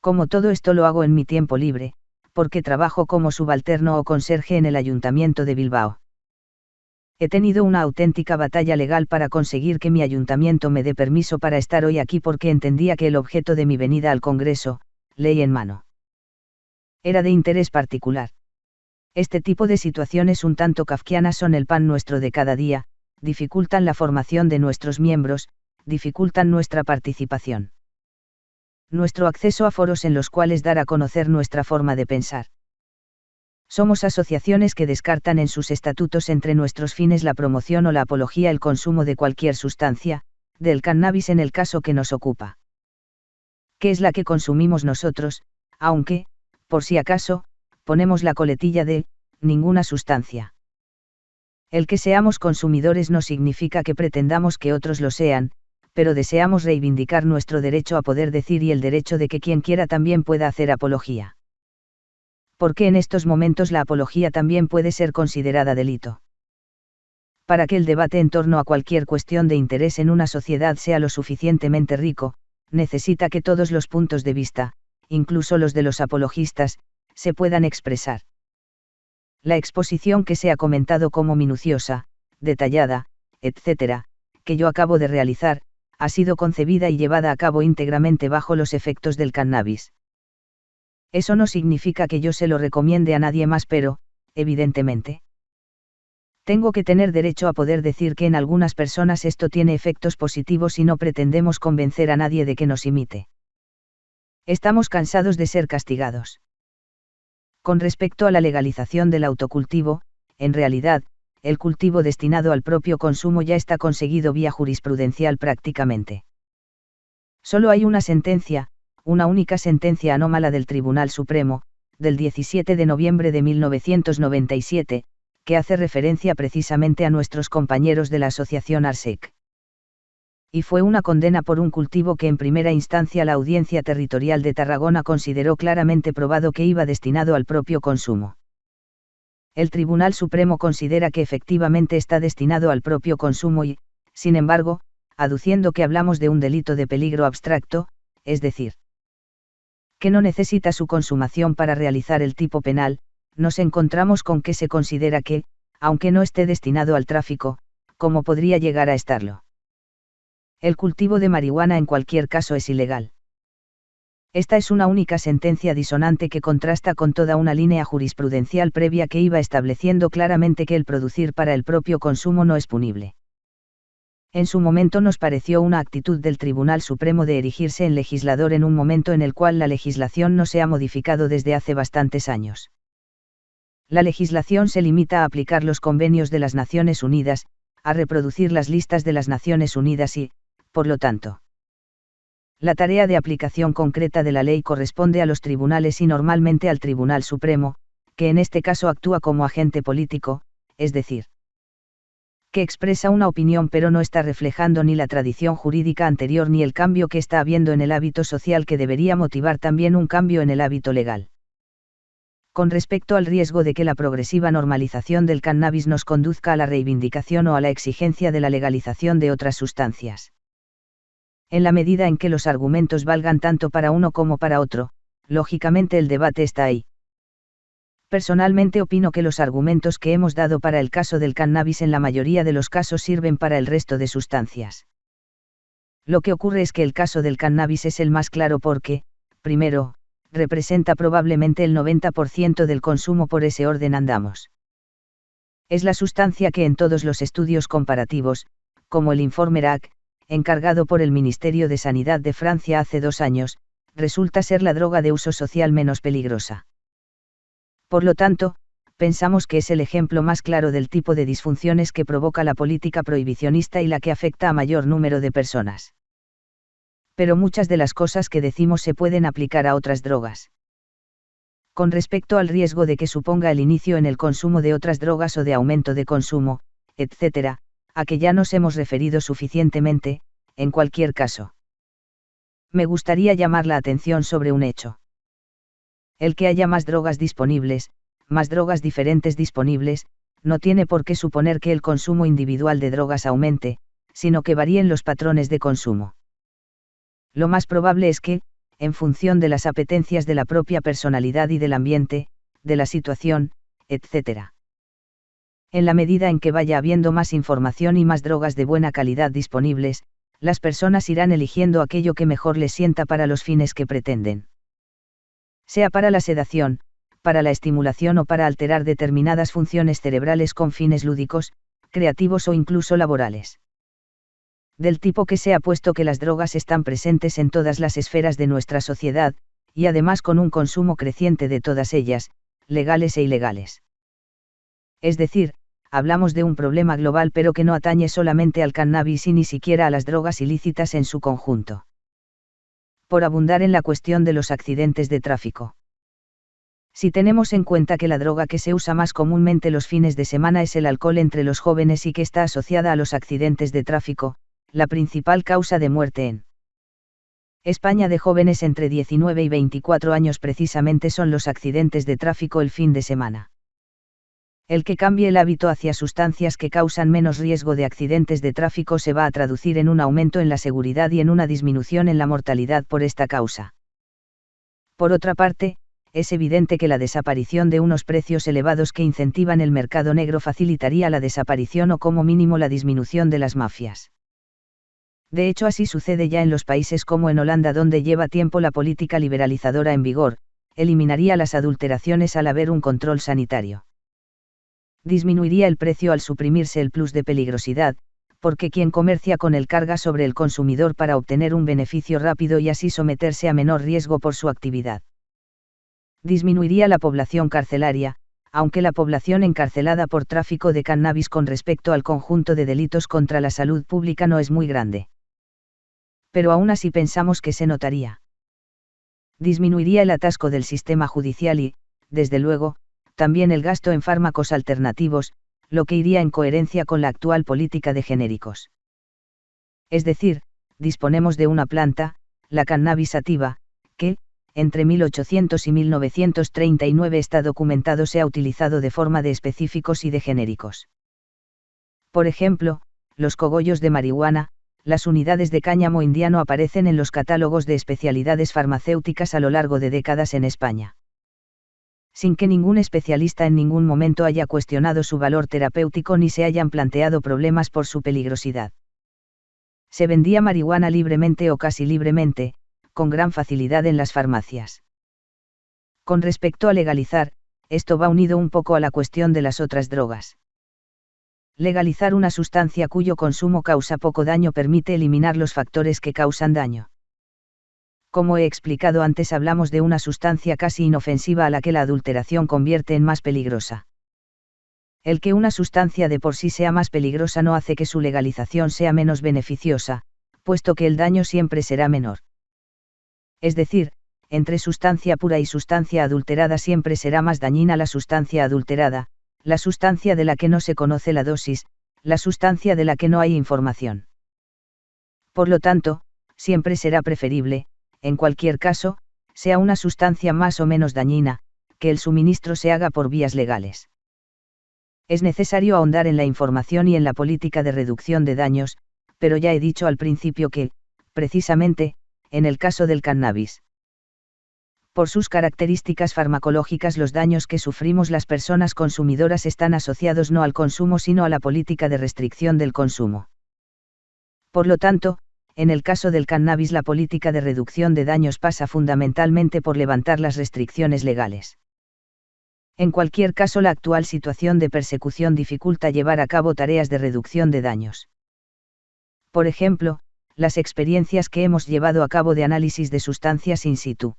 Como todo esto lo hago en mi tiempo libre, porque trabajo como subalterno o conserje en el Ayuntamiento de Bilbao he tenido una auténtica batalla legal para conseguir que mi ayuntamiento me dé permiso para estar hoy aquí porque entendía que el objeto de mi venida al Congreso, ley en mano, era de interés particular. Este tipo de situaciones un tanto kafkianas son el pan nuestro de cada día, dificultan la formación de nuestros miembros, dificultan nuestra participación. Nuestro acceso a foros en los cuales dar a conocer nuestra forma de pensar. Somos asociaciones que descartan en sus estatutos entre nuestros fines la promoción o la apología el consumo de cualquier sustancia, del cannabis en el caso que nos ocupa. ¿Qué es la que consumimos nosotros, aunque, por si acaso, ponemos la coletilla de, ninguna sustancia? El que seamos consumidores no significa que pretendamos que otros lo sean, pero deseamos reivindicar nuestro derecho a poder decir y el derecho de que quien quiera también pueda hacer apología porque en estos momentos la apología también puede ser considerada delito. Para que el debate en torno a cualquier cuestión de interés en una sociedad sea lo suficientemente rico, necesita que todos los puntos de vista, incluso los de los apologistas, se puedan expresar. La exposición que se ha comentado como minuciosa, detallada, etc., que yo acabo de realizar, ha sido concebida y llevada a cabo íntegramente bajo los efectos del cannabis. Eso no significa que yo se lo recomiende a nadie más, pero, evidentemente. Tengo que tener derecho a poder decir que en algunas personas esto tiene efectos positivos y no pretendemos convencer a nadie de que nos imite. Estamos cansados de ser castigados. Con respecto a la legalización del autocultivo, en realidad, el cultivo destinado al propio consumo ya está conseguido vía jurisprudencial prácticamente. Solo hay una sentencia, una única sentencia anómala del Tribunal Supremo, del 17 de noviembre de 1997, que hace referencia precisamente a nuestros compañeros de la Asociación ARSEC. Y fue una condena por un cultivo que en primera instancia la Audiencia Territorial de Tarragona consideró claramente probado que iba destinado al propio consumo. El Tribunal Supremo considera que efectivamente está destinado al propio consumo y, sin embargo, aduciendo que hablamos de un delito de peligro abstracto, es decir, que no necesita su consumación para realizar el tipo penal, nos encontramos con que se considera que, aunque no esté destinado al tráfico, como podría llegar a estarlo. El cultivo de marihuana en cualquier caso es ilegal. Esta es una única sentencia disonante que contrasta con toda una línea jurisprudencial previa que iba estableciendo claramente que el producir para el propio consumo no es punible en su momento nos pareció una actitud del Tribunal Supremo de erigirse en legislador en un momento en el cual la legislación no se ha modificado desde hace bastantes años. La legislación se limita a aplicar los convenios de las Naciones Unidas, a reproducir las listas de las Naciones Unidas y, por lo tanto, la tarea de aplicación concreta de la ley corresponde a los tribunales y normalmente al Tribunal Supremo, que en este caso actúa como agente político, es decir, que expresa una opinión pero no está reflejando ni la tradición jurídica anterior ni el cambio que está habiendo en el hábito social que debería motivar también un cambio en el hábito legal. Con respecto al riesgo de que la progresiva normalización del cannabis nos conduzca a la reivindicación o a la exigencia de la legalización de otras sustancias. En la medida en que los argumentos valgan tanto para uno como para otro, lógicamente el debate está ahí. Personalmente opino que los argumentos que hemos dado para el caso del cannabis en la mayoría de los casos sirven para el resto de sustancias. Lo que ocurre es que el caso del cannabis es el más claro porque, primero, representa probablemente el 90% del consumo por ese orden andamos. Es la sustancia que en todos los estudios comparativos, como el informe RAC, encargado por el Ministerio de Sanidad de Francia hace dos años, resulta ser la droga de uso social menos peligrosa. Por lo tanto, pensamos que es el ejemplo más claro del tipo de disfunciones que provoca la política prohibicionista y la que afecta a mayor número de personas. Pero muchas de las cosas que decimos se pueden aplicar a otras drogas. Con respecto al riesgo de que suponga el inicio en el consumo de otras drogas o de aumento de consumo, etc., a que ya nos hemos referido suficientemente, en cualquier caso. Me gustaría llamar la atención sobre un hecho. El que haya más drogas disponibles, más drogas diferentes disponibles, no tiene por qué suponer que el consumo individual de drogas aumente, sino que varíen los patrones de consumo. Lo más probable es que, en función de las apetencias de la propia personalidad y del ambiente, de la situación, etc. En la medida en que vaya habiendo más información y más drogas de buena calidad disponibles, las personas irán eligiendo aquello que mejor les sienta para los fines que pretenden. Sea para la sedación, para la estimulación o para alterar determinadas funciones cerebrales con fines lúdicos, creativos o incluso laborales. Del tipo que se ha puesto que las drogas están presentes en todas las esferas de nuestra sociedad, y además con un consumo creciente de todas ellas, legales e ilegales. Es decir, hablamos de un problema global pero que no atañe solamente al cannabis y ni siquiera a las drogas ilícitas en su conjunto. Por abundar en la cuestión de los accidentes de tráfico. Si tenemos en cuenta que la droga que se usa más comúnmente los fines de semana es el alcohol entre los jóvenes y que está asociada a los accidentes de tráfico, la principal causa de muerte en España de jóvenes entre 19 y 24 años precisamente son los accidentes de tráfico el fin de semana. El que cambie el hábito hacia sustancias que causan menos riesgo de accidentes de tráfico se va a traducir en un aumento en la seguridad y en una disminución en la mortalidad por esta causa. Por otra parte, es evidente que la desaparición de unos precios elevados que incentivan el mercado negro facilitaría la desaparición o como mínimo la disminución de las mafias. De hecho así sucede ya en los países como en Holanda donde lleva tiempo la política liberalizadora en vigor, eliminaría las adulteraciones al haber un control sanitario. Disminuiría el precio al suprimirse el plus de peligrosidad, porque quien comercia con él carga sobre el consumidor para obtener un beneficio rápido y así someterse a menor riesgo por su actividad disminuiría la población carcelaria, aunque la población encarcelada por tráfico de cannabis con respecto al conjunto de delitos contra la salud pública no es muy grande. Pero aún así pensamos que se notaría. Disminuiría el atasco del sistema judicial y, desde luego, también el gasto en fármacos alternativos, lo que iría en coherencia con la actual política de genéricos. Es decir, disponemos de una planta, la cannabis sativa, que, entre 1800 y 1939 está documentado se ha utilizado de forma de específicos y de genéricos. Por ejemplo, los cogollos de marihuana, las unidades de cáñamo indiano aparecen en los catálogos de especialidades farmacéuticas a lo largo de décadas en España. Sin que ningún especialista en ningún momento haya cuestionado su valor terapéutico ni se hayan planteado problemas por su peligrosidad. Se vendía marihuana libremente o casi libremente, con gran facilidad en las farmacias. Con respecto a legalizar, esto va unido un poco a la cuestión de las otras drogas. Legalizar una sustancia cuyo consumo causa poco daño permite eliminar los factores que causan daño. Como he explicado antes, hablamos de una sustancia casi inofensiva a la que la adulteración convierte en más peligrosa. El que una sustancia de por sí sea más peligrosa no hace que su legalización sea menos beneficiosa, puesto que el daño siempre será menor es decir, entre sustancia pura y sustancia adulterada siempre será más dañina la sustancia adulterada, la sustancia de la que no se conoce la dosis, la sustancia de la que no hay información. Por lo tanto, siempre será preferible, en cualquier caso, sea una sustancia más o menos dañina, que el suministro se haga por vías legales. Es necesario ahondar en la información y en la política de reducción de daños, pero ya he dicho al principio que, precisamente, en el caso del cannabis. Por sus características farmacológicas los daños que sufrimos las personas consumidoras están asociados no al consumo sino a la política de restricción del consumo. Por lo tanto, en el caso del cannabis la política de reducción de daños pasa fundamentalmente por levantar las restricciones legales. En cualquier caso la actual situación de persecución dificulta llevar a cabo tareas de reducción de daños. Por ejemplo, las experiencias que hemos llevado a cabo de análisis de sustancias in situ.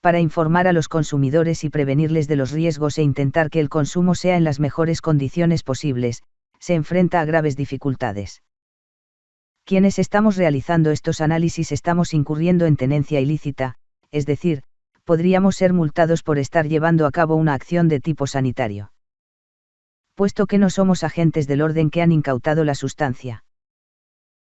Para informar a los consumidores y prevenirles de los riesgos e intentar que el consumo sea en las mejores condiciones posibles, se enfrenta a graves dificultades. Quienes estamos realizando estos análisis estamos incurriendo en tenencia ilícita, es decir, podríamos ser multados por estar llevando a cabo una acción de tipo sanitario. Puesto que no somos agentes del orden que han incautado la sustancia.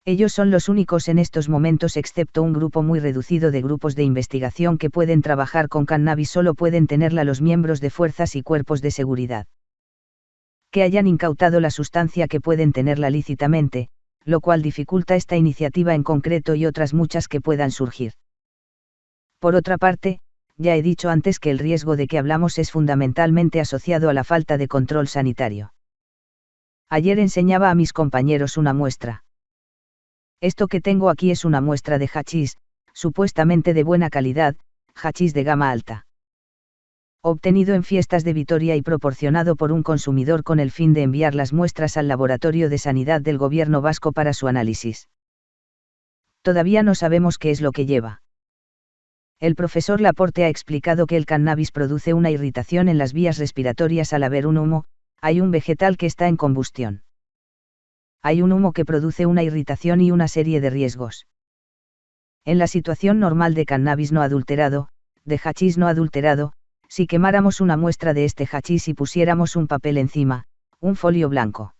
Ellos son los únicos en estos momentos excepto un grupo muy reducido de grupos de investigación que pueden trabajar con cannabis solo pueden tenerla los miembros de fuerzas y cuerpos de seguridad. Que hayan incautado la sustancia que pueden tenerla lícitamente, lo cual dificulta esta iniciativa en concreto y otras muchas que puedan surgir. Por otra parte, ya he dicho antes que el riesgo de que hablamos es fundamentalmente asociado a la falta de control sanitario. Ayer enseñaba a mis compañeros una muestra. Esto que tengo aquí es una muestra de hachís, supuestamente de buena calidad, hachís de gama alta. Obtenido en fiestas de Vitoria y proporcionado por un consumidor con el fin de enviar las muestras al Laboratorio de Sanidad del Gobierno vasco para su análisis. Todavía no sabemos qué es lo que lleva. El profesor Laporte ha explicado que el cannabis produce una irritación en las vías respiratorias al haber un humo, hay un vegetal que está en combustión hay un humo que produce una irritación y una serie de riesgos. En la situación normal de cannabis no adulterado, de hachís no adulterado, si quemáramos una muestra de este hachís y pusiéramos un papel encima, un folio blanco.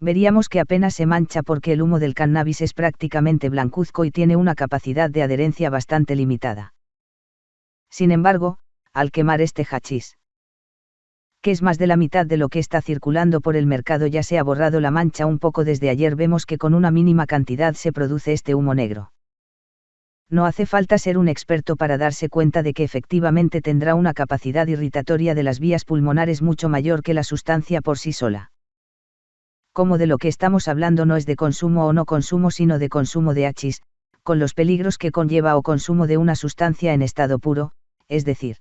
Veríamos que apenas se mancha porque el humo del cannabis es prácticamente blancuzco y tiene una capacidad de adherencia bastante limitada. Sin embargo, al quemar este hachís, que es más de la mitad de lo que está circulando por el mercado ya se ha borrado la mancha un poco desde ayer vemos que con una mínima cantidad se produce este humo negro. No hace falta ser un experto para darse cuenta de que efectivamente tendrá una capacidad irritatoria de las vías pulmonares mucho mayor que la sustancia por sí sola. Como de lo que estamos hablando no es de consumo o no consumo sino de consumo de hachís, con los peligros que conlleva o consumo de una sustancia en estado puro, es decir,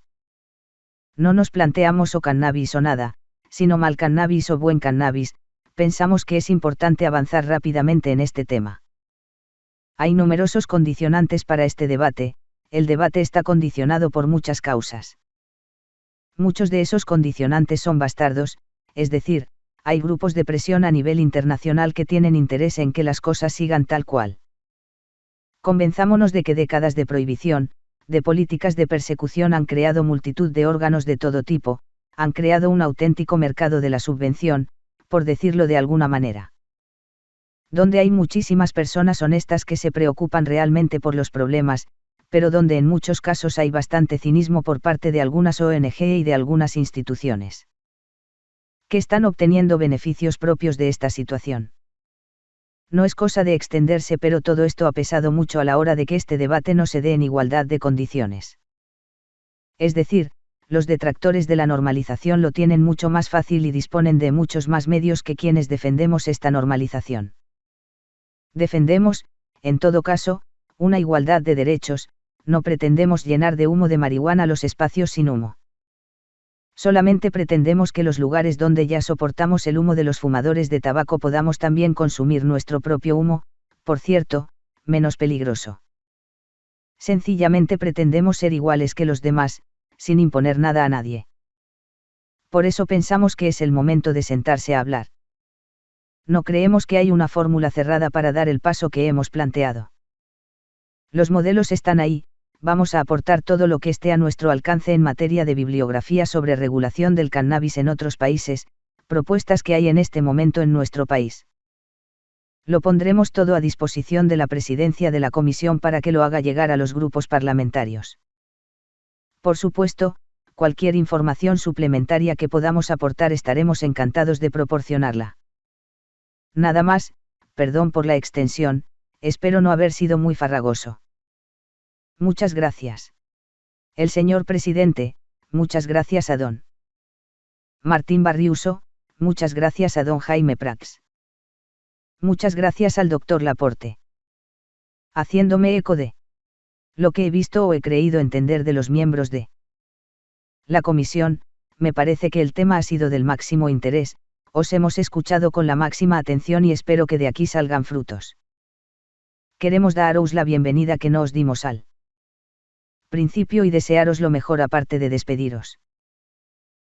no nos planteamos o cannabis o nada, sino mal cannabis o buen cannabis, pensamos que es importante avanzar rápidamente en este tema. Hay numerosos condicionantes para este debate, el debate está condicionado por muchas causas. Muchos de esos condicionantes son bastardos, es decir, hay grupos de presión a nivel internacional que tienen interés en que las cosas sigan tal cual. Convenzámonos de que décadas de prohibición, de políticas de persecución han creado multitud de órganos de todo tipo, han creado un auténtico mercado de la subvención, por decirlo de alguna manera. Donde hay muchísimas personas honestas que se preocupan realmente por los problemas, pero donde en muchos casos hay bastante cinismo por parte de algunas ONG y de algunas instituciones. Que están obteniendo beneficios propios de esta situación no es cosa de extenderse, pero todo esto ha pesado mucho a la hora de que este debate no se dé en igualdad de condiciones. Es decir, los detractores de la normalización lo tienen mucho más fácil y disponen de muchos más medios que quienes defendemos esta normalización. Defendemos, en todo caso, una igualdad de derechos, no pretendemos llenar de humo de marihuana los espacios sin humo. Solamente pretendemos que los lugares donde ya soportamos el humo de los fumadores de tabaco podamos también consumir nuestro propio humo, por cierto, menos peligroso. Sencillamente pretendemos ser iguales que los demás, sin imponer nada a nadie. Por eso pensamos que es el momento de sentarse a hablar. No creemos que hay una fórmula cerrada para dar el paso que hemos planteado. Los modelos están ahí, vamos a aportar todo lo que esté a nuestro alcance en materia de bibliografía sobre regulación del cannabis en otros países, propuestas que hay en este momento en nuestro país. Lo pondremos todo a disposición de la presidencia de la comisión para que lo haga llegar a los grupos parlamentarios. Por supuesto, cualquier información suplementaria que podamos aportar estaremos encantados de proporcionarla. Nada más, perdón por la extensión, espero no haber sido muy farragoso. Muchas gracias. El señor presidente, muchas gracias a don. Martín Barriuso, muchas gracias a don Jaime Prax. Muchas gracias al doctor Laporte. Haciéndome eco de lo que he visto o he creído entender de los miembros de la comisión, me parece que el tema ha sido del máximo interés, os hemos escuchado con la máxima atención y espero que de aquí salgan frutos. Queremos daros la bienvenida que no os dimos al principio y desearos lo mejor aparte de despediros.